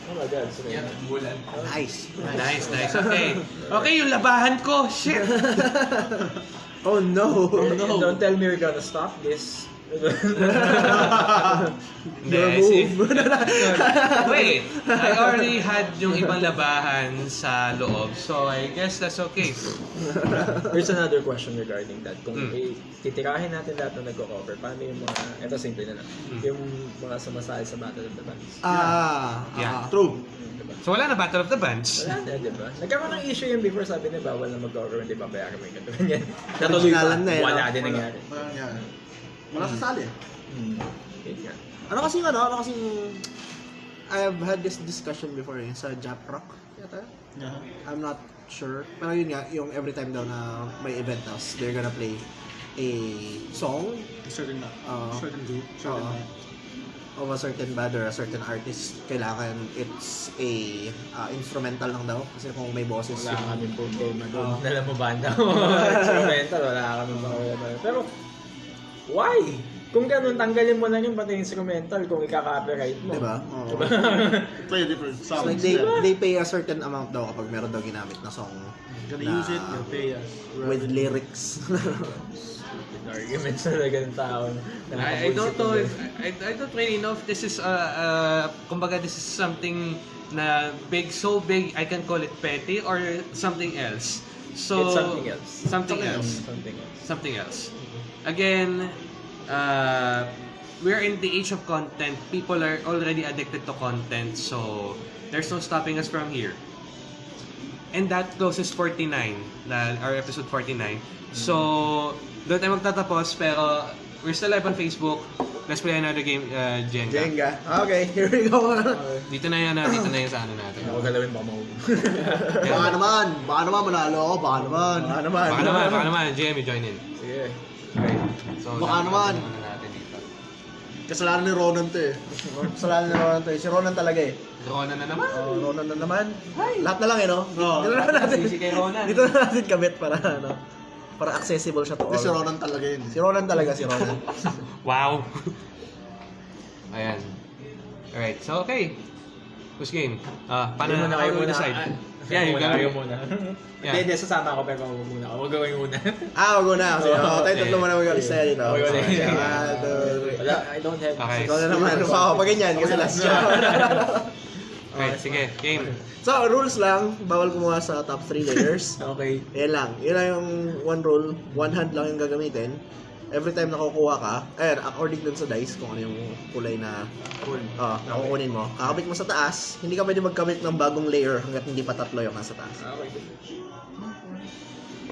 Speaker 5: Oh
Speaker 6: Yeah, bulan.
Speaker 3: Nice.
Speaker 1: Nice, nice. Okay. Okay, yung labahan ko. Shit!
Speaker 3: Oh no!
Speaker 5: Don't tell me you're gonna stop this.
Speaker 1: Hindi,
Speaker 3: Your
Speaker 1: si-
Speaker 3: move.
Speaker 1: Wait, I already had yung ibang labahan sa loob, so I guess that's okay.
Speaker 5: Here's another question regarding that. Kung
Speaker 1: Mm.
Speaker 5: titirahin natin lahat ng nagko-cover, paano yung mga, eto simple na lang,
Speaker 1: Mm.
Speaker 5: yung mga sumasali sa Battle of the Bands?
Speaker 3: ah,
Speaker 1: Yeah.
Speaker 3: ah.
Speaker 2: True.
Speaker 5: Diba?
Speaker 1: So wala na Battle of the Bands.
Speaker 5: Wala na, di ba? Nagkaroon ng issue yun before, sabi na bawal na mag-cover, hindi ba bayaran mo yung katulad yan. Natuloy pa,
Speaker 3: na eh,
Speaker 5: wala
Speaker 3: no?
Speaker 5: din nangyari.
Speaker 2: Parang yan. Wala sasali.
Speaker 5: Hmm. Yun.
Speaker 3: Ano kasing ano? Ano kasing... I've had this discussion before eh, sa Jap Rock. Yata?
Speaker 2: Yeah.
Speaker 3: I'm not sure. Pero yun nga, yung every time daw na may event house, they're gonna play a song
Speaker 2: Certain na.
Speaker 3: Oo.
Speaker 2: certain group. Certain night.
Speaker 3: of a certain band or a certain artist. Kailangan it's a uh, instrumental lang daw. Kasi kung may boses
Speaker 5: Wala
Speaker 3: yung...
Speaker 5: kami po.
Speaker 3: Oo.
Speaker 5: Dala mo banda. Instrumental, wala kami problema. Pero, why? Kung ganun, tanggalin mo lang yung pati instrumental kung ika-copyright mo.
Speaker 3: Diba? Oo.
Speaker 2: Play different sounds.
Speaker 3: like they, they pay a certain amount daw kapag meron daw ginamit na song
Speaker 2: Gonna
Speaker 3: na-
Speaker 2: use it, you'll pay us.
Speaker 3: with lyrics.
Speaker 5: Arguments talaga ng tao.
Speaker 1: I, I don't know if, I, I don't really know if this is uh, uh kumbaga this is something na big so big I can call it petty or something else. So
Speaker 5: It's something else.
Speaker 1: Something else.
Speaker 5: Something else.
Speaker 1: Something else. Again, uh we're in the age of content. People are already addicted to content, so there's no stopping us from here. And that closes 49, na, our episode 49. So, doon tayo magtatapos, pero we're still live on Facebook. Let's play another game, uh, Jenga.
Speaker 3: Jenga. Okay, here we go.
Speaker 1: Dito na yan, ah, dito na yan sa ano natin.
Speaker 5: Ako galawin baka mahulog.
Speaker 3: baka naman, baka naman manalo ako, baka naman. Baka naman.
Speaker 1: Baka naman, baka naman, JME, join in.
Speaker 5: Sige.
Speaker 1: Okay. So,
Speaker 3: Baka naman.
Speaker 1: natin dito.
Speaker 2: Kasalanan ni Ronan to eh.
Speaker 3: Kasalanan na Ronan to eh. Si Ronan talaga eh.
Speaker 1: Rona na naman.
Speaker 3: Oh, Ronan na naman. Lahat na lang eh, no?
Speaker 2: Oo.
Speaker 3: Dito na natin.
Speaker 1: Sisi kay Ronan.
Speaker 3: Dito na natin kabit para ano. Para accessible siya to
Speaker 2: Hindi, si
Speaker 3: all.
Speaker 2: Ronan talaga yun.
Speaker 3: Si Ronan talaga, si Ronan.
Speaker 1: Wow. Ayan. Alright, so okay. Who's game? Ah, paano
Speaker 5: muna, kayo muna.
Speaker 1: decide?
Speaker 5: Ah,
Speaker 1: Yeah, you
Speaker 5: muna, kayo muna.
Speaker 1: Yeah.
Speaker 5: Hindi, hindi, sasama ako pero huwag muna ako. Huwag gawin muna.
Speaker 3: ah, wag na. Kasi,
Speaker 5: Oo,
Speaker 3: oh, tayo tatlo muna mag-isa one, two, three.
Speaker 5: Wala, I don't have...
Speaker 1: Okay.
Speaker 3: Ikaw na naman. Wow, pag ganyan, kasi last siya.
Speaker 1: Okay, sige, game.
Speaker 3: so, rules lang. Bawal kumuha sa top 3 layers.
Speaker 5: Okay.
Speaker 3: Yan lang. Yan lang yung one rule. One hand lang yung gagamitin. Every time nakukuha ka, eh, according dun sa dice, kung ano yung kulay na oh, nakukunin mo, kakabit mo sa taas, hindi ka pwede magkabit ng bagong layer hanggat hindi pa tatlo yung nasa taas.
Speaker 5: Okay.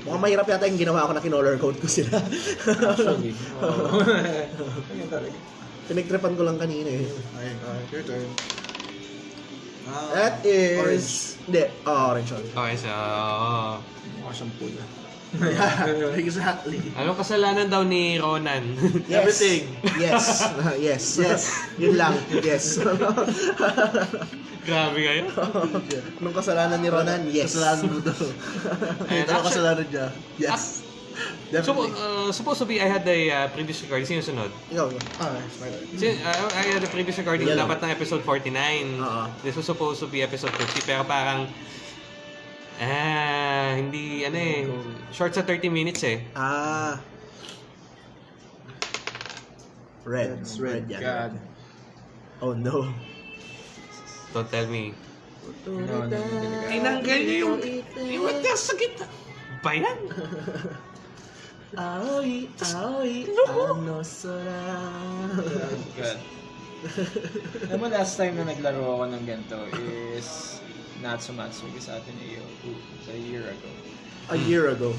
Speaker 3: Mukhang mahirap yata yung ginawa ko na kinolor code ko sila.
Speaker 5: Actually. Oo. Ganyan talaga.
Speaker 3: Pinagtripan ko lang kanina eh.
Speaker 2: Okay, your turn. Ah,
Speaker 3: That is... Hindi, oh, orange.
Speaker 1: Okay, so... uh,
Speaker 5: Mukha siyang pula.
Speaker 2: Yeah, exactly.
Speaker 1: Anong kasalanan daw ni Ronan?
Speaker 3: Yes.
Speaker 2: Everything.
Speaker 3: Yes. yes. Yes. Yun lang. Yes.
Speaker 1: Grabe kayo.
Speaker 3: Anong kasalanan ni Ronan? Yes.
Speaker 2: Kasalanan mo daw. Ano
Speaker 1: actually-
Speaker 2: kasalanan niya? Yes.
Speaker 1: So,
Speaker 2: Definitely.
Speaker 1: uh, supposed to be, I had the uh, previous recording. Sino sunod?
Speaker 3: Ikaw.
Speaker 2: Ah.
Speaker 1: Sin, uh, I had the previous recording
Speaker 3: Yellow.
Speaker 1: dapat na episode 49.
Speaker 3: Oo.
Speaker 1: This was supposed to be episode 50 pero parang ah, hindi ano eh short sa 30 minutes eh.
Speaker 3: Ah. Red.
Speaker 2: It's
Speaker 3: red.
Speaker 2: red.
Speaker 3: yan.
Speaker 5: God.
Speaker 3: Oh no.
Speaker 1: Don't tell me.
Speaker 5: No, no.
Speaker 1: Tinanggal niyo yung yung sakit. Ba yan?
Speaker 3: Aoi, aoi, ano sora.
Speaker 5: God. Alam mo, last time na naglaro ako ng ganito is Natsumatsuki sa atin iyo sa a year ago.
Speaker 3: A year ago.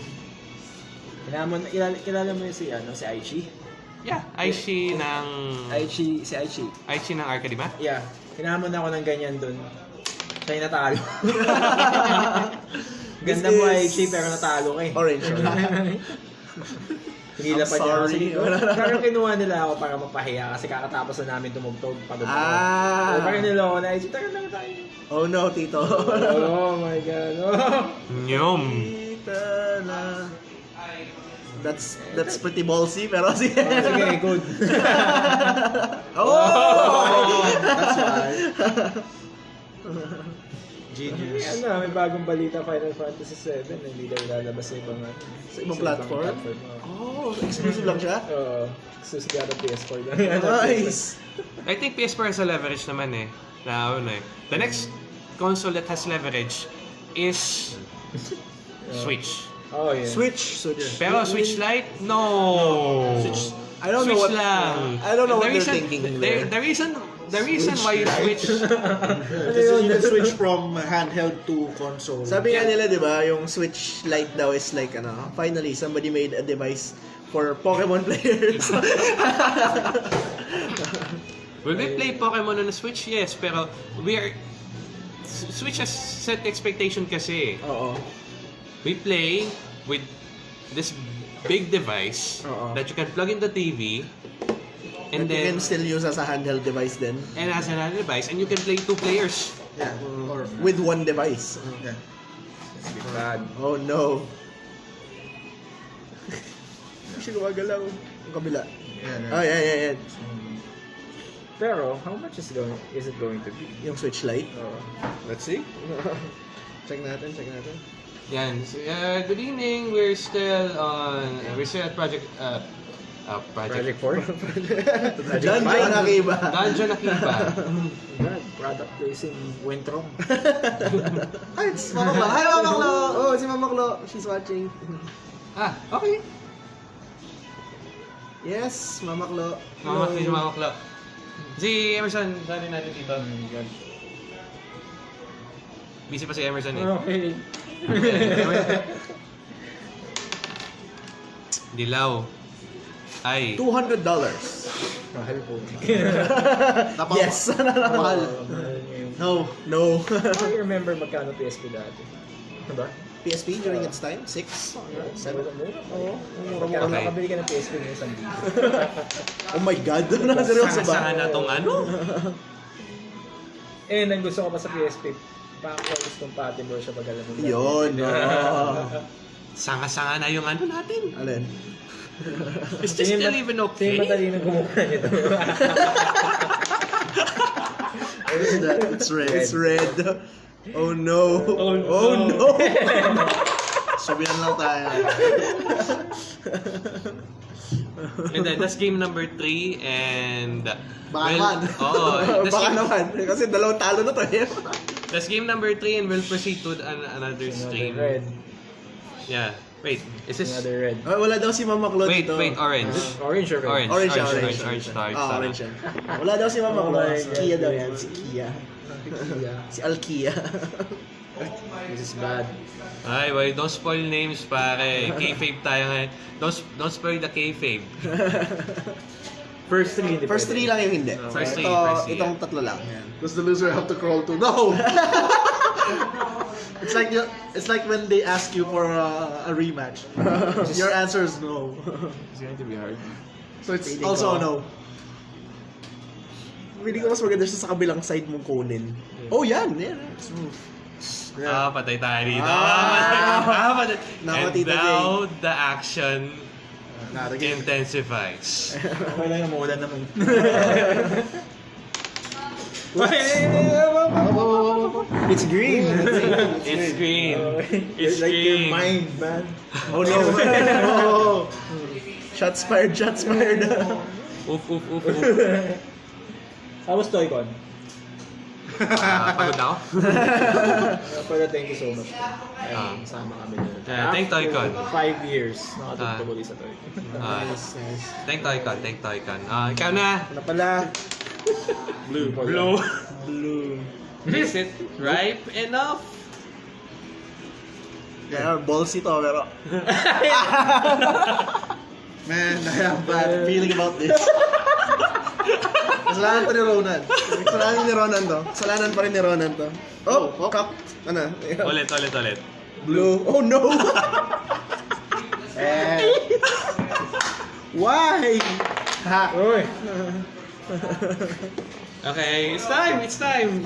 Speaker 5: Kilala mo, kilala, kilala mo yung si, ano, si Aichi?
Speaker 1: Yeah, Aishi ng
Speaker 5: Aichi, si Aichi.
Speaker 1: Aishi ng Arcadima.
Speaker 5: Yeah, kinamon ako ng ganyan dun. Siya yung natalo. Ganda
Speaker 3: This
Speaker 5: mo
Speaker 3: is
Speaker 5: Aichi pero natalo ka eh.
Speaker 3: Orange
Speaker 5: Hinila
Speaker 3: I'm
Speaker 5: pa niya ako.
Speaker 3: sorry.
Speaker 5: Pero kinuha nila ako para mapahiya kasi kakatapos na namin tumugtog. Pagod ako.
Speaker 3: Ah.
Speaker 5: So, parang nila ako na tara lang tayo.
Speaker 3: Oh no, Tito.
Speaker 5: oh my god. Oh.
Speaker 1: Nyom.
Speaker 3: Tita na. That's that's pretty ballsy pero sige.
Speaker 5: Sige, good.
Speaker 3: Oh!
Speaker 5: That's why.
Speaker 6: Genius.
Speaker 5: Ano, may bagong balita Final Fantasy 7 hindi daw lalabas sa ibang
Speaker 2: Sa ibang platform?
Speaker 5: oo.
Speaker 2: Oh, exclusive lang siya?
Speaker 5: Oo, exclusive yata PS4 lang.
Speaker 2: Nice!
Speaker 1: I think PS4 has a leverage naman eh. Na ano eh. The next console that has leverage is Switch.
Speaker 5: Oh, yeah.
Speaker 3: Switch. Switch.
Speaker 1: Pero Switch Lite, no.
Speaker 3: Switch. I don't know
Speaker 1: Switch
Speaker 3: what
Speaker 1: lang.
Speaker 3: I don't know
Speaker 1: The
Speaker 3: what they're
Speaker 1: reason-
Speaker 3: thinking
Speaker 1: the,
Speaker 3: there.
Speaker 1: the reason the reason why you switch
Speaker 2: Kasi you can switch from handheld to console.
Speaker 3: Sabi nga nila, di ba, yung Switch Lite daw is like, ano, finally, somebody made a device for Pokemon players.
Speaker 1: Will we play Pokemon on the Switch? Yes, pero we are Switch has set expectation kasi.
Speaker 3: Oo.
Speaker 1: We play with this big device
Speaker 3: Oo.
Speaker 1: that you can plug in the TV and
Speaker 3: And you can still use as a handheld device then.
Speaker 1: and as another device and you can play two players.
Speaker 2: Yeah. Or,
Speaker 3: With one device.
Speaker 2: yeah.
Speaker 5: Bad.
Speaker 3: Oh no. Hindi siya gumagalaw. Yung kabila.
Speaker 2: Yeah,
Speaker 3: Oh, yeah, yeah, yeah.
Speaker 5: Pero, how much is going is it going to be?
Speaker 3: Yung Switch Lite.
Speaker 5: Oo.
Speaker 3: Let's see. check natin, check natin.
Speaker 1: Yan. So, uh, good evening. We're still on we're still at Project uh, uh,
Speaker 5: Project
Speaker 1: Project
Speaker 5: 4?
Speaker 3: John John Akiba.
Speaker 1: Dungeon Akiba.
Speaker 5: God, product placing went wrong.
Speaker 3: Ay, it's Mama Klo. Hi, Mama Klo. Oh, si Mama Klo. She's watching.
Speaker 1: ah, okay.
Speaker 3: Yes, Mama Klo.
Speaker 1: Mama,
Speaker 3: Hello.
Speaker 1: si Mama. Si Emerson, sali natin dito. Busy pa si Emerson eh.
Speaker 5: Okay.
Speaker 1: Dilaw. Ay.
Speaker 3: $200.
Speaker 5: Mahal po.
Speaker 2: Tapos,
Speaker 3: Yes. Mahal.
Speaker 2: No.
Speaker 3: No.
Speaker 5: I remember magkano PSP dati. Diba?
Speaker 3: PSP during its time? 6? 7? Oo.
Speaker 5: Kaya
Speaker 1: Okay.
Speaker 5: nakabili ka ng PSP ng isang.
Speaker 3: Oh my God.
Speaker 1: Sanga-sanga
Speaker 3: ba?
Speaker 1: na tong ano?
Speaker 5: Eh, ang gusto ko pa sa PSP, backwards compatible siya pag alam mo.
Speaker 3: Yun. oo.
Speaker 1: Sanga-sanga na yung ano natin.
Speaker 3: Alin?
Speaker 1: Is this
Speaker 5: Sino
Speaker 1: still
Speaker 5: ba-
Speaker 1: even
Speaker 5: Sino
Speaker 1: okay?
Speaker 5: matalino gumawa nito?
Speaker 3: What is that? It's red. It's red. Oh no.
Speaker 5: Oh, no.
Speaker 3: Oh no.
Speaker 2: sabihan lang tayo.
Speaker 1: And then, that's game number 3 and...
Speaker 2: Baka
Speaker 1: well,
Speaker 2: naman.
Speaker 1: Oo. that's,
Speaker 3: Baka
Speaker 1: game,
Speaker 3: naman. Kasi dalawang talo na to eh.
Speaker 1: that's game number 3 and we'll proceed to an, another stream.
Speaker 5: Another red.
Speaker 1: Yeah. Wait, is this...
Speaker 5: Another red.
Speaker 3: Oh, wala daw si Mama Klo
Speaker 1: Wait,
Speaker 3: dito.
Speaker 1: wait, orange.
Speaker 5: Orange or red?
Speaker 1: Orange,
Speaker 3: Orange,
Speaker 1: orange,
Speaker 3: orange,
Speaker 1: orange, orange, orange,
Speaker 3: Ah,
Speaker 1: orange.
Speaker 3: orange yan. Wala daw si Mama
Speaker 5: Oh my
Speaker 3: Si. Kia daw yan. Si Kia. Si Alkia.
Speaker 5: This is bad.
Speaker 1: Ay, wait, don't spoil names, pare. Kayfabe tayo ngayon. Don't, don't spoil the kayfabe.
Speaker 5: First three, hindi
Speaker 3: First three lang yung hindi.
Speaker 1: First three,
Speaker 3: Ito,
Speaker 1: first three,
Speaker 3: itong
Speaker 1: yeah.
Speaker 3: tatlo lang.
Speaker 2: Does the loser have to crawl to? No! it's like you, it's like when they ask you for a, a rematch. Your answer is no.
Speaker 5: It's going to be hard.
Speaker 2: So it's
Speaker 3: Feeling
Speaker 2: also
Speaker 3: ko-
Speaker 2: no.
Speaker 3: Hindi ko mas maganda siya sa kabilang side mong kunin. Oh, yan. yan. Smooth.
Speaker 1: Ah, patay tayo dito.
Speaker 3: Ah.
Speaker 1: Ah, patay.
Speaker 3: Nako,
Speaker 1: And
Speaker 3: Tita
Speaker 1: now, the action
Speaker 2: Naragay.
Speaker 1: intensifies.
Speaker 6: Okay lang yung muna naman.
Speaker 3: It's green.
Speaker 1: It's green. Oh, it's
Speaker 6: like your
Speaker 1: green.
Speaker 6: mind, man.
Speaker 3: Oh no. Oh, oh. Shots fired, shots fired.
Speaker 1: Oof, oof, oof, oof.
Speaker 5: How was Toycon?
Speaker 1: Ah, pagod na ako.
Speaker 5: Uh, pero thank you so much.
Speaker 1: Ah.
Speaker 5: Ayun, sama kami doon.
Speaker 1: Yeah, thank Toycon.
Speaker 5: Five years, nakatugtog
Speaker 1: Ah.
Speaker 5: ulit sa Toycon.
Speaker 1: Ah,
Speaker 3: nice, nice.
Speaker 1: thank Toycon, thank Toycon. Ah, ikaw na.
Speaker 3: Ano pala?
Speaker 5: Blue.
Speaker 1: Blue.
Speaker 3: Blue.
Speaker 1: Is it ripe enough?
Speaker 3: Yeah, ballsy to, pero...
Speaker 2: Man, I have bad feeling about this. Kasalanan to ni Ronan.
Speaker 3: Kasalanan ni Ronan to. Kasalanan pa rin ni Ronan to. Oh, oh. Kak. Ano?
Speaker 1: Ulit, ulit, ulit.
Speaker 3: Blue. Oh no! eh. Why?
Speaker 2: Ha!
Speaker 5: Uy!
Speaker 1: Okay, it's time, it's time.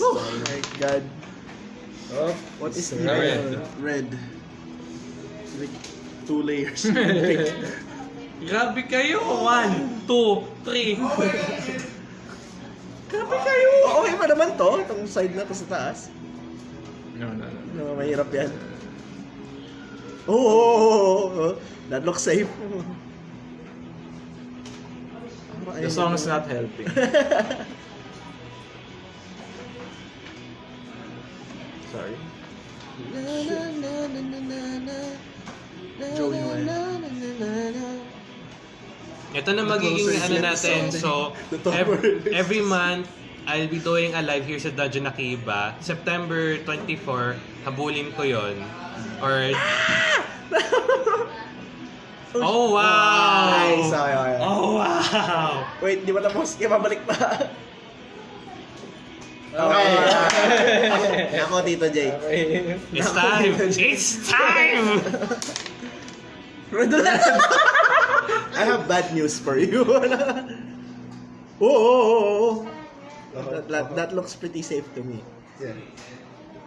Speaker 3: Oh my god.
Speaker 5: Oh,
Speaker 3: What is
Speaker 1: Red.
Speaker 3: red?
Speaker 2: Red. Like, two layers.
Speaker 1: Grabe kayo. One, two, three. Grabe kayo.
Speaker 3: Oh, okay pa naman to. Itong side na to sa taas.
Speaker 5: No, no, no.
Speaker 3: No, mahirap yan. Oo, oh, oh, oh, oh. That looks safe.
Speaker 5: The song is not helping. Sorry.
Speaker 2: Joey Noel.
Speaker 1: Ito na magiging ano natin. So,
Speaker 2: The top
Speaker 1: ev-
Speaker 2: word.
Speaker 1: every month, I'll be doing a live here sa Dungeon Akiba. September 24, habulin ko yon Or... Oh, wow!
Speaker 3: Nice, okay, okay.
Speaker 1: Oh, wow!
Speaker 3: Wait, di ba tapos? Kaya babalik pa.
Speaker 5: Okay.
Speaker 3: Okay. Ako, Tito Jay.
Speaker 5: Okay.
Speaker 1: It's time! It's time!
Speaker 3: I have bad news for you. oh, oh, oh, oh. oh. Uh-huh, that, that, uh-huh. that looks pretty safe to me.
Speaker 2: Yeah.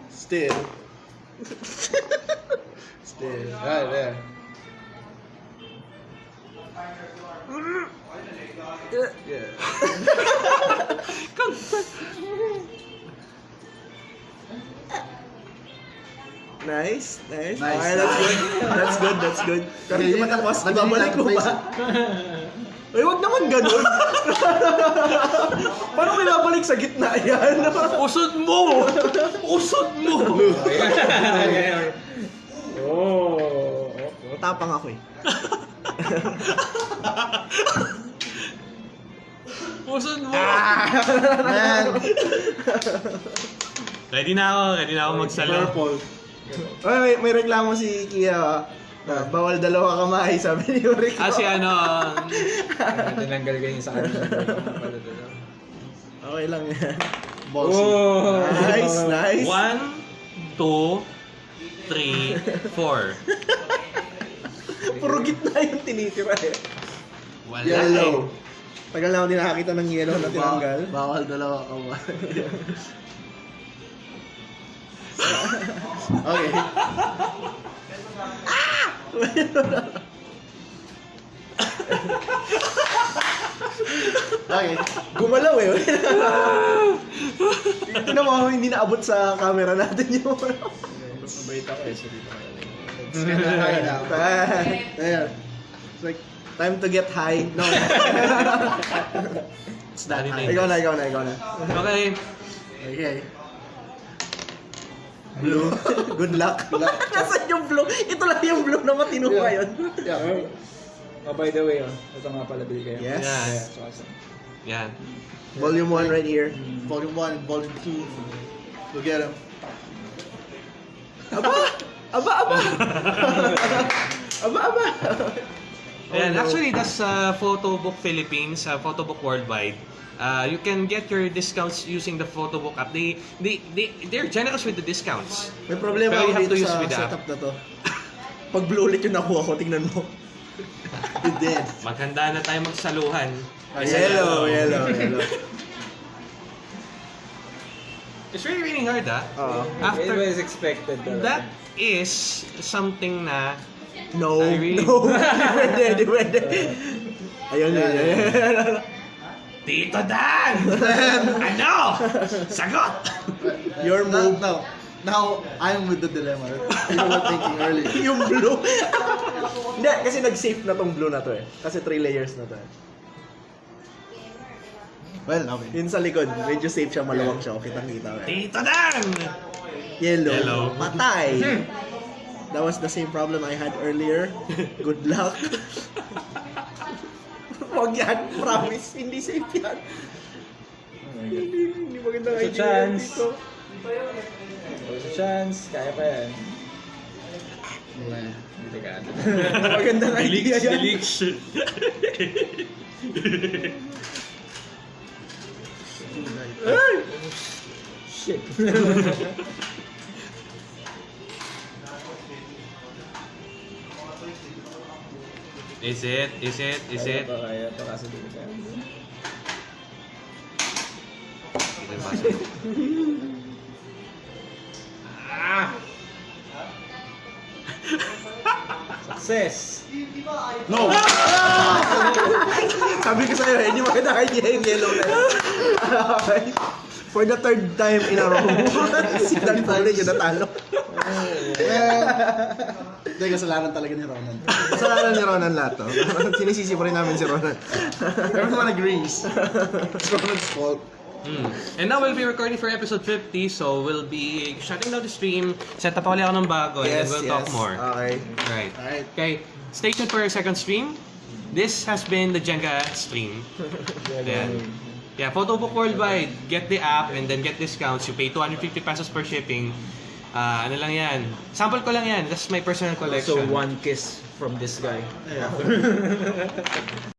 Speaker 2: Still. Still. Right there. Yeah.
Speaker 3: Nice, nice.
Speaker 2: Nice.
Speaker 3: Okay, that's good. That's good, that's good. Pero hindi pa tapos, babalik ko ba? Ay, wag naman ganun. Paano may babalik sa gitna yan?
Speaker 1: Usod mo! Usod mo!
Speaker 5: Oh.
Speaker 3: Tapang ako eh.
Speaker 1: Usod mo!
Speaker 2: Man,
Speaker 1: Ready na ako, ready na ako magsalo.
Speaker 2: purple.
Speaker 3: Ay, may, may reklamo si Kia ah. Na, bawal dalawa kamay, sabi ni Yuri ko.
Speaker 1: Ah, si ano,
Speaker 5: Tinanggal ka yung sa kanila.
Speaker 3: Okay lang yan.
Speaker 2: Ballsy.
Speaker 5: Oh.
Speaker 3: Nice, nice.
Speaker 1: one, two, three, four.
Speaker 3: Puro gitna yung tinitira eh.
Speaker 1: Wala
Speaker 2: Yellow.
Speaker 3: Tagal na ako din nakakita ng yellow na tinanggal.
Speaker 2: Ba- bawal dalawa kamay. okay. okay.
Speaker 3: Gumalaw eh. Ito na mga hindi naabot sa camera natin yung
Speaker 5: mabait ako eh.
Speaker 3: It's like, time to get high. No.
Speaker 2: It's that high.
Speaker 3: ikaw na, ikaw na, ikaw na.
Speaker 1: Okay.
Speaker 2: Okay.
Speaker 3: Blue. Good luck. Nasaan yung blue? Ito lang yung blue na matino
Speaker 2: Yeah.
Speaker 3: ngayon.
Speaker 2: Yeah.
Speaker 5: Oh, by the way, oh, ito nga pala bill kayo.
Speaker 3: Yes.
Speaker 1: Yeah.
Speaker 5: Yeah, so, so.
Speaker 1: Yan.
Speaker 3: Volume 1 right here.
Speaker 2: Volume 1 and Volume 2. Go get him.
Speaker 3: Aba! Aba, aba! aba, aba!
Speaker 1: Ayan,
Speaker 3: Oh, no.
Speaker 1: actually, that's uh, Photobook Philippines, uh, Photobook Worldwide. Uh, you can get your discounts using the Photobook app. They, they, they, they're generous with the discounts.
Speaker 3: May problema
Speaker 1: Pero you
Speaker 3: ako
Speaker 1: have
Speaker 3: dito
Speaker 1: to use
Speaker 3: sa
Speaker 1: with the app.
Speaker 3: setup na to. Pag blue ulit yung nakuha ko, tingnan mo.
Speaker 2: You did.
Speaker 1: Maghanda na tayo magsaluhan.
Speaker 3: Yellow, yellow, yellow.
Speaker 1: It's really, really hard, ah.
Speaker 3: Oo.
Speaker 5: It
Speaker 1: After,
Speaker 5: was expected talaga.
Speaker 1: that is something na
Speaker 3: No,
Speaker 1: I really-
Speaker 3: no. Di pwede, di pwede. Ayun, yun, yun.
Speaker 1: Tito Dan! ano? Sagot!
Speaker 3: Your move.
Speaker 2: now, now, I'm with the dilemma. You were thinking earlier.
Speaker 3: yung blue. Hindi, kasi nag-safe na tong blue na to eh. Kasi three layers na to eh.
Speaker 2: Well, okay.
Speaker 3: Yun sa likod, medyo safe siya, maluwag siya. Okay, kitang-kita eh.
Speaker 1: Tito Dan!
Speaker 3: Yellow.
Speaker 1: Yellow.
Speaker 3: Patay. That was the same problem I had earlier. Good luck. Wag yan, promise. Hindi safe yan.
Speaker 5: Oh.
Speaker 3: Hindi, hindi magandang
Speaker 5: a
Speaker 3: idea.
Speaker 5: chance. There's a chance, kaya pa yan. Hindi ka ano.
Speaker 3: Magandang idea yan.
Speaker 1: Delix.
Speaker 3: Ay!
Speaker 5: Shit.
Speaker 1: Is it? Is it? Is it?
Speaker 5: kaya pa kasi dito ka.
Speaker 1: Ito yung basa.
Speaker 5: Success!
Speaker 2: No!
Speaker 3: Sabi ko sa'yo, eh, hindi idea yung yellow na yun. For the third time in a row, si Dan Foley yung natalo.
Speaker 2: Well, hindi, kasalanan talaga ni Ronan.
Speaker 3: Kasalanan ni Ronan lahat to. Sinisisi pa rin namin si Ronan.
Speaker 2: Everyone agrees. It's Ronan's fault.
Speaker 1: Mm. And now we'll be recording for episode 50, so we'll be shutting down the stream. Set up ulit ako ng bago, and then we'll talk more.
Speaker 3: Okay.
Speaker 1: Right.
Speaker 2: Alright.
Speaker 1: Okay, stay tuned for our second stream. This has been the Jenga stream. Then, yeah, Photobook Worldwide. Get the app and then get discounts. You pay 250 pesos per shipping. Ah, ano lang yan. Sample ko lang yan. That's my personal collection.
Speaker 6: So one kiss from this guy.
Speaker 2: Yeah.